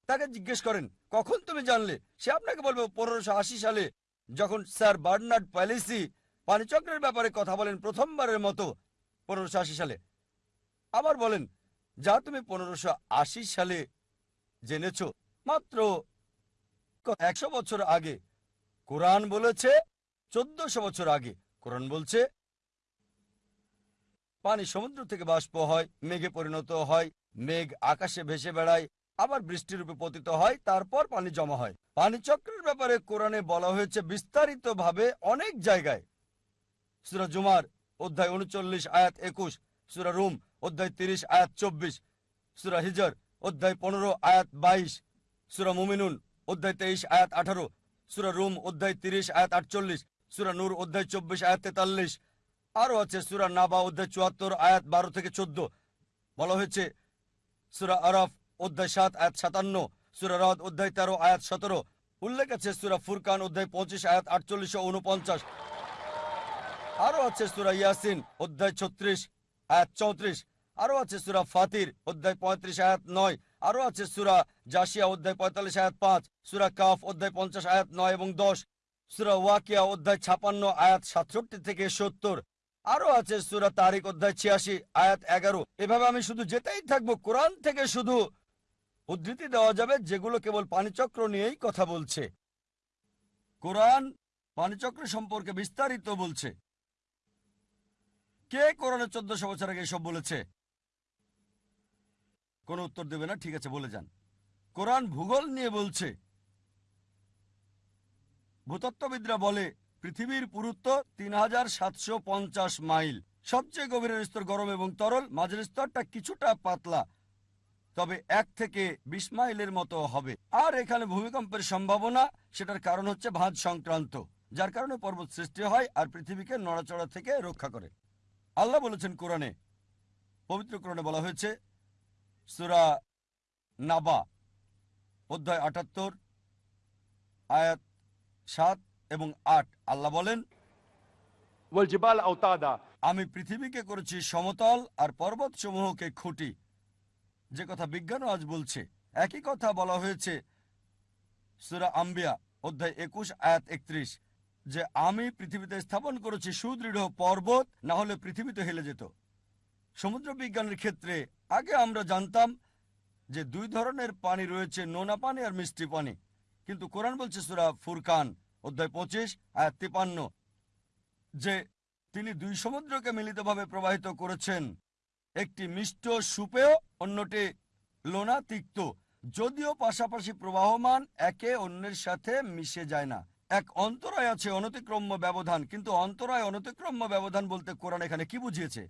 তাকে জিজ্ঞেস করেন, কখন তুমি জানলে? সে আপনাকে বলবে পনেরোশো আশি সালে, যখন স্যার বার্নার্ড প্যালিসি পানিচক্রের ব্যাপারে কথা বলেন প্রথমবারের মতো পনেরোশো আশি সালে। আবার বলেন, যা তুমি পনেরোশো আশি সালে জেনেছ, মাত্র একশো বছর আগে। কোরআন বলেছে, চোদ্দশো বছর আগে। কোরআন বলছে, পানি সমুদ্র থেকে বাষ্প হয়, মেঘে পরিণত হয় মেঘ আকাশে ভেসে বেড়ায়, আবার বৃষ্টির রূপে পতিত হয়, তারপর পানি জমা হয়। পানি চক্রের ব্যাপারে কোরআনে বলা হয়েছে বিস্তারিতভাবে অনেক জায়গায়। সুরা জুমার অধ্যায় উনচল্লিশ, আয়াত একুশ, সুরা রুম অধ্যায় তিরিশ, আয়াত চব্বিশ, সুরা হিজর অধ্যায় পনেরো, আয়াত বাইশ, সুরা মুমিনুন অধ্যায় তেইশ, আয়াত আঠারো, সুরা রুম অধ্যায় তিরিশ, আয়াত আটচল্লিশ, সুরা নূর অধ্যায় চব্বিশ, আয়াত তেতাল্লিশ। আরও আছে সুরা নাবা অধ্যায় চুয়াত্তর, আয়াত বারো থেকে চোদ্দ। বলা হয়েছে সুরা আরফ, অধ্যায় সাত, আয়াত সাতান্ন, সুরা রদ, অধ্যায় তেরো, আয়াত সতেরো। উল্লেখ আছে সুরা ফুরকান, অধ্যায় পঁচিশ, আয়াত আটচল্লিশশো উনপঞ্চাশ আরও আছে সুরা ইয়াসিন, অধ্যায় ছত্রিশ, আয়াত চৌত্রিশ। আরও আছে সুরা ফাতির, অধ্যায় পঁয়ত্রিশ, আয়াত নয়। আরও আছে সুরা জাসিয়া অধ্যায় পঁয়তাল্লিশ, আয়াত পাঁচ। সুরা কাফ, অধ্যায় পঞ্চাশ, আয়াত নয় এবং দশ। সুরা ওয়াকিয়া, অধ্যায় ছাপান্ন, আয়াত সাতষট্টি থেকে সত্তর। আরও আছে সুরা তারিক অধ্যায় ছিয়াশি, আয়াত এগারো। এভাবে আমি শুধু যেতেই থাকব, কোরআন থেকে শুধু উদ্ধৃতি দেওয়া যাবে, যেগুলো কেবল পানিচক্র নিয়েই কথা বলছে। কোরআন পানিচক্র সম্পর্কে বিস্তারিত বলছে। কে কোরআনে চোদ্দশো বছর আগে এসব বলেছে? কোনো উত্তর দেবে না, ঠিক আছে, বলে যান। কোরআন ভূগোল নিয়ে বলছে। ভূতত্ত্ববিদরা বলে পৃথিবীর পুরুত্ব তিন হাজার সাতশো পঞ্চাশ মাইল। সবচেয়ে গভীরের স্তর গরম এবং তরল, মাঝের স্তরটা কিছুটা পাতলা, তবে এক থেকে বিশ মাইলের মতো হবে। আর এখানে ভূমিকম্পের সম্ভাবনা, সেটার কারণ হচ্ছে ভাঁজ সংক্রান্ত, যার কারণে পর্বত সৃষ্টি হয় আর পৃথিবীকে নড়াচড়া থেকে রক্ষা করে। আল্লাহ বলেছেন কোরআনে, পবিত্র কোরআনে বলা হয়েছে, সুরা নাবা, অধ্যায় আটাত্তর, আয়াত সাত এবং আট। আল্লাহ বলেন আমি পৃথিবীকে করেছি সমতল আর পর্বত সমূহকে খুঁটি। যে কথা বিজ্ঞানও আজ বলছে। একই কথা বলা হয়েছে সুরা আম্বিয়া অধ্যায় একুশ আয়াত একত্রিশ যে আমি পৃথিবীতে স্থাপন করেছি সুদৃঢ় পর্বত না হলে পৃথিবীতে হেলে যেত। সমুদ্র বিজ্ঞানের ক্ষেত্রে আগে আমরা জানতাম যে দুই ধরনের পানি রয়েছে নোনা পানি আর মিষ্টি পানি। কিন্তু কোরআন বলছে সুরা ফুরকান অধ্যায় পঁচিশ, আয়াত তিপান্ন, যে তিনি দুই সমুদ্রকে মিলিতভাবে প্রবাহিত করেছেন। একটি মিষ্ট সুপেয়, অন্যটি লোনা তিক্ত যদিও পাশাপাশি প্রবাহমান, একে অন্যের সাথে মিশে যায় না। এক অন্তরায় আছে অনতিক্রম্য ব্যবধান, কিন্তু অন্তরায় অনতিক্রম্য ব্যবধান বলতে কোরআন এখানে কি বুঝিয়েছে?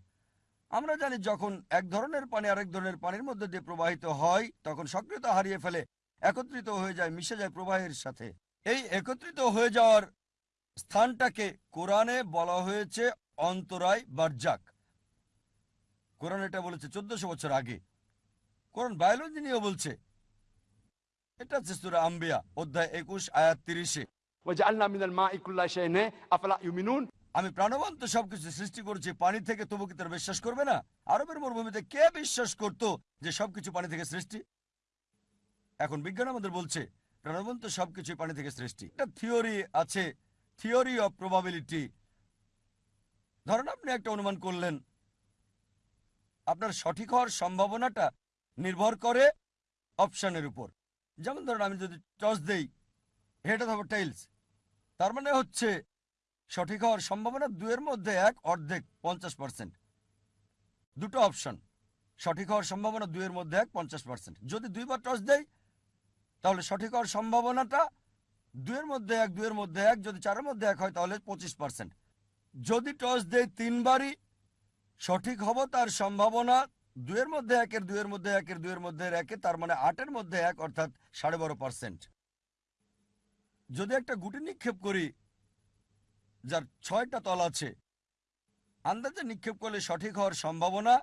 আমরা জানি যখন এক ধরনের পানি আরেক ধরনের পানির মধ্যে দিয়ে প্রবাহিত হয়, তখন সক্রিয়তা হারিয়ে ফেলে, একত্রিত হয়ে যায়, মিশে যায় প্রবাহের সাথে। এই একত্রিত হয়ে যাওয়ার স্থানটাকে কোরআনে বলা হয়েছে অন্তরায় বার্জাক। কোরআন এটা বলেছে চোদ্দশো বছর আগে। কোরআন বায়োলজি নিয়েও বলছে। এটা হচ্ছে সুরা আম্বিয়া অধ্যায় একুশ আয়াত তিরিশে। আমি প্রাণবন্ত সবকিছু সৃষ্টি করেছি পানি থেকে তবু কি তারা বিশ্বাস করবে না? আরবের মরুভূমিতে কে বিশ্বাস করত যে সবকিছু পানি থেকে সৃষ্টি? এখন বিজ্ঞান আমাদের বলছে প্রাণবন্ত সবকিছু পানি থেকে সৃষ্টি। একটা থিওরি আছে, থিওরি অফ প্রবাবিলিটি। ধরেন আপনি একটা অনুমান করলেন, আপনার সঠিক হওয়ার সম্ভাবনাটা নির্ভর করে অপশনের উপর। যেমন ধরেন আমি যদি টস দেই হেড অথবা টেইলস তার মানে হচ্ছে সঠিক হওয়ার সম্ভাবনা দুয়ের মধ্যে এক, অর্ধেক, পঞ্চাশ পার্সেন্ট দুটো অপশন সঠিক হওয়ার সম্ভাবনা দুয়ের মধ্যে এক, পঞ্চাশ পার্সেন্ট যদি দুইবার টস দেয় তাহলে সঠিক হওয়ার সম্ভাবনাটা দুয়ের মধ্যে এক দুয়ের মধ্যে এক, যদি চারের মধ্যে এক হয় তাহলে পঁচিশ পার্সেন্ট যদি টস দেয় তিনবারই, সঠিক হব তার সম্ভাবনা দুয়ের মধ্যে একের দুয়ের মধ্যে একের দুয়ের মধ্যে একে তার মানে আটের মধ্যে এক, অর্থাৎ সাড়ে বারো পার্সেন্ট যদি একটা গুটি নিক্ষেপ করি, যার ছয়টা তল আছে, আন্দাজে নিক্ষেপ করলে সঠিক হওয়ার সম্ভাবনা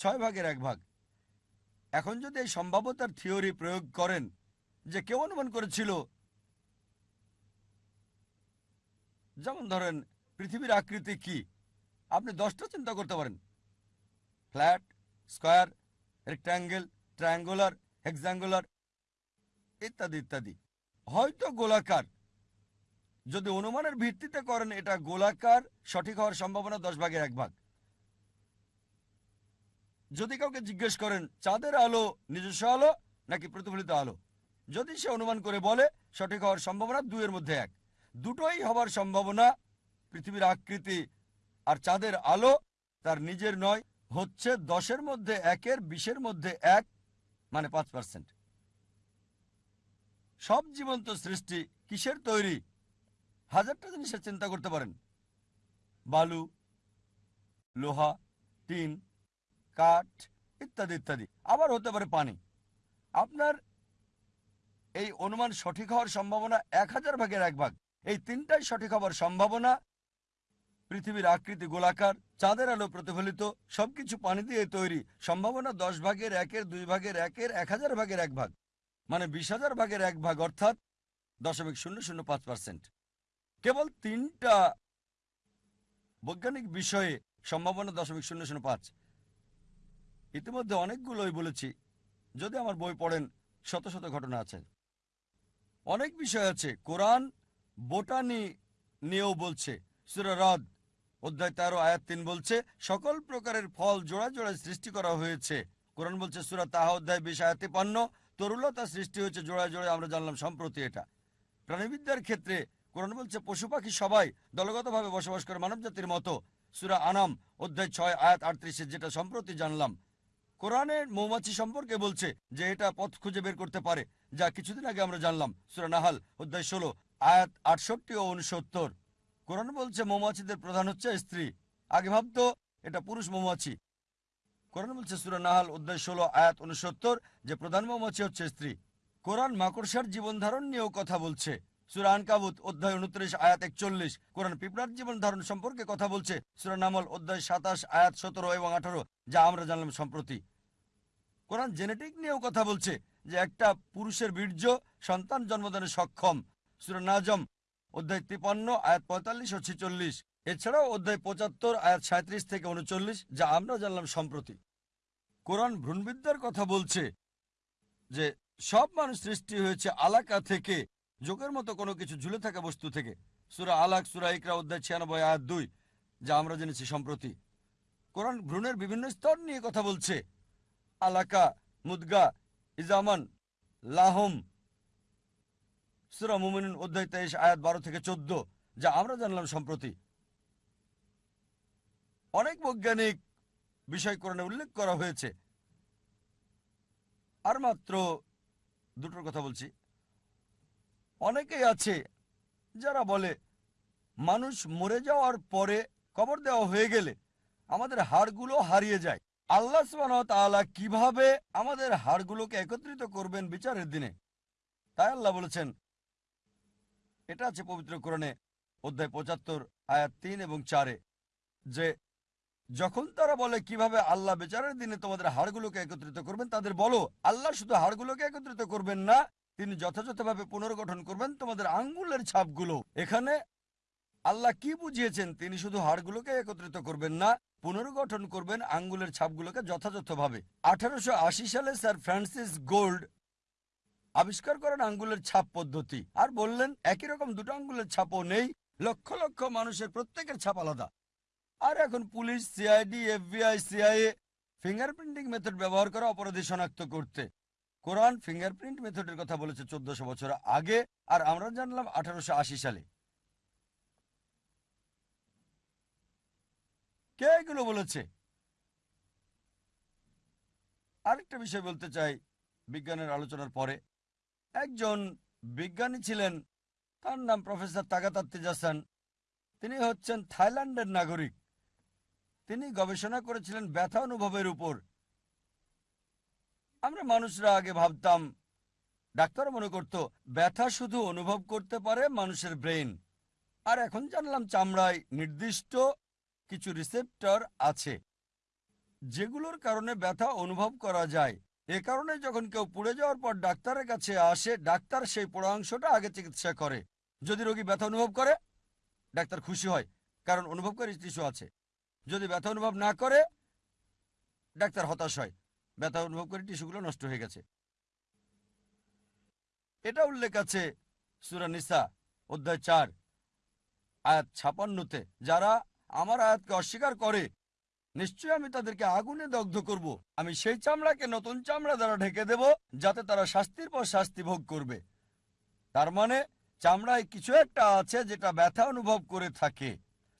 ছয় ভাগের এক ভাগ। এখন যদি এই সম্ভাব্যতার থিওরি প্রয়োগ করেন যে কেউ অনুমান করেছিল, যেমন ধরেন পৃথিবীর আকৃতি কি, আপনি দশটা চিন্তা করতে পারেন। Flat, square rectangle triangular hexangular ইত্যাদি ইত্যাদি। হয়তো গোলাকার। যদি অনুমানের ভিত্তিতে করেন, এটা গোলাকার সঠিক হওয়ার সম্ভাবনা দশ ভাগের এক ভাগ। যদি কাউকে জিজ্ঞেস করেন, চাঁদের আলো নিজস্ব আলো নাকি প্রতিফলিত আলো? যদি সে অনুমান করে বলে, সঠিক হওয়ার সম্ভাবনা দুইয়ের মধ্যে এক। দুটোই হবার সম্ভাবনা পৃথিবীর আকৃতি আর চাঁদের আলো তার নিজের নয়, হচ্ছে দশের মধ্যে একের, বিশের মধ্যে এক মানে পাঁচ পার্সেন্ট। সব জীবন্ত সৃষ্টি কিসের তৈরি? হাজারটা জিনিসের চিন্তা করতে পারেন। বালু, লোহা, টিন কাঠ, ইত্যাদি ইত্যাদি। আবার হতে পারে পানি। আপনার এই অনুমান সঠিক হওয়ার সম্ভাবনা এক হাজার ভাগের এক ভাগ। এই তিনটাই সঠিক হওয়ার সম্ভাবনা। পৃথিবীর আকৃতি গোলাকার, চাঁদের আলো প্রতিফলিত, সবকিছু পানি দিয়ে তৈরি। সম্ভাবনা দশ ভাগের একের, দুই ভাগের একের, এক হাজার ভাগের এক ভাগ। মানে বিশ হাজার ভাগের এক ভাগ, অর্থাৎ দশমিক শূন্য শূন্য পাঁচ পার্সেন্ট। কেবল তিনটা বৈজ্ঞানিক বিষয়ে সম্ভাবনা দশমিক শূন্য শূন্য পাঁচ। ইতিমধ্যে অনেকগুলোই বলেছি। যদি আমার বই পড়েন, শত শত ঘটনা আছে। অনেক বিষয় আছে। কোরআন বোটানি নিয়েও বলছে। সুরা রদ অধ্যায় তেরো, আয়াত তিন বলছে, সকল প্রকারের ফল জোড়া জোড়ায় সৃষ্টি করা হয়েছে। কোরআন বলছে, সুরা তাহা অধ্যায় বিশ, আয়াতে পান্ন তরুলতা সৃষ্টি হয়েছে জোড়ায় জোড়ায়, আমরা জানলাম সম্প্রতি এটা। প্রাণীবিদ্যার ক্ষেত্রে কোরআন বলছে, পশু পাখি সবাই দলগতভাবে বসবাস করে মানব জাতির মতো। সুরা আনাম অধ্যায় ছয়, আয়াত আটত্রিশে, যেটা সম্প্রতি জানলাম। কোরআনের মৌমাছি সম্পর্কে বলছে যে এটা পথ খুঁজে বের করতে পারে, যা কিছুদিন আগে আমরা জানলাম। সুরানাহাল অধ্যায় ষোলো, আয়াত আটষট্টি ও উনসত্তর। কোরআন বলছে, মৌমাছিদের প্রধান হচ্ছে স্ত্রী। আগে ভাবতো, এটা পুরুষ মৌমাছি। কোরআন বলছে সুরানাহাল অধ্যায় ষোলো, আয়াত উনসত্তর, যে প্রধান মৌমাছি হচ্ছে স্ত্রী। কোরআন মাকড়সার জীবন ধারণ নিয়েও কথা বলছে। সুরা আনকাবুত, অধ্যায় উনত্রিশ, আয়াত একচল্লিশ। কোরআন পিঁপড়ার জীবন ধারণ সম্পর্কে কথা বলছে। সুরা নামল, অধ্যায় সাতাশ, আয়াত সতেরো এবং আঠারো, যা আমরা জানলাম সম্প্রতি। কোরআন জেনেটিক নিয়েও কথা বলছে যে একটা পুরুষের বীর্য সন্তান জন্মদানে সক্ষম। সুরা নাজম, অধ্যায় তিপান্ন আয়াত পঁয়তাল্লিশ ও ছেচল্লিশ। এছাড়াও অধ্যায় পঁচাত্তর, আয়াত সাঁত্রিশ থেকে উনচল্লিশ, যা আমরা জানলাম সম্প্রতি। কোরআন ভ্রূণবিদ্যার কথা বলছে যে সব মানুষ সৃষ্টি হয়েছে আলাকা থেকে, যোগের মতো কোনো কিছু ঝুলে থাকা বস্তু থেকে। সুরা আলাক, সুরা ইকরা, অধ্যায় ছিয়ানব্বই, আয়াত দুই, যা আমরা জেনেছি সম্প্রতি। কোরআন ভ্রূণের বিভিন্ন স্তর নিয়ে কথা বলছে। আলাকা, মুদগা, ইজামান, লাহম। সুরা মুমিন অধ্যায় তেইশ, আয়াত বারো থেকে চোদ্দ, যা আমরা জানলাম সম্প্রতি। অনেক বৈজ্ঞানিক বিষয় কোরআনে উল্লেখ করা হয়েছে। আর মাত্র দুটোর কথা বলছি। অনেকেই আছে যারা বলে, মানুষ মরে যাওয়ার পরে কবর দেওয়া হয়ে গেলে আমাদের হাড়গুলো হারিয়ে যায়। আল্লাহ তাআলা কীভাবে আমাদের হাড়গুলোকে একত্রিত করবেন বিচারের দিনে? তাই আল্লাহ বলেছেন, এটা আছে পবিত্র কোরআনে অধ্যায় পঁচাত্তর, আয়াত তিন এবং চারে, যে যখন তারা বলে কীভাবে আল্লাহ বিচারের দিনে তোমাদের হাড়গুলোকে একত্রিত করবেন, তাদের বলো, আল্লাহ শুধু হাড়গুলোকে একত্রিত করবেন না, তিনি যথাযথভাবে পুনর্গঠন করবেন তোমাদের আঙ্গুলের ছাপগুলো। এখানে আল্লাহ কি বুঝিয়েছেন? তিনি শুধু হাড়গুলোকে একত্রিত করবেন না, পুনর্গঠন করবেন আঙ্গুলের ছাপগুলোকে যথাযথভাবে। আঠারোশো আশি সালে স্যার ফ্রান্সিস গোল্ড আবিষ্কার করেন আঙ্গুলের ছাপ পদ্ধতি। আর বললেন, একই রকম দুটো আঙ্গুলের ছাপও নেই, লক্ষ লক্ষ মানুষের প্রত্যেকের ছাপ আলাদা। আর এখন police, CID, FBI, CIA fingerprinting method ব্যবহার করে অপরাধী শনাক্ত করতে। কোরআন ফিঙ্গারপ্রিন্ট মেথডের কথা বলেছে চোদ্দশো বছর আগে, আর আমরা জানলাম আঠারোশো আশি সালে। কে এগুলো বলেছে? আরেকটা বিষয় বলতে চাই বিজ্ঞানের আলোচনার পরে। একজন বিজ্ঞানী ছিলেন, তার নাম প্রফেসর তাগাতাত্তিজাসান তিনি হচ্ছেন থাইল্যান্ডের নাগরিক। তিনি গবেষণা করেছিলেন ব্যথা অনুভবের উপর। আমরা মানুষরা আগে ভাবতাম, ডাক্তার মনে করত, ব্যথা শুধু অনুভব করতে পারে মানুষের ব্রেন আর এখন জানলাম চামড়ায় নির্দিষ্ট কিছু রিসেপ্টর আছে, যেগুলোর কারণে ব্যথা অনুভব করা যায়। এ কারণে যখন কেউ পুড়ে যাওয়ার পর ডাক্তারের কাছে আসে, ডাক্তার সেই পোড়া অংশটা আগে চিকিৎসা করে। যদি রোগী ব্যথা অনুভব করে, ডাক্তার খুশি হয়, কারণ অনুভবকারী টিস্যু আছে। যদি ব্যথা অনুভব না করে, ডাক্তার হতাশ হয়, ব্যথা অনুভব করে টিস্যুগুলো নষ্ট হয়ে গেছে। এটা উল্লেখ আছে সুরা নিসা, অধ্যায় চার, আয়াত ছাপান্নতে, যারা আমার আয়াতকে অস্বীকার করে, নিশ্চয়ই আমি তাদেরকে আগুনে দগ্ধ করব। আমি সেই চামড়াকে নতুন চামড়া দ্বারা ঢেকে দেব, যাতে তারা শাস্তির পর শাস্তি ভোগ করবে। তার মানে চামড়ায় কিছু একটা আছে যেটা ব্যথা অনুভব করে থাকে।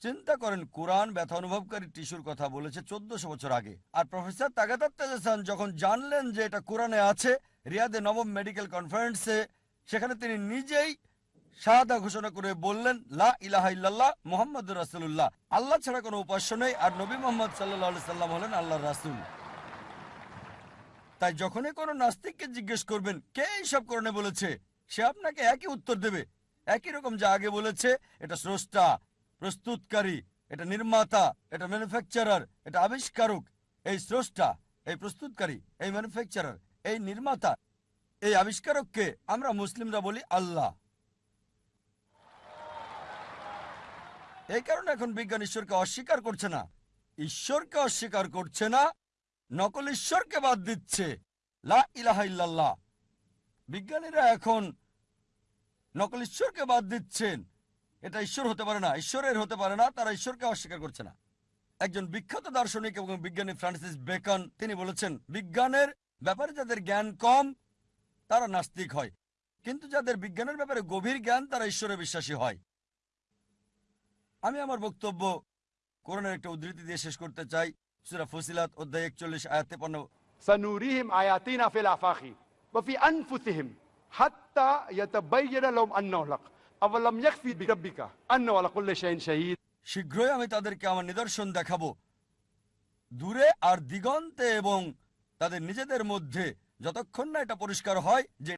চিন্তা করেন, কোরআন ব্যথা অনুভবকারী টিস্যুর কথা বলেছে চোদ্দশো বছর আগে। আর প্রফেসর তাগাতার তেজাসান যখন জানলেন যে এটা কোরআনে আছে, রিয়াদে নবম মেডিকেল কনফারেন্সে, সেখানে তিনি নিজেই শাহাদা ঘোষণা করে বললেন, লা ইলাহা ইল্লাল্লাহ মোহাম্মদ রাসুল্লাহ আল্লাহ ছাড়া কোনো উপাস্য নেই আর নবী মোহাম্মদ সাল্লাহ সাল্লাম হলেন আল্লাহর রাসুল। তাই যখনই কোনো নাস্তিককে জিজ্ঞেস করবেন, কে এইসব করণে বলেছে? সে আপনাকে একই উত্তর দেবে। একই রকম যা আগে বলেছে, এটা স্রষ্টা, প্রস্তুতকারী, এটা নির্মাতা, এটা ম্যানুফ্যাকচারার, এটা আবিষ্কারক। এই স্রষ্টা, এই প্রস্তুতকারী, এই ম্যানুফ্যাকচারার, এই নির্মাতা, এই আবিষ্কারককে আমরা মুসলিমরা বলি আল্লাহ। এই কারণে এখন বিজ্ঞান ঈশ্বরকে অস্বীকার করছে না। ঈশ্বরকে অস্বীকার করছে না, নকল ঈশ্বরকে বাদ দিচ্ছে। লা বিজ্ঞানীরা এখন নকল ঈশ্বরকে বাদ দিচ্ছেন। এটা ঈশ্বর হতে পারে না, ঈশ্বরের হতে পারে না, তারা ঈশ্বরকে অস্বীকার করছে না। একজন বিখ্যাত দার্শনিক এবং বিজ্ঞানী ফ্রান্সিস বেকন, তিনি বলেছেন, বিজ্ঞানের ব্যাপারে যাদের জ্ঞান কম, তারা নাস্তিক হয়। কিন্তু যাদের বিজ্ঞানের ব্যাপারে গভীর জ্ঞান, তারা ঈশ্বরে বিশ্বাসী হয়। আমি আমার বক্তব্য কোরআনের একটা উদ্ধৃতি দিয়ে শেষ করতে চাই সুরা ফসিলাত অধ্যায় একচল্লিশ আয়াত তেপান্ন سنريهم آياتنا في الآفاق وفي أنفسهم حتى يتبين لهم أنه الحق أولم يكفي بربك أنه على كل شيء شهيد শীঘ্রই আমি তাদেরকে আমার নিদর্শন দেখাবো দূরে আর দিগন্তে এবং তাদের নিজেদের মধ্যে যতক্ষণ না এটা পরিষ্কার হয় যে